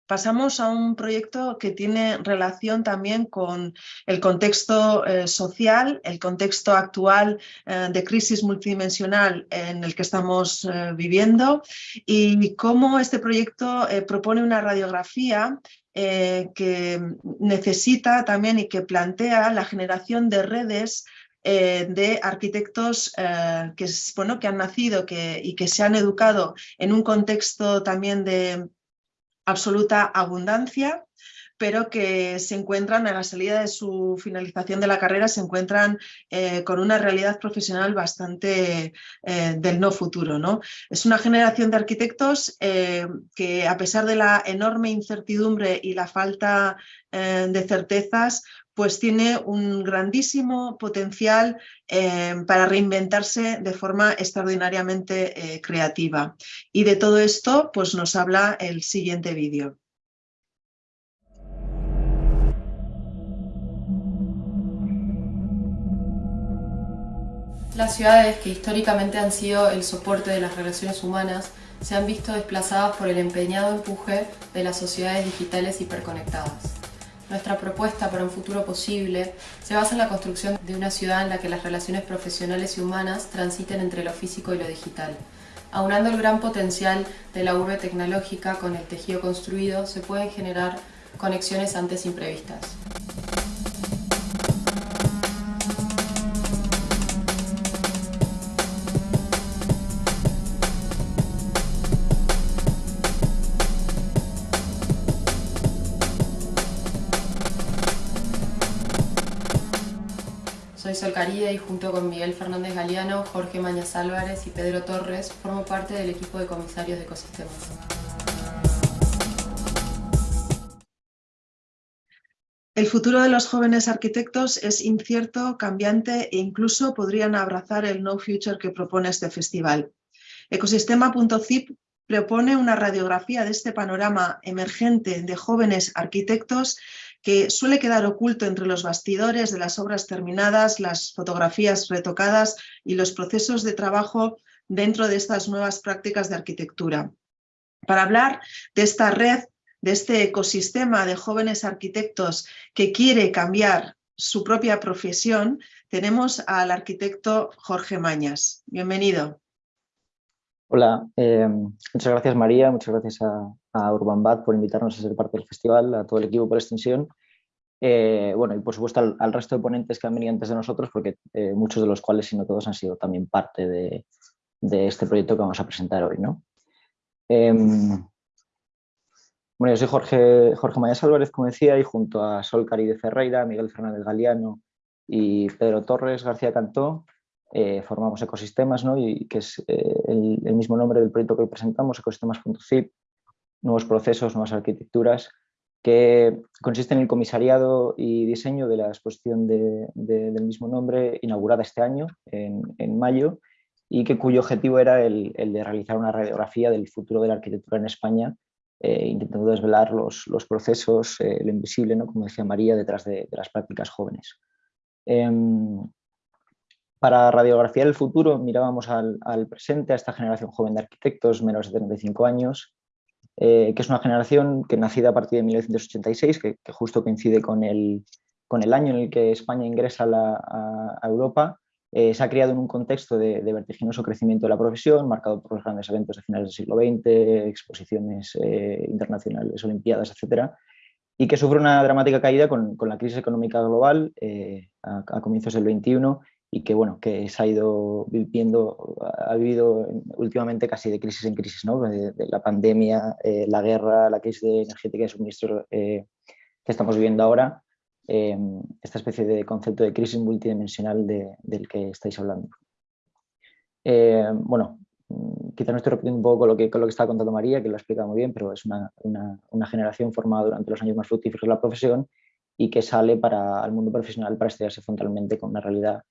pasamos a un proyecto que tiene relación también con el contexto eh, social, el contexto actual de crisis multidimensional en el que estamos viviendo y cómo este proyecto propone una radiografía que necesita también y que plantea la generación de redes de arquitectos que, bueno, que han nacido y que se han educado en un contexto también de absoluta abundancia, pero que se encuentran a la salida de su finalización de la carrera, se encuentran eh, con una realidad profesional bastante eh, del no futuro. ¿no? Es una generación de arquitectos eh, que a pesar de la enorme incertidumbre y la falta de certezas, pues tiene un grandísimo potencial para reinventarse de forma extraordinariamente creativa. Y de todo esto pues nos habla el siguiente vídeo. Las ciudades que históricamente han sido el soporte de las relaciones humanas se han visto desplazadas por el empeñado empuje de las sociedades digitales hiperconectadas. Nuestra propuesta para un futuro posible se basa en la construcción de una ciudad en la que las relaciones profesionales y humanas transiten entre lo físico y lo digital. Aunando el gran potencial de la urbe tecnológica con el tejido construido, se pueden generar conexiones antes imprevistas. Sol Caride y junto con Miguel Fernández Galeano, Jorge Mañas Álvarez y Pedro Torres formo parte del equipo de comisarios de ecosistemas. El futuro de los jóvenes arquitectos es incierto, cambiante e incluso podrían abrazar el no future que propone este festival. Ecosistema.zip propone una radiografía de este panorama emergente de jóvenes arquitectos que suele quedar oculto entre los bastidores de las obras terminadas, las fotografías retocadas y los procesos de trabajo dentro de estas nuevas prácticas de arquitectura. Para hablar de esta red, de este ecosistema de jóvenes arquitectos que quiere cambiar su propia profesión, tenemos al arquitecto Jorge Mañas. Bienvenido. Hola, eh, muchas gracias María, muchas gracias a, a por invitarnos a ser parte del festival, a todo el equipo por extensión. Eh, bueno, y por supuesto al, resto de ponentes que han venido antes de nosotros, porque eh, muchos de los cuales, si no todos, han sido también parte de, este proyecto que vamos a presentar hoy. ¿no? Em, bueno, yo soy Jorge, Jorge Mayas Álvarez, como decía, y junto a Sol Cari de Ferreira, Miguel Fernández Galeano y Pedro Torres García Cantó, eh, formamos ecosistemas, ¿no? y que es eh, el, mismo nombre del proyecto que hoy presentamos, ecosistemas.zip, nuevos procesos, nuevas arquitecturas, que consiste en el comisariado y diseño de la exposición del mismo nombre, inaugurada este año, en, mayo, y que cuyo objetivo era el, de realizar una radiografía del futuro de la arquitectura en España, eh, intentando desvelar los, procesos, lo invisible, ¿no? como decía María, detrás de, las prácticas jóvenes. Para radiografiar el futuro mirábamos al, presente, a esta generación joven de arquitectos, menos de 35 años, eh, que es una generación que nacida a partir de 1986, que, justo coincide con el, con el, año en el que España ingresa a, Europa, eh, se ha criado en un contexto de, vertiginoso crecimiento de la profesión, marcado por los grandes eventos de finales del siglo XX, exposiciones eh, internacionales, olimpiadas, etcétera, y que sufre una dramática caída con, con la crisis económica global a, a, comienzos del XXI y que, bueno, que se ha ido viviendo, ha vivido últimamente casi de crisis en crisis, ¿no? de, la pandemia, eh, la guerra, la crisis de energética y suministro eh, que estamos viviendo ahora, eh, esta especie de concepto de crisis multidimensional del que estáis hablando. bueno, quizá no estoy repitiendo un poco lo que, con lo que estaba contando María, que lo ha explicado muy bien, pero es una, una, una generación formada durante los años más fructíferos de la profesión y que sale para el mundo profesional para estudiarse frontalmente con una realidad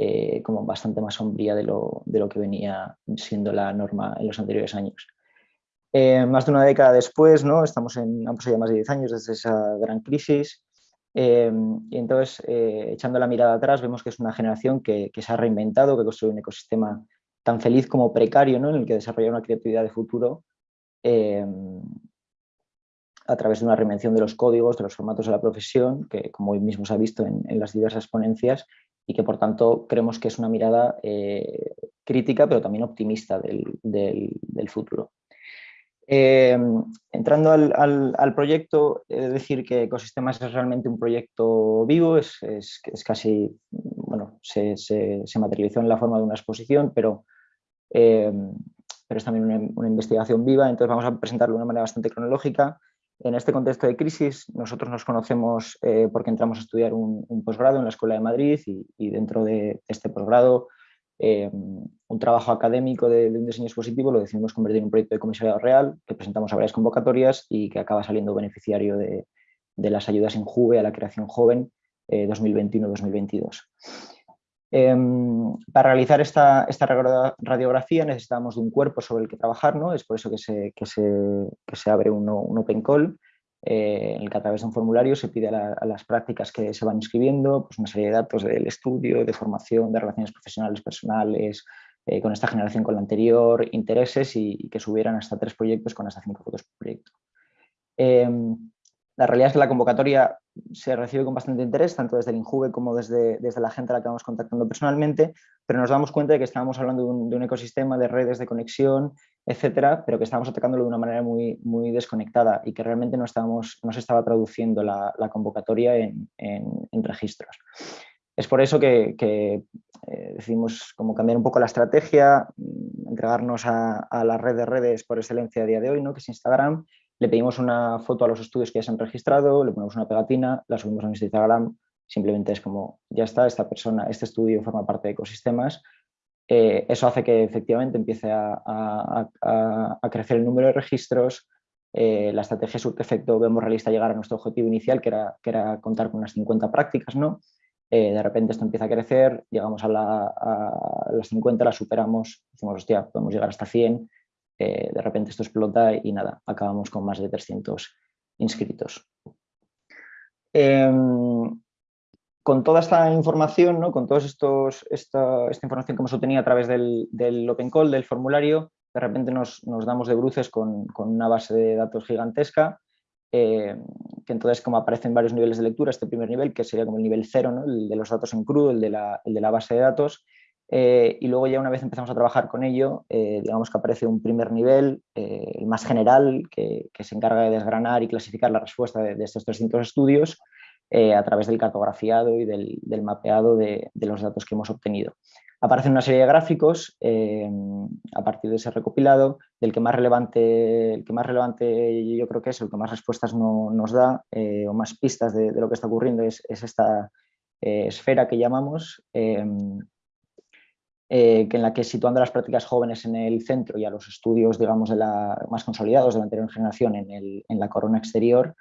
eh, como bastante más sombría de lo, de lo, que venía siendo la norma en los anteriores años. Eh, más de una década después, ¿no? estamos en, han pasado más de 10 años desde esa gran crisis, eh, y entonces, echando la mirada atrás, vemos que es una generación que, que, se ha reinventado, que construye un ecosistema tan feliz como precario, ¿no? en el que desarrolla una creatividad de futuro a través de una reinvención de los códigos, de los formatos de la profesión, que como hoy mismo se ha visto en, las diversas ponencias, y que por tanto creemos que es una mirada eh, crítica pero también optimista del, futuro. Eh, entrando al, proyecto, he de decir que Ecosistemas es realmente un proyecto vivo, es, es, casi, bueno, se, materializó en la forma de una exposición, pero eh, pero es también una, investigación viva, entonces vamos a presentarlo de una manera bastante cronológica. En este contexto de crisis, nosotros nos conocemos eh, porque entramos a estudiar un, posgrado en la Escuela de Madrid y, dentro de este posgrado eh, un trabajo académico de, un diseño expositivo lo decidimos convertir en un proyecto de comisariado real que presentamos a varias convocatorias y que acaba saliendo beneficiario de, las ayudas en JUVE a la creación joven 2021-2022. Em, para realizar esta, radiografía necesitamos de un cuerpo sobre el que trabajar, ¿no? es por eso que se, abre un, un open call eh, en el que a través de un formulario se pide a, las prácticas que se van inscribiendo pues una serie de datos del estudio, de formación, de relaciones profesionales, personales, eh, con esta generación con la anterior, intereses y, que subieran hasta tres proyectos con hasta cinco fotos por proyecto. La realidad es que la convocatoria se recibe con bastante interés, tanto desde el INJUVE como desde, desde la gente a la que vamos contactando personalmente, pero nos damos cuenta de que estábamos hablando de un, ecosistema de redes de conexión, etcétera, pero que estábamos atacándolo de una manera muy, muy desconectada y que realmente no, estábamos, no se estaba traduciendo la, convocatoria en, registros. Es por eso que, eh, decidimos como cambiar un poco la estrategia, mm, entregarnos a, a, la red de redes por excelencia a día de hoy, ¿no? que es Instagram, le pedimos una foto a los estudios que ya se han registrado, le ponemos una pegatina, la subimos a nuestro Instagram, simplemente es como, ya está, esta persona, este estudio forma parte de ecosistemas. Eh, eso hace que efectivamente empiece a, crecer el número de registros, eh, la estrategia efecto vemos realista llegar a nuestro objetivo inicial, que era, que era contar con unas 50 prácticas, ¿no? Eh, de repente esto empieza a crecer, llegamos a, a las 50, las superamos, decimos, hostia, podemos llegar hasta 100, eh, de repente esto explota y nada, acabamos con más de 300 inscritos. Em, con toda esta información, ¿no? con toda esta, esta, información que hemos obtenido a través del, Open Call, del formulario, de repente nos, damos de bruces con, una base de datos gigantesca, eh, que entonces como aparecen varios niveles de lectura, este primer nivel, que sería como el nivel cero, el de los datos en crudo, el de la, el de la base de datos, eh, y luego ya una vez empezamos a trabajar con ello, eh, digamos que aparece un primer nivel, eh, el más general, que, se encarga de desgranar y clasificar la respuesta de, estos 300 estudios a través del cartografiado y del, mapeado de, los datos que hemos obtenido. Aparecen una serie de gráficos a partir de ese recopilado, del que más relevante, el que más relevante yo creo que es, el que más respuestas nos da o más pistas de, lo que está ocurriendo es, es esta esfera que llamamos eh, que en la que situando las prácticas jóvenes en el centro y a los estudios digamos, de la, más consolidados de la anterior generación en, la corona exterior,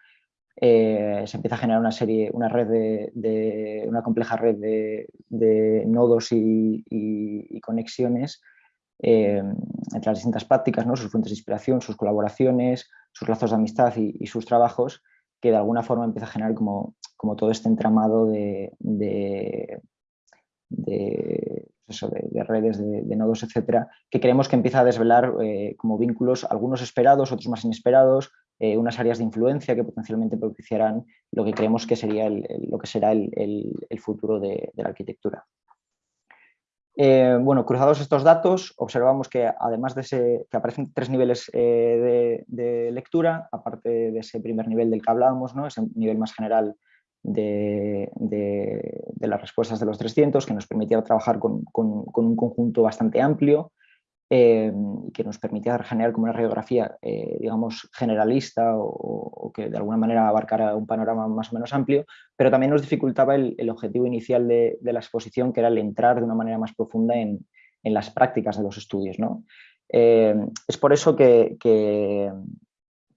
eh, se empieza a generar una serie, una red de, una compleja red de, nodos y, conexiones eh, entre las distintas prácticas, ¿no? sus fuentes de inspiración, sus colaboraciones, sus lazos de amistad y, sus trabajos, que de alguna forma empieza a generar como, como todo este entramado de, de, redes, de, nodos, etcétera, que creemos que empieza a desvelar eh, como vínculos, algunos esperados, otros más inesperados, eh, unas áreas de influencia que potencialmente propiciarán lo que creemos que sería lo que será el, futuro de, la arquitectura. Eh, bueno, cruzados estos datos, observamos que además de ese, que aparecen tres niveles de, de, lectura, aparte de ese primer nivel del que hablábamos, ¿no? ese nivel más general de, las respuestas de los 300, que nos permitía trabajar con, un conjunto bastante amplio eh, y que nos permitía generar como una radiografía, eh, digamos, generalista o, que de alguna manera abarcara un panorama más o menos amplio, pero también nos dificultaba el, objetivo inicial de, la exposición, que era el entrar de una manera más profunda en, las prácticas de los estudios. ¿no? Eh, es por eso que, que,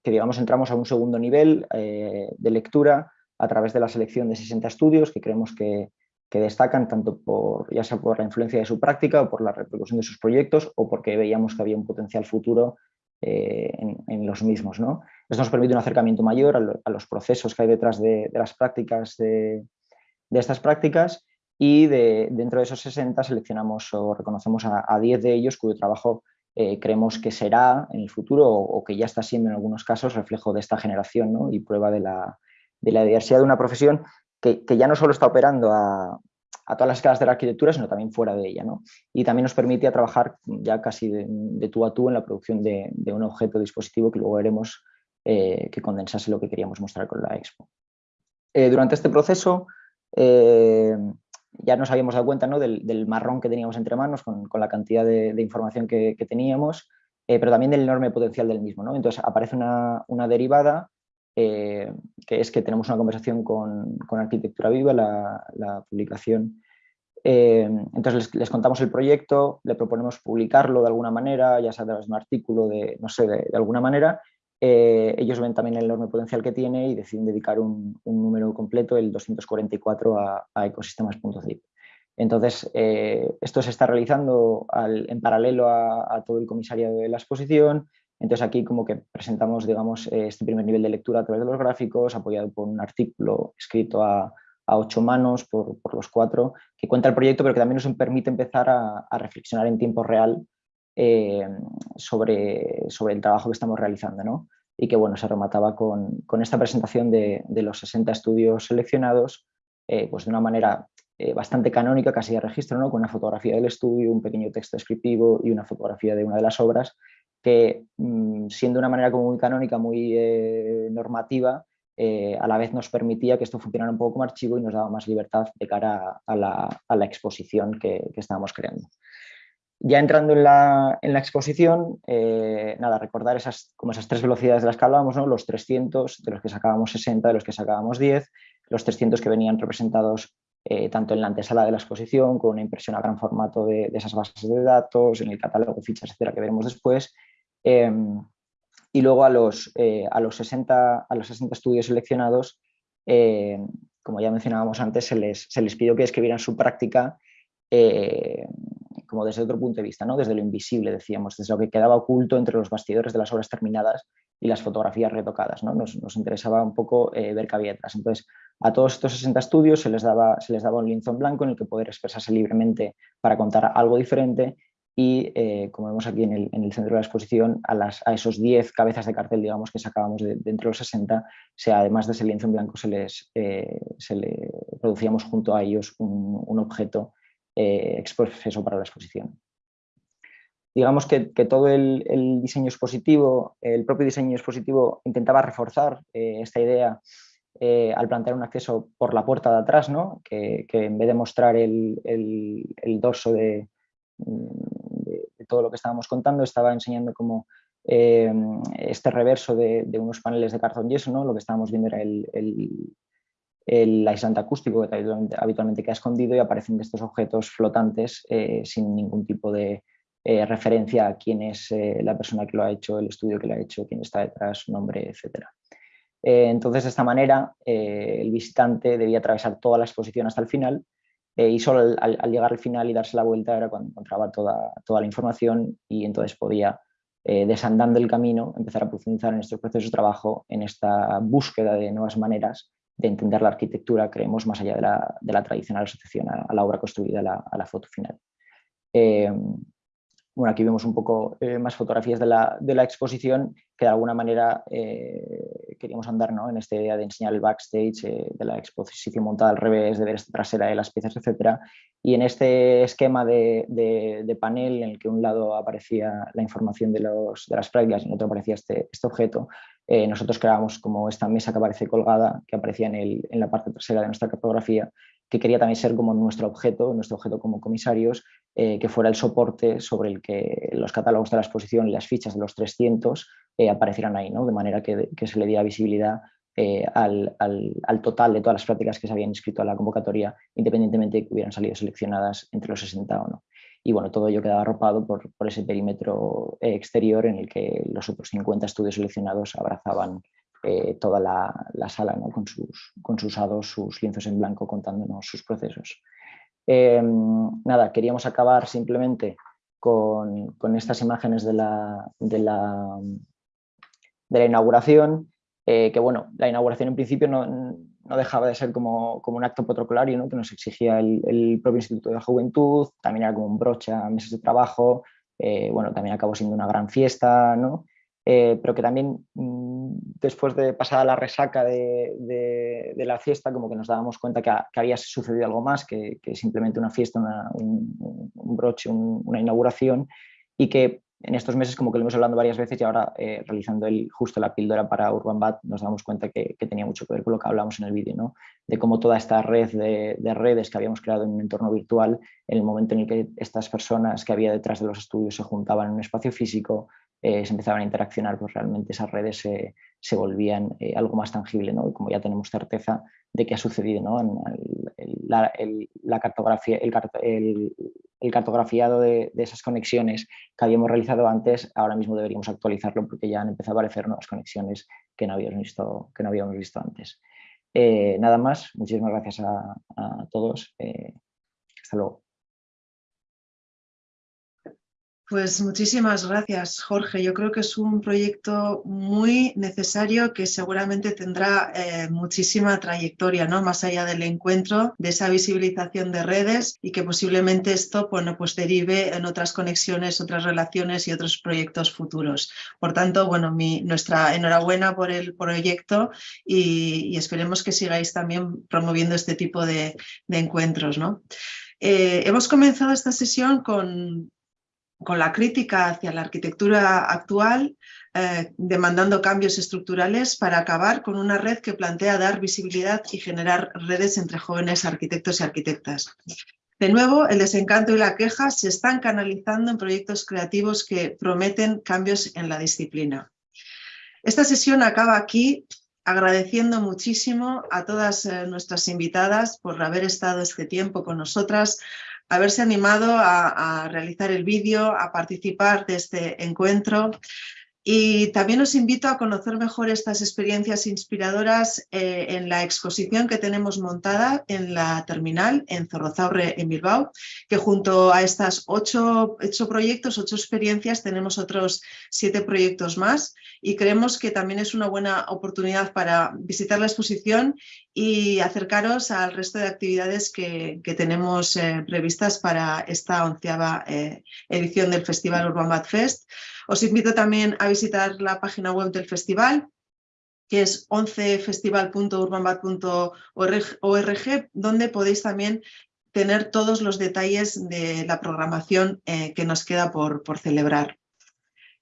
digamos, entramos a un segundo nivel de lectura a través de la selección de 60 estudios que creemos que, destacan tanto por, ya sea por la influencia de su práctica o por la repercusión de sus proyectos o porque veíamos que había un potencial futuro eh, en, los mismos. Esto nos permite un acercamiento mayor a, los procesos que hay detrás de, las prácticas de, estas prácticas y de, dentro de esos 60 seleccionamos o reconocemos a, 10 de ellos cuyo trabajo creemos que será en el futuro o, que ya está siendo en algunos casos reflejo de esta generación y prueba de la, de la diversidad de una profesión que, ya no solo está operando a, todas las escalas de la arquitectura, sino también fuera de ella. ¿no? Y también nos permite trabajar ya casi de, tú a tú en la producción de, un objeto dispositivo que luego veremos eh, que condensase lo que queríamos mostrar con la expo. Eh, durante este proceso eh, ya nos habíamos dado cuenta ¿no? del, marrón que teníamos entre manos con, la cantidad de, información que, teníamos, pero también del enorme potencial del mismo. ¿no? Entonces aparece una, una derivada eh, que es que tenemos una conversación con, Arquitectura Viva, la, publicación. Eh, entonces les, contamos el proyecto, le proponemos publicarlo de alguna manera, ya sea de un artículo, de, no sé, de, alguna manera. Eh, ellos ven también el enorme potencial que tiene y deciden dedicar un, número completo, el 244, a, a ecosistemas.zip. Entonces, esto se está realizando en paralelo a, a, todo el comisariado de la exposición, entonces aquí como que presentamos digamos, eh, este primer nivel de lectura a través de los gráficos, apoyado por un artículo escrito a, ocho manos por, los cuatro, que cuenta el proyecto, pero que también nos permite empezar a, reflexionar en tiempo real eh, sobre, el trabajo que estamos realizando. ¿no? Y que bueno, se remataba con, esta presentación de, los 60 estudios seleccionados, eh, pues de una manera bastante canónica, casi de registro, ¿no? con una fotografía del estudio, un pequeño texto descriptivo y una fotografía de una de las obras, que mm, siendo una manera muy canónica, muy eh, normativa, eh, a la vez nos permitía que esto funcionara un poco como archivo y nos daba más libertad de cara a la, exposición que, estábamos creando. Ya entrando en la, exposición, eh, nada, recordar esas, como esas tres velocidades de las que hablábamos, ¿no? los 300, de los que sacábamos 60, de los que sacábamos 10, los 300 que venían representados tanto en la antesala de la exposición, con una impresión a gran formato de, de, esas bases de datos, en el catálogo, fichas, etcétera, que veremos después, Em, y luego a los, eh, a, los 60, a los 60 estudios seleccionados, em, como ya mencionábamos antes, se les, se les pidió que escribieran su práctica eh, como desde otro punto de vista, ¿no? desde lo invisible, decíamos, desde lo que quedaba oculto entre los bastidores de las obras terminadas y las fotografías retocadas. ¿no? Nos, nos, interesaba un poco eh, ver qué había detrás. Entonces, a todos estos 60 estudios se les, daba, se les daba un lienzo en blanco en el que poder expresarse libremente para contar algo diferente y eh, como vemos aquí en el, centro de la exposición, a, las, a esos 10 cabezas de cartel digamos, que sacábamos de, entre los 60, sea, además de ese lienzo en blanco se les eh, se le producíamos junto a ellos un, objeto eh, para la exposición. Digamos que, todo el, diseño expositivo, el propio diseño expositivo intentaba reforzar esta idea al plantear un acceso por la puerta de atrás, ¿no? que, en vez de mostrar el, el dorso de, todo lo que estábamos contando, estaba enseñando como eh, este reverso de, unos paneles de cartón yeso, ¿no? lo que estábamos viendo era el, el, aislante acústico que habitualmente, queda escondido y aparecen estos objetos flotantes eh, sin ningún tipo de eh, referencia a quién es la persona que lo ha hecho, el estudio que lo ha hecho, quién está detrás, su nombre, etc. entonces, de esta manera, el visitante debía atravesar toda la exposición hasta el final eh, y solo al, llegar al final y darse la vuelta era cuando encontraba toda, toda la información y entonces podía, eh, desandando el camino, empezar a profundizar en estos procesos de trabajo, en esta búsqueda de nuevas maneras de entender la arquitectura, creemos, más allá de la, de la tradicional asociación a, la obra construida, a la, foto final. Eh, bueno, aquí vemos un poco más fotografías de la, de la, exposición que de alguna manera queríamos andar ¿no? en esta idea de enseñar el backstage, eh, de la exposición montada al revés, de ver esta trasera de las piezas, etc. Y en este esquema de, de, panel en el que un lado aparecía la información de, los, de las prácticas y en otro aparecía este, este objeto, eh, nosotros creábamos como esta mesa que aparece colgada, que aparecía en, el, en la parte trasera de nuestra cartografía, que quería también ser como nuestro objeto, nuestro objeto como comisarios, eh, que fuera el soporte sobre el que los catálogos de la exposición y las fichas de los 300 eh, aparecieran ahí, ¿no? de manera que, se le diera visibilidad eh, al, total de todas las prácticas que se habían inscrito a la convocatoria, independientemente de que hubieran salido seleccionadas entre los 60 o no. Y bueno, todo ello quedaba arropado por, ese perímetro exterior en el que los otros 50 estudios seleccionados abrazaban toda la, sala con, sus, con sus hados, sus lienzos en blanco contándonos sus procesos. Em, nada, queríamos acabar simplemente con, estas imágenes de la, de la, de la inauguración, eh, que bueno, la inauguración en principio no, dejaba de ser como, un acto protocolario ¿no? que nos exigía el, propio Instituto de la Juventud, también era como un broche a mesas de trabajo, bueno, también acabó siendo una gran fiesta, ¿no? Eh, pero que también mm, después de pasada la resaca de, la fiesta, como que nos dábamos cuenta que, había sucedido algo más que, simplemente una fiesta, un, broche, una inauguración y que en estos meses como que lo hemos hablando varias veces y ahora eh, realizando el, justo la píldora para Urban Bat nos damos cuenta que, tenía mucho que ver con lo que hablamos en el vídeo, ¿no? de cómo toda esta red de, de, redes que habíamos creado en un entorno virtual, en el momento en el que estas personas que había detrás de los estudios se juntaban en un espacio físico, eh, se empezaban a interaccionar, pues realmente esas redes se, volvían eh, algo más tangible, ¿no? Y como ya tenemos certeza de que ha sucedido, ¿no? la, la, cartografía, el, el cartografiado de, de, esas conexiones que habíamos realizado antes, ahora mismo deberíamos actualizarlo porque ya han empezado a aparecer nuevas conexiones que no habíamos visto, que no habíamos visto antes. Eh, nada más, muchísimas gracias a, a todos. hasta luego. Pues muchísimas gracias, Jorge. Yo creo que es un proyecto muy necesario que seguramente tendrá eh, muchísima trayectoria, ¿no? Más allá del encuentro, de esa visibilización de redes y que posiblemente esto bueno, pues derive en otras conexiones, otras relaciones y otros proyectos futuros. Por tanto, bueno, nuestra enhorabuena por el proyecto y, esperemos que sigáis también promoviendo este tipo de, encuentros, ¿no? Eh, hemos comenzado esta sesión con con la crítica hacia la arquitectura actual, eh, demandando cambios estructurales para acabar con una red que plantea dar visibilidad y generar redes entre jóvenes arquitectos y arquitectas. De nuevo, el desencanto y la queja se están canalizando en proyectos creativos que prometen cambios en la disciplina. Esta sesión acaba aquí agradeciendo muchísimo a todas eh, nuestras invitadas por haber estado este tiempo con nosotras, haberse animado a, realizar el vídeo, a participar de este encuentro. Y también os invito a conocer mejor estas experiencias inspiradoras eh, en la exposición que tenemos montada en la terminal en Zorrozaurre, en Bilbao, que junto a estas ocho, proyectos, ocho experiencias, tenemos otros siete proyectos más y creemos que también es una buena oportunidad para visitar la exposición y acercaros al resto de actividades que, tenemos eh, previstas para esta onceava eh, edición del Festival Urban Bad Fest. Os invito también a visitar la página web del festival, que es 11festival.urbanbat.org, donde podéis también tener todos los detalles de la programación eh, que nos queda por, por celebrar.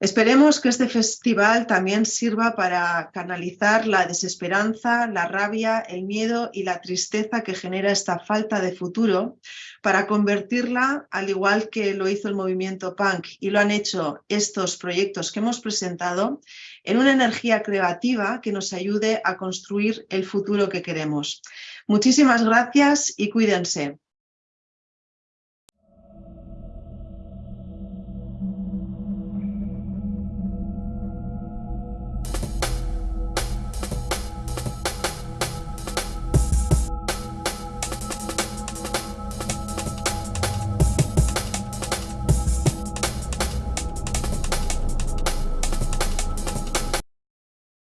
Esperemos que este festival también sirva para canalizar la desesperanza, la rabia, el miedo y la tristeza que genera esta falta de futuro, para convertirla, al igual que lo hizo el movimiento punk y lo han hecho estos proyectos que hemos presentado, en una energía creativa que nos ayude a construir el futuro que queremos. Muchísimas gracias y cuídense.